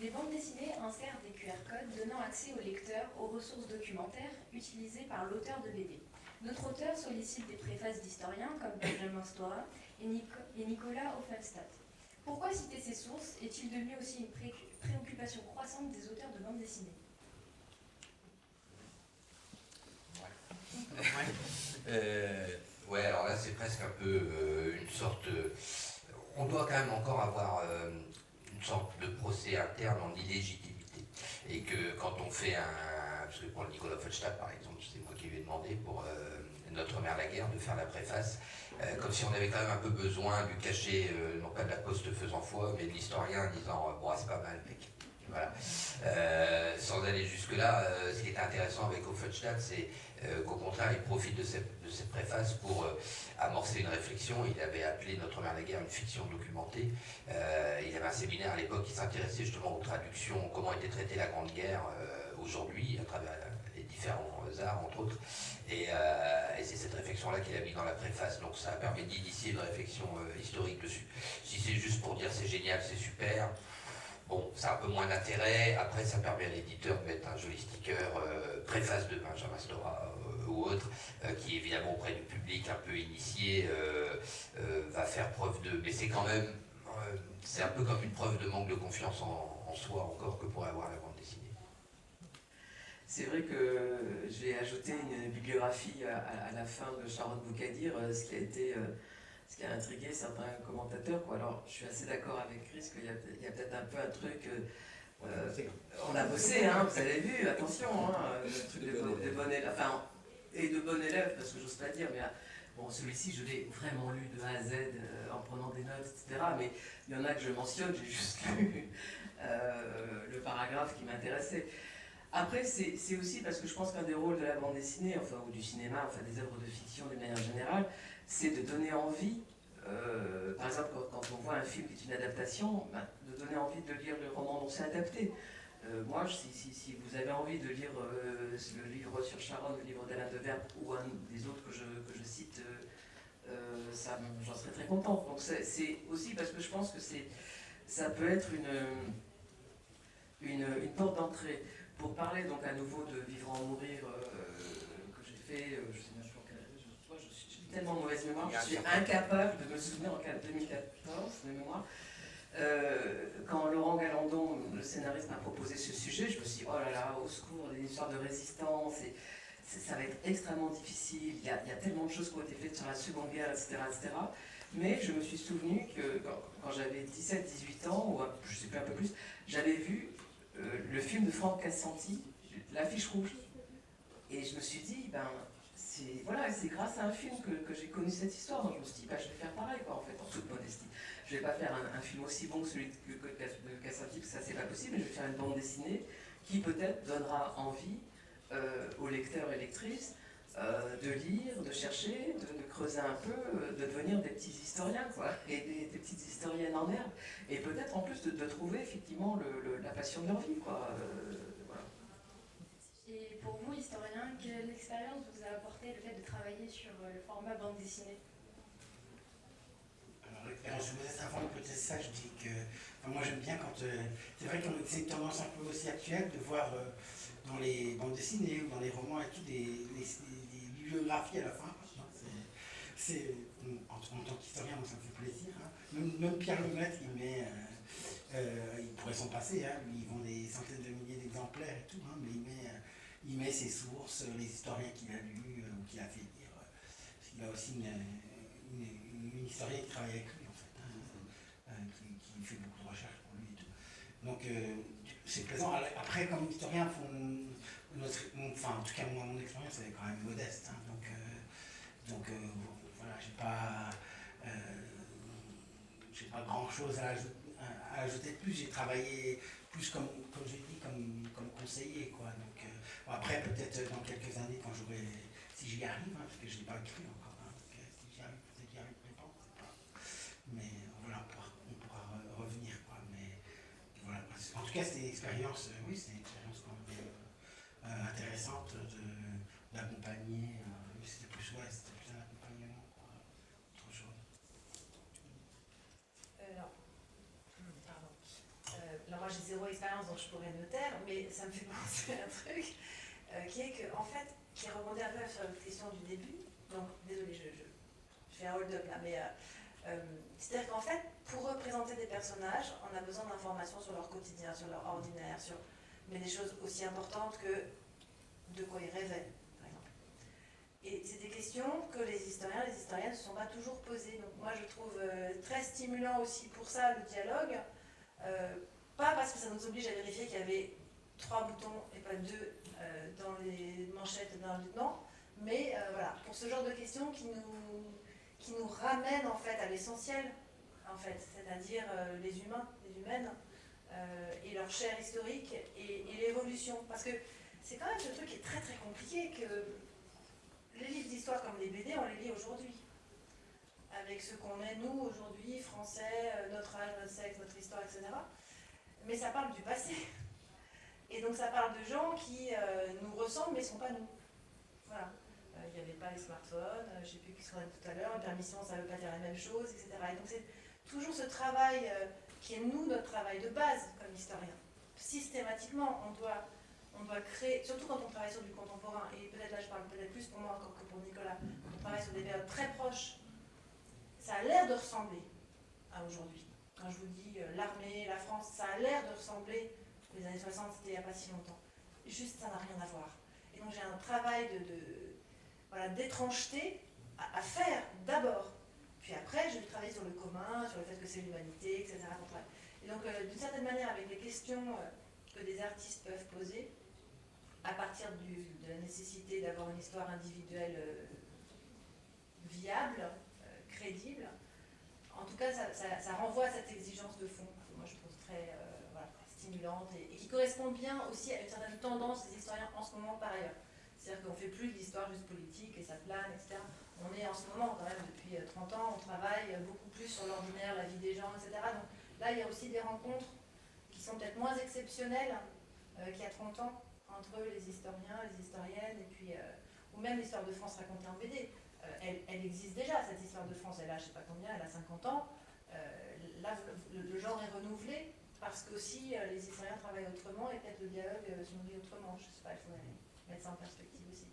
Les bandes dessinées insèrent des QR codes donnant accès au lecteur aux ressources documentaires utilisées par l'auteur de BD. Notre auteur sollicite des préfaces d'historiens comme Benjamin Stora et, Nicolas Offenstadt. Pourquoi citer ces sources? Est-il devenu aussi une préoccupation croissante des auteurs de bandes dessinées Euh, ouais, alors là c'est presque un peu euh, une sorte... on doit quand même encore avoir euh, une sorte de procès interne en illégitimité. Et que quand on fait un... Parce que pour le Nicolas Follstadt par exemple, c'est moi qui lui ai demandé pour Notre mère la guerre de faire la préface, comme si on avait quand même un peu besoin du cachet, non pas de la poste faisant foi, mais de l'historien disant bon c'est pas mal mec. Voilà. sans aller jusque-là, ce qui est intéressant avec Offenstadt, c'est euh, qu'au contraire, il profite de cette, préface pour euh, amorcer une réflexion. Il avait appelé Notre mère la guerre une fiction documentée. Euh, il avait un séminaire à l'époque qui s'intéressait justement aux traductions, comment était traitée la Grande Guerre aujourd'hui, à travers les différents arts, entre autres. Et, et c'est cette réflexion-là qu'il a mis dans la préface. Donc ça a permis d'initier une réflexion historique dessus. Si c'est juste pour dire c'est génial, c'est super, Bon, ça a un peu moins d'intérêt. Après, ça permet à l'éditeur de mettre un joli sticker, euh, préface de Benjamin Stora euh, ou autre, euh, qui évidemment auprès du public un peu initié va faire preuve de... Mais c'est quand même... c'est un peu comme une preuve de manque de confiance en, soi encore que pourrait avoir la bande dessinée. C'est vrai que je vais ajouter une bibliographie à, la fin de Sharon Boukadir, ce qui a été ce qui a intrigué certains commentateurs. Alors, je suis assez d'accord avec Chris qu'il y a, peut-être un peu un truc. Euh, on a bossé, hein, vous avez vu, attention, hein, le truc de, bon élève, enfin, et de bon élève, parce que j'ose pas dire, mais bon, celui-ci, je l'ai vraiment lu de A à Z euh, en prenant des notes, etc. Mais il y en a que je mentionne, j'ai juste lu euh, le paragraphe qui m'intéressait. Après, c'est aussi parce que je pense qu'un des rôles de la bande dessinée, enfin, ou du cinéma, enfin, des œuvres de fiction de manière générale, c'est de donner envie, euh, par exemple quand, on voit un film qui est une adaptation, ben, de donner envie de lire le roman dont c'est adapté. Euh, moi, si, vous avez envie de lire euh, le livre sur Sharon, le livre d'Alain Deverbe ou un des autres que je, que je cite, ça, j'en serais très content. Donc c'est aussi parce que je pense que ça peut être une, une, une porte d'entrée. Pour parler donc à nouveau de Vivre en mourir que j'ai fait, je sais tellement mauvaise mémoire, je suis incapable de me souvenir en 2014 de mémoire. Euh, quand Laurent Galandon, le scénariste, m'a proposé ce sujet, je me suis dit, oh là là, au secours, des histoires de résistance, et ça va être extrêmement difficile, il y, a, il y a tellement de choses qui ont été faites sur la Seconde Guerre, etc. etc. Mais je me suis souvenu que quand, quand j'avais 17-18 ans, ou un- je ne sais plus un peu plus, j'avais vu euh, le film de Franck Cassanti, L'affiche rouge. Et je me suis dit, ben, c'est grâce à un film que, j'ai connu cette histoire. Donc je me suis dit, ben, je vais faire pareil, quoi, en fait, en toute modestie. Je vais pas faire un, film aussi bon que celui de, que, de parce ça, c'est pas possible, mais je vais faire une bande dessinée qui peut-être donnera envie euh, aux lecteurs et lectrices euh, de lire, de chercher, de, creuser un peu, euh, de devenir des petits historiens, quoi, et des, petites historiennes en herbe. Et peut-être en plus de, trouver effectivement la passion de leur vie, pour vous, historien, quelle expérience vous a apporté le fait de travailler sur euh, le format bande dessinée? Alors, l'expérience modeste avant, peut-être ça, je dis que moi j'aime bien quand. euh, c'est vrai que c'est une tendance un peu aussi actuelle de voir euh, dans les bandes dessinées ou dans les romans et tout des, bibliographies à la fin. C'est, en, tant qu'historien, ça me fait plaisir. hein. Même, Pierre Lemaitre, il met. il pourrait s'en passer, hein, lui, il vend des centaines de milliers d'exemplaires et tout, hein, mais il met, il met ses sources, euh, les historiens qu'il a lus euh, ou qu'il a fait lire. euh, qu'il a aussi une, une, historienne qui travaille avec lui, en fait, hein, euh, qui, qui fait beaucoup de recherches pour lui. Donc, euh, c'est plaisant. Après, comme historien, notre, enfin, en tout cas, moi, mon expérience, elle est quand même modeste. hein, donc, euh, donc euh, voilà, j'ai pas, euh, pas grand chose à, ajouter- de plus. J'ai travaillé plus comme, comme dit, comme, comme conseiller, quoi. Euh, bon, après, peut-être dans quelques années, quand j'aurai, si j'y arrive, hein, parce que je l'ai pas écrit encore, hein, euh, si j'y arrive, peut-être j'y arriverai pas. Mais euh, voilà, on pourra, revenir, quoi. Mais voilà, en tout cas, c'était une expérience, euh, oui, c'était une expérience quand même euh, euh, intéressante d'accompagner. euh, c'était plus, ouais, c'était plus un accompagnement, autre chose. Euh, Pardon. Euh, là, moi, j'ai zéro expérience, donc je pourrais me taire, mais ça me fait penser à un truc euh, qui est que, en fait, qui rebondit un peu sur la question du début. Donc, désolé, je, je, fais un hold-up là, mais euh, euh, c'est-à-dire qu'en fait, pour représenter des personnages, on a besoin d'informations sur leur quotidien, sur leur ordinaire, sur mais des choses aussi importantes que de quoi ils rêvaient, par exemple. Et c'est des questions que les historiens, les historiennes ne se sont pas toujours posées. Donc moi, je trouve euh, très stimulant aussi pour ça le dialogue. Euh, pas parce que ça nous oblige à vérifier qu'il y avait trois boutons et pas deux euh, dans les manchettes d'un lieutenant, mais euh, voilà, pour ce genre de questions qui nous, qui nous ramènent en fait à l'essentiel, en fait, c'est-à-dire euh, les humains, les humaines, euh, et leur chair historique et, et l'évolution. Parce que c'est quand même ce truc qui est très très compliqué que les livres d'histoire comme les BD, on les lit aujourd'hui. Avec ce qu'on est, nous, aujourd'hui, français, euh, notre âge, notre sexe, notre histoire, etc. Mais ça parle du passé. Et donc ça parle de gens qui euh, nous ressemblent mais ne sont pas nous. Voilà. Euh, Il n'y avait pas les smartphones, euh, je ne sais plus qui se tout à l'heure, une permission, ça ne veut pas dire la même chose, etc. Et donc c'est toujours ce travail qui est nous, notre travail de base comme historien. Systématiquement, on doit, on doit créer, surtout quand on travaille sur du contemporain, et peut-être là je parle peut-être plus pour moi encore que pour Nicolas, quand on travaille sur des périodes très proches, ça a l'air de ressembler à aujourd'hui. Quand je vous dis l'armée, la France, ça a l'air de ressembler les années 60, c'était il n'y a pas si longtemps. Juste, ça n'a rien à voir. Et donc j'ai un travail de, voilà, d'étrangeté à, faire d'abord. Puis après, je vais travailler sur le commun, sur le fait que c'est l'humanité, etc. Et donc, euh, d'une certaine manière, avec les questions euh, que des artistes peuvent poser, à partir de la nécessité d'avoir une histoire individuelle euh, viable, crédible, en tout cas, ça, renvoie à cette exigence de fond, moi je trouve très voilà, et, qui correspond bien aussi à une certaine tendance des historiens en ce moment par ailleurs. C'est-à-dire qu'on ne fait plus de l'histoire juste politique et ça plane, etc. On est en ce moment, quand même, depuis euh, 30 ans, on travaille euh, beaucoup plus sur l'ordinaire, la vie des gens, etc. Donc là, il y a aussi des rencontres qui sont peut-être moins exceptionnelles euh, qu'il y a 30 ans entre les historiens, les historiennes, et puis, euh, ou même l'histoire de France racontée en BD. Euh, elle, existe déjà, cette histoire de France, elle a je sais pas combien, elle a 50 ans. Euh, là, le genre est renouvelé parce qu'aussi euh, les historiens travaillent autrement et peut-être le dialogue euh, se nourrit autrement. Je sais pas, il faudrait mettre ça en perspective aussi.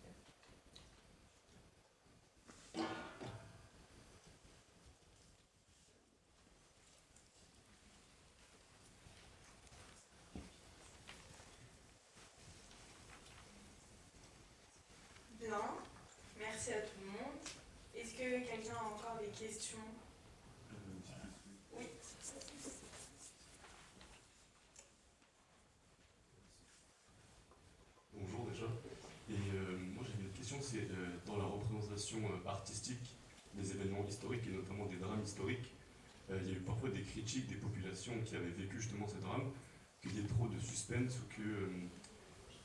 Euh, artistique des événements historiques et notamment des drames historiques. Euh, il y a eu parfois des critiques des populations qui avaient vécu justement ces drames, qu'il y ait trop de suspense ou que euh,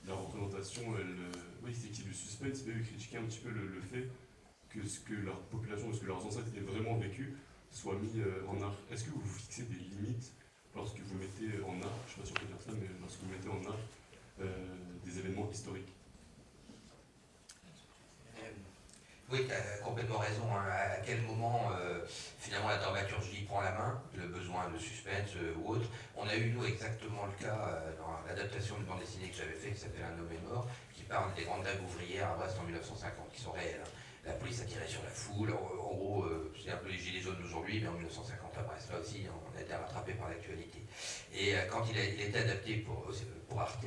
la représentation, elle, oui, c'est qu'il y ait du suspense, mais eux critiquaient un petit peu le, fait que ce que leur population, ce que leurs ancêtres aient vraiment vécu, soit mis en art. Est-ce que vous fixez des limites lorsque vous mettez en art, je ne sais pas si on peut dire ça, mais lorsque vous mettez en art des événements historiques? Oui, tu as complètement raison. Hein. À quel moment, euh, finalement, la dramaturgie prend la main, le besoin de suspense euh, ou autre. On a eu, nous, exactement le cas euh, dans l'adaptation de bande dessinée que j'avais fait, qui s'appelle Un homme est mort, qui parle des grandes grèves ouvrières à Brest en 1950, qui sont réelles. Hein. La police a tiré sur la foule. En, gros, c'est un peu les gilets jaunes d'aujourd'hui, mais en 1950 à Brest, là aussi, on a été rattrapé par l'actualité. Et quand il a, été adapté pour, pour Arte,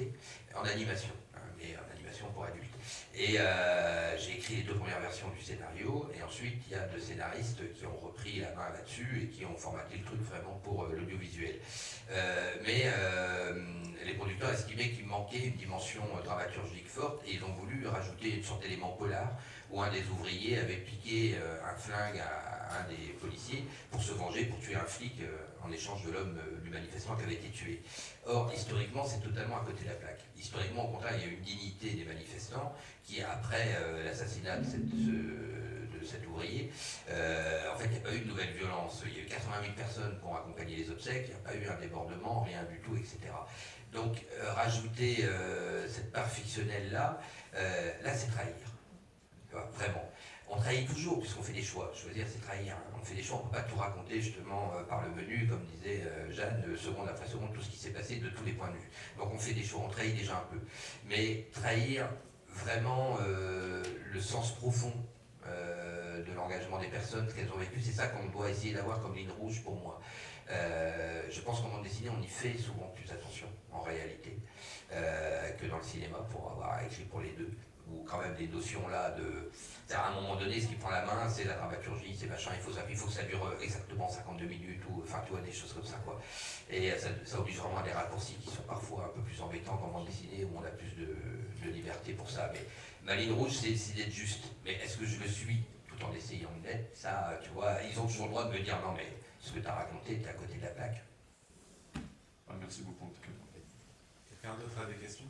en animation, mais en animation pour adultes. Et euh, j'ai écrit les deux premières versions du scénario, et ensuite il y a deux scénaristes qui ont repris la main là-dessus et qui ont formaté le truc vraiment pour euh, l'audiovisuel. Euh, mais les producteurs estimaient qu'il manquait une dimension dramaturgique forte, et ils ont voulu rajouter une sorte d'élément polar, où un des ouvriers avait piqué un flingue à un des policiers pour se venger, pour tuer un flic en échange de l'homme, du manifestant qui avait été tué. Or, historiquement, c'est totalement à côté de la plaque. Historiquement, au contraire, il y a une dignité des manifestants qui, après euh, l'assassinat de, cet ouvrier, euh, en fait, il n'y a pas eu de nouvelle violence. Il y a eu 80 000 personnes qui ont accompagné les obsèques, il n'y a pas eu un débordement, rien du tout, etc. Donc, euh, rajouter cette part fictionnelle-là, là, c'est trahir. Vraiment on trahit toujours puisqu'on fait des choix. Dire, c'est trahir. Hein. On fait des choix, on ne peut pas tout raconter justement euh, par le menu, comme disait euh, Jeanne, seconde après seconde, tout ce qui s'est passé de tous les points de vue. Donc on fait des choix, on trahit déjà un peu. Mais trahir vraiment euh, le sens profond de l'engagement des personnes, ce qu'elles ont vécu, c'est ça qu'on doit essayer d'avoir comme ligne rouge pour moi. je pense qu'en bande dessinée, on y fait souvent plus attention, en réalité, que dans le cinéma, pour avoir écrit pour les deux, ou quand même des notions là de à un moment donné, ce qui prend la main, c'est la dramaturgie, c'est machin, il faut, ça, il faut que ça dure exactement 52 minutes, ou enfin, tu vois, des choses comme ça, quoi. Et ça, oblige vraiment à des raccourcis qui sont parfois un peu plus embêtants qu'en bande dessinée, où on a plus de, liberté pour ça. Mais ma ligne rouge, c'est d'être juste. Mais est-ce que je le suis tout en essayant de l'être? Ça, tu vois, ils ont toujours le droit de me dire, non, mais ce que tu as raconté, tu es à côté de la plaque. Ah, merci beaucoup, en tout cas. Quelqu'un d'autre a des questions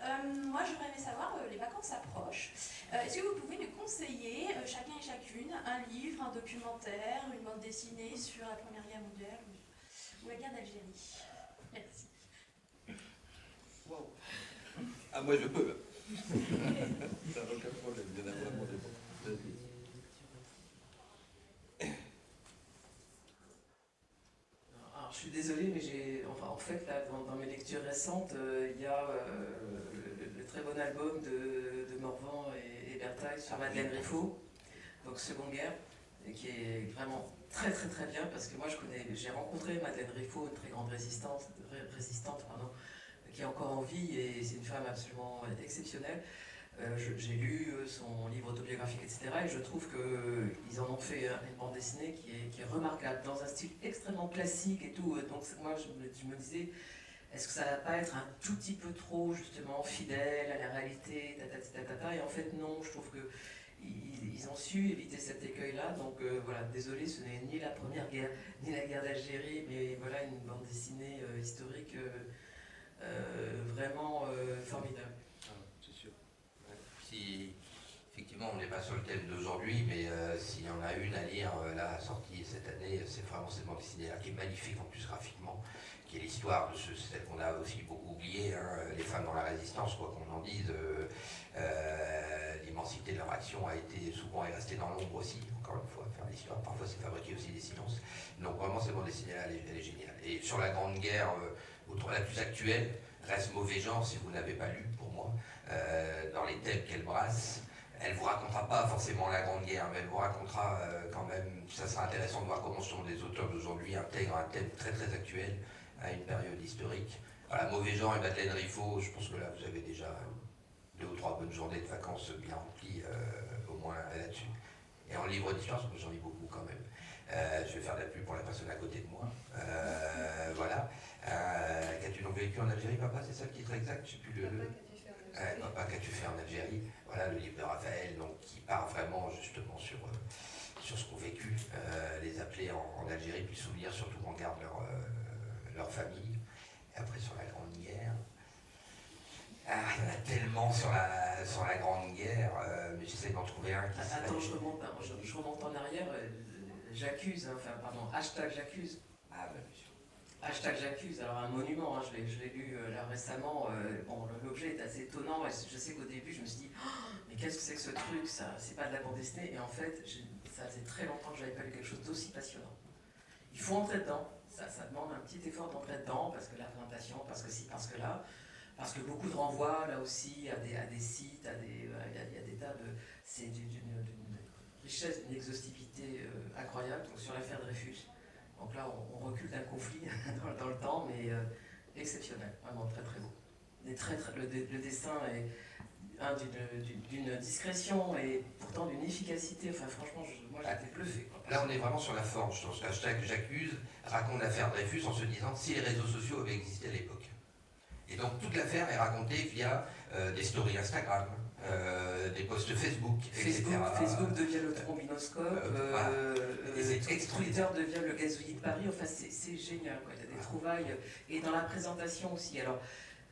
Euh, moi, j'aurais aimé savoir, euh, les vacances approchent. Euh, est-ce que vous pouvez nous conseiller, chacun et chacune, un livre, un documentaire, une bande dessinée sur la Première Guerre mondiale ou, la guerre d'Algérie? Merci. Wow. Ah, moi, je peux. Ça aucun problème. Il y en a vraiment des je suis désolé, mais j'ai, enfin, en fait, là, dans, mes lectures récentes, il y a très bon album de, de Morvan et, et sur Madeleine Riffaut, donc Seconde Guerre, et qui est vraiment très très très bien parce que moi je connais, j'ai rencontré Madeleine Riffaut, une très grande résistante, résistante pardon, qui est encore en vie et c'est une femme absolument exceptionnelle. Euh, j'ai lu euh, son livre autobiographique, etc. Et je trouve qu'ils en ont fait une bande dessinée qui est, qui est, remarquable, dans un style extrêmement classique et tout. Donc moi, je je me disais, est-ce que ça va pas être un tout petit peu trop justement fidèle à la réalité Et en fait non, je trouve que ils, ont su éviter cet écueil-là. Donc euh, voilà, désolé, ce n'est ni la première guerre, ni la guerre d'Algérie, mais voilà une bande dessinée euh, historique euh, vraiment formidable. Ah, c'est sûr. Si effectivement on n'est pas sur le thème d'aujourd'hui, mais s'il y en a une à lire, là sortie cette année, c'est vraiment cette bande dessinée-là qui est magnifique en plus graphiquement qui est l'histoire de celle qu'on a aussi beaucoup oublié, hein, les femmes dans la résistance, quoi qu'on en dise. Euh, euh, l'immensité de leur action a été souvent restée dans l'ombre aussi, encore une fois, faire l'histoire. Parfois, c'est fabriquer aussi des silences. Donc, vraiment, cette bande dessinée-là, elle, est géniale. Et sur la Grande Guerre, euh, la plus actuelle, reste mauvais genre si vous n'avez pas lu, pour moi, dans les thèmes qu'elle brasse. Elle vous racontera pas forcément la Grande Guerre, mais elle vous racontera quand même, ça sera intéressant de voir comment sont les auteurs d'aujourd'hui intègrent un thème très très actuel à une période historique. Voilà, Mauvais genre et Madeleine Riffaut, je pense que là vous avez déjà deux ou trois bonnes journées de vacances bien remplies, euh, au moins là-dessus. Et en livre d'histoire, j'en lis beaucoup quand même. Euh, je vais faire de la pub pour la personne à côté de moi. Euh, voilà. Euh, qu'as-tu donc vécu en Algérie, papa? C'est ça le titre exact? Je sais plus le. Papa, qu'as-tu fait en Algérie? Voilà le livre de Raphaël, donc, qui part vraiment justement sur, sur ce qu'ont vécu les appelés en, Algérie, puis souvenir surtout qu'on garde leur, leur famille. Et après sur la Grande Guerre. Ah, il y en a tellement sur la, sur la Grande Guerre, mais j'essaie d'en trouver un qui Attends, je remonte, je, remonte en arrière j'accuse, hein, enfin pardon, hashtag j'accuse. Ah, hashtag j'accuse, alors un monument, hein, je l'ai lu euh, là récemment, euh, bon, l'objet est assez étonnant, et je sais qu'au début je me suis dit, oh, mais qu'est-ce que c'est que ce truc, ça, c'est pas de la bande dessinée, et en fait, ça faisait très longtemps que j'avais pas lu quelque chose d'aussi passionnant. Il faut entrer dedans, ça, demande un petit effort d'entrer dedans, parce que la présentation, parce que si, parce que là, parce que beaucoup de renvois là aussi à des, à des sites, à des, euh, il y, a des tas de, c'est d'une richesse, d'une exhaustivité euh, incroyable, donc sur l'affaire Dreyfus. Donc là, on, recule d'un conflit dans, le temps, mais euh, exceptionnel, vraiment très très beau. très, le, dessin est d'une discrétion et pourtant d'une efficacité, enfin franchement, moi j'étais bluffé. Là, on est vraiment sur la forme. Je pense hashtag j'accuse raconte l'affaire Dreyfus en se disant si les réseaux sociaux avaient existé à l'époque. Et donc toute l'affaire est racontée via euh, des stories Instagram, euh, des posts Facebook, Facebook, etc. Facebook devient le trombinoscope, euh, Twitter devient le gazouillis de Paris, enfin c'est génial, quoi. il y a des trouvailles, et dans la présentation aussi. Alors,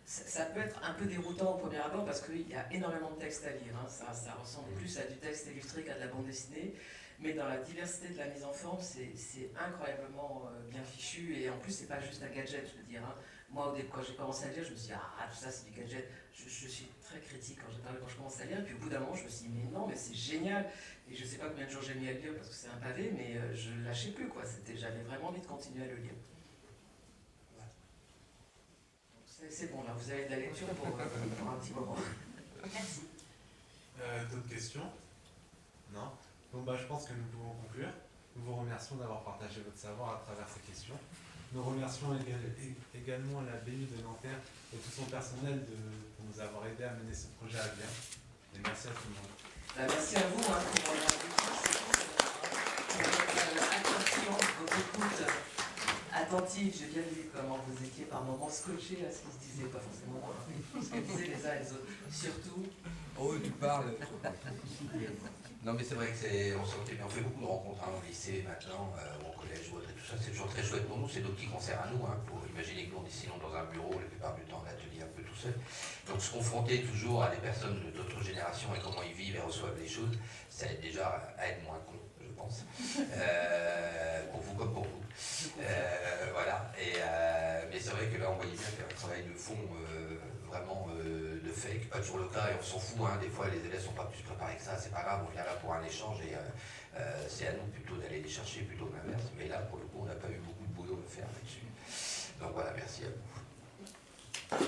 ça, peut être un peu déroutant au premier abord parce qu'il y a énormément de textes à lire, hein. ça, ça, ressemble plus à du texte illustré qu'à de la bande dessinée, mais dans la diversité de la mise en forme, c'est incroyablement bien fichu, et en plus c'est pas juste un gadget, je veux dire. Hein. Moi, quand j'ai commencé à lire, je me suis dit, ah, tout ça c'est du gadget. Je, suis très critique quand, quand je commence à lire. Puis au bout d'un moment, je me suis dit, mais non, mais c'est génial. Et je ne sais pas combien de jours j'ai mis à lire parce que c'est un pavé, mais euh, je ne lâchais plus. J'avais vraiment envie de continuer à le lire. C'est bon, là, vous avez de la lecture pour, euh, un petit moment. Merci. Euh, d'autres questions? Non? Bon, bah, je pense que nous pouvons conclure. Nous vous remercions d'avoir partagé votre savoir à travers ces questions. Nous remercions également la BU de Nanterre et tout son personnel de, nous avoir aidé à mener ce projet à bien. Et merci à tout le monde. Bah, merci à vous hein, pour votre attention, votre écoute attentive. J'ai bien vu comment vous étiez par moments scotchés à ce qu'ils se disaient, pas forcément ce qu'ils disaient les uns et les autres. Surtout. Oh, tu parles. Non, mais c'est vrai que c'est, on. On fait beaucoup de rencontres hein, au lycée maintenant, euh, au collège ou autre, et tout ça. C'est toujours très chouette pour nous. C'est nos petits concerts à nous. Hein, pour imaginer que nous, dessinons dans un bureau, la plupart du temps, l'atelier un peu tout seul. Donc, se confronter toujours à des personnes d'autres générations et comment ils vivent et reçoivent les choses, ça aide déjà à être moins con, Euh, pour vous comme pour vous. Euh, voilà. Et, mais c'est vrai que là, on voyait bien qu'il y un travail de fond vraiment euh, de fake, pas toujours le cas et on s'en fout, hein. des fois les élèves sont pas plus préparés que ça, c'est pas grave, on vient là pour un échange et euh, euh, c'est à nous plutôt d'aller les chercher plutôt l'inverse, mais là pour le coup on n'a pas eu beaucoup de boulot à faire là-dessus. Donc voilà, merci à vous.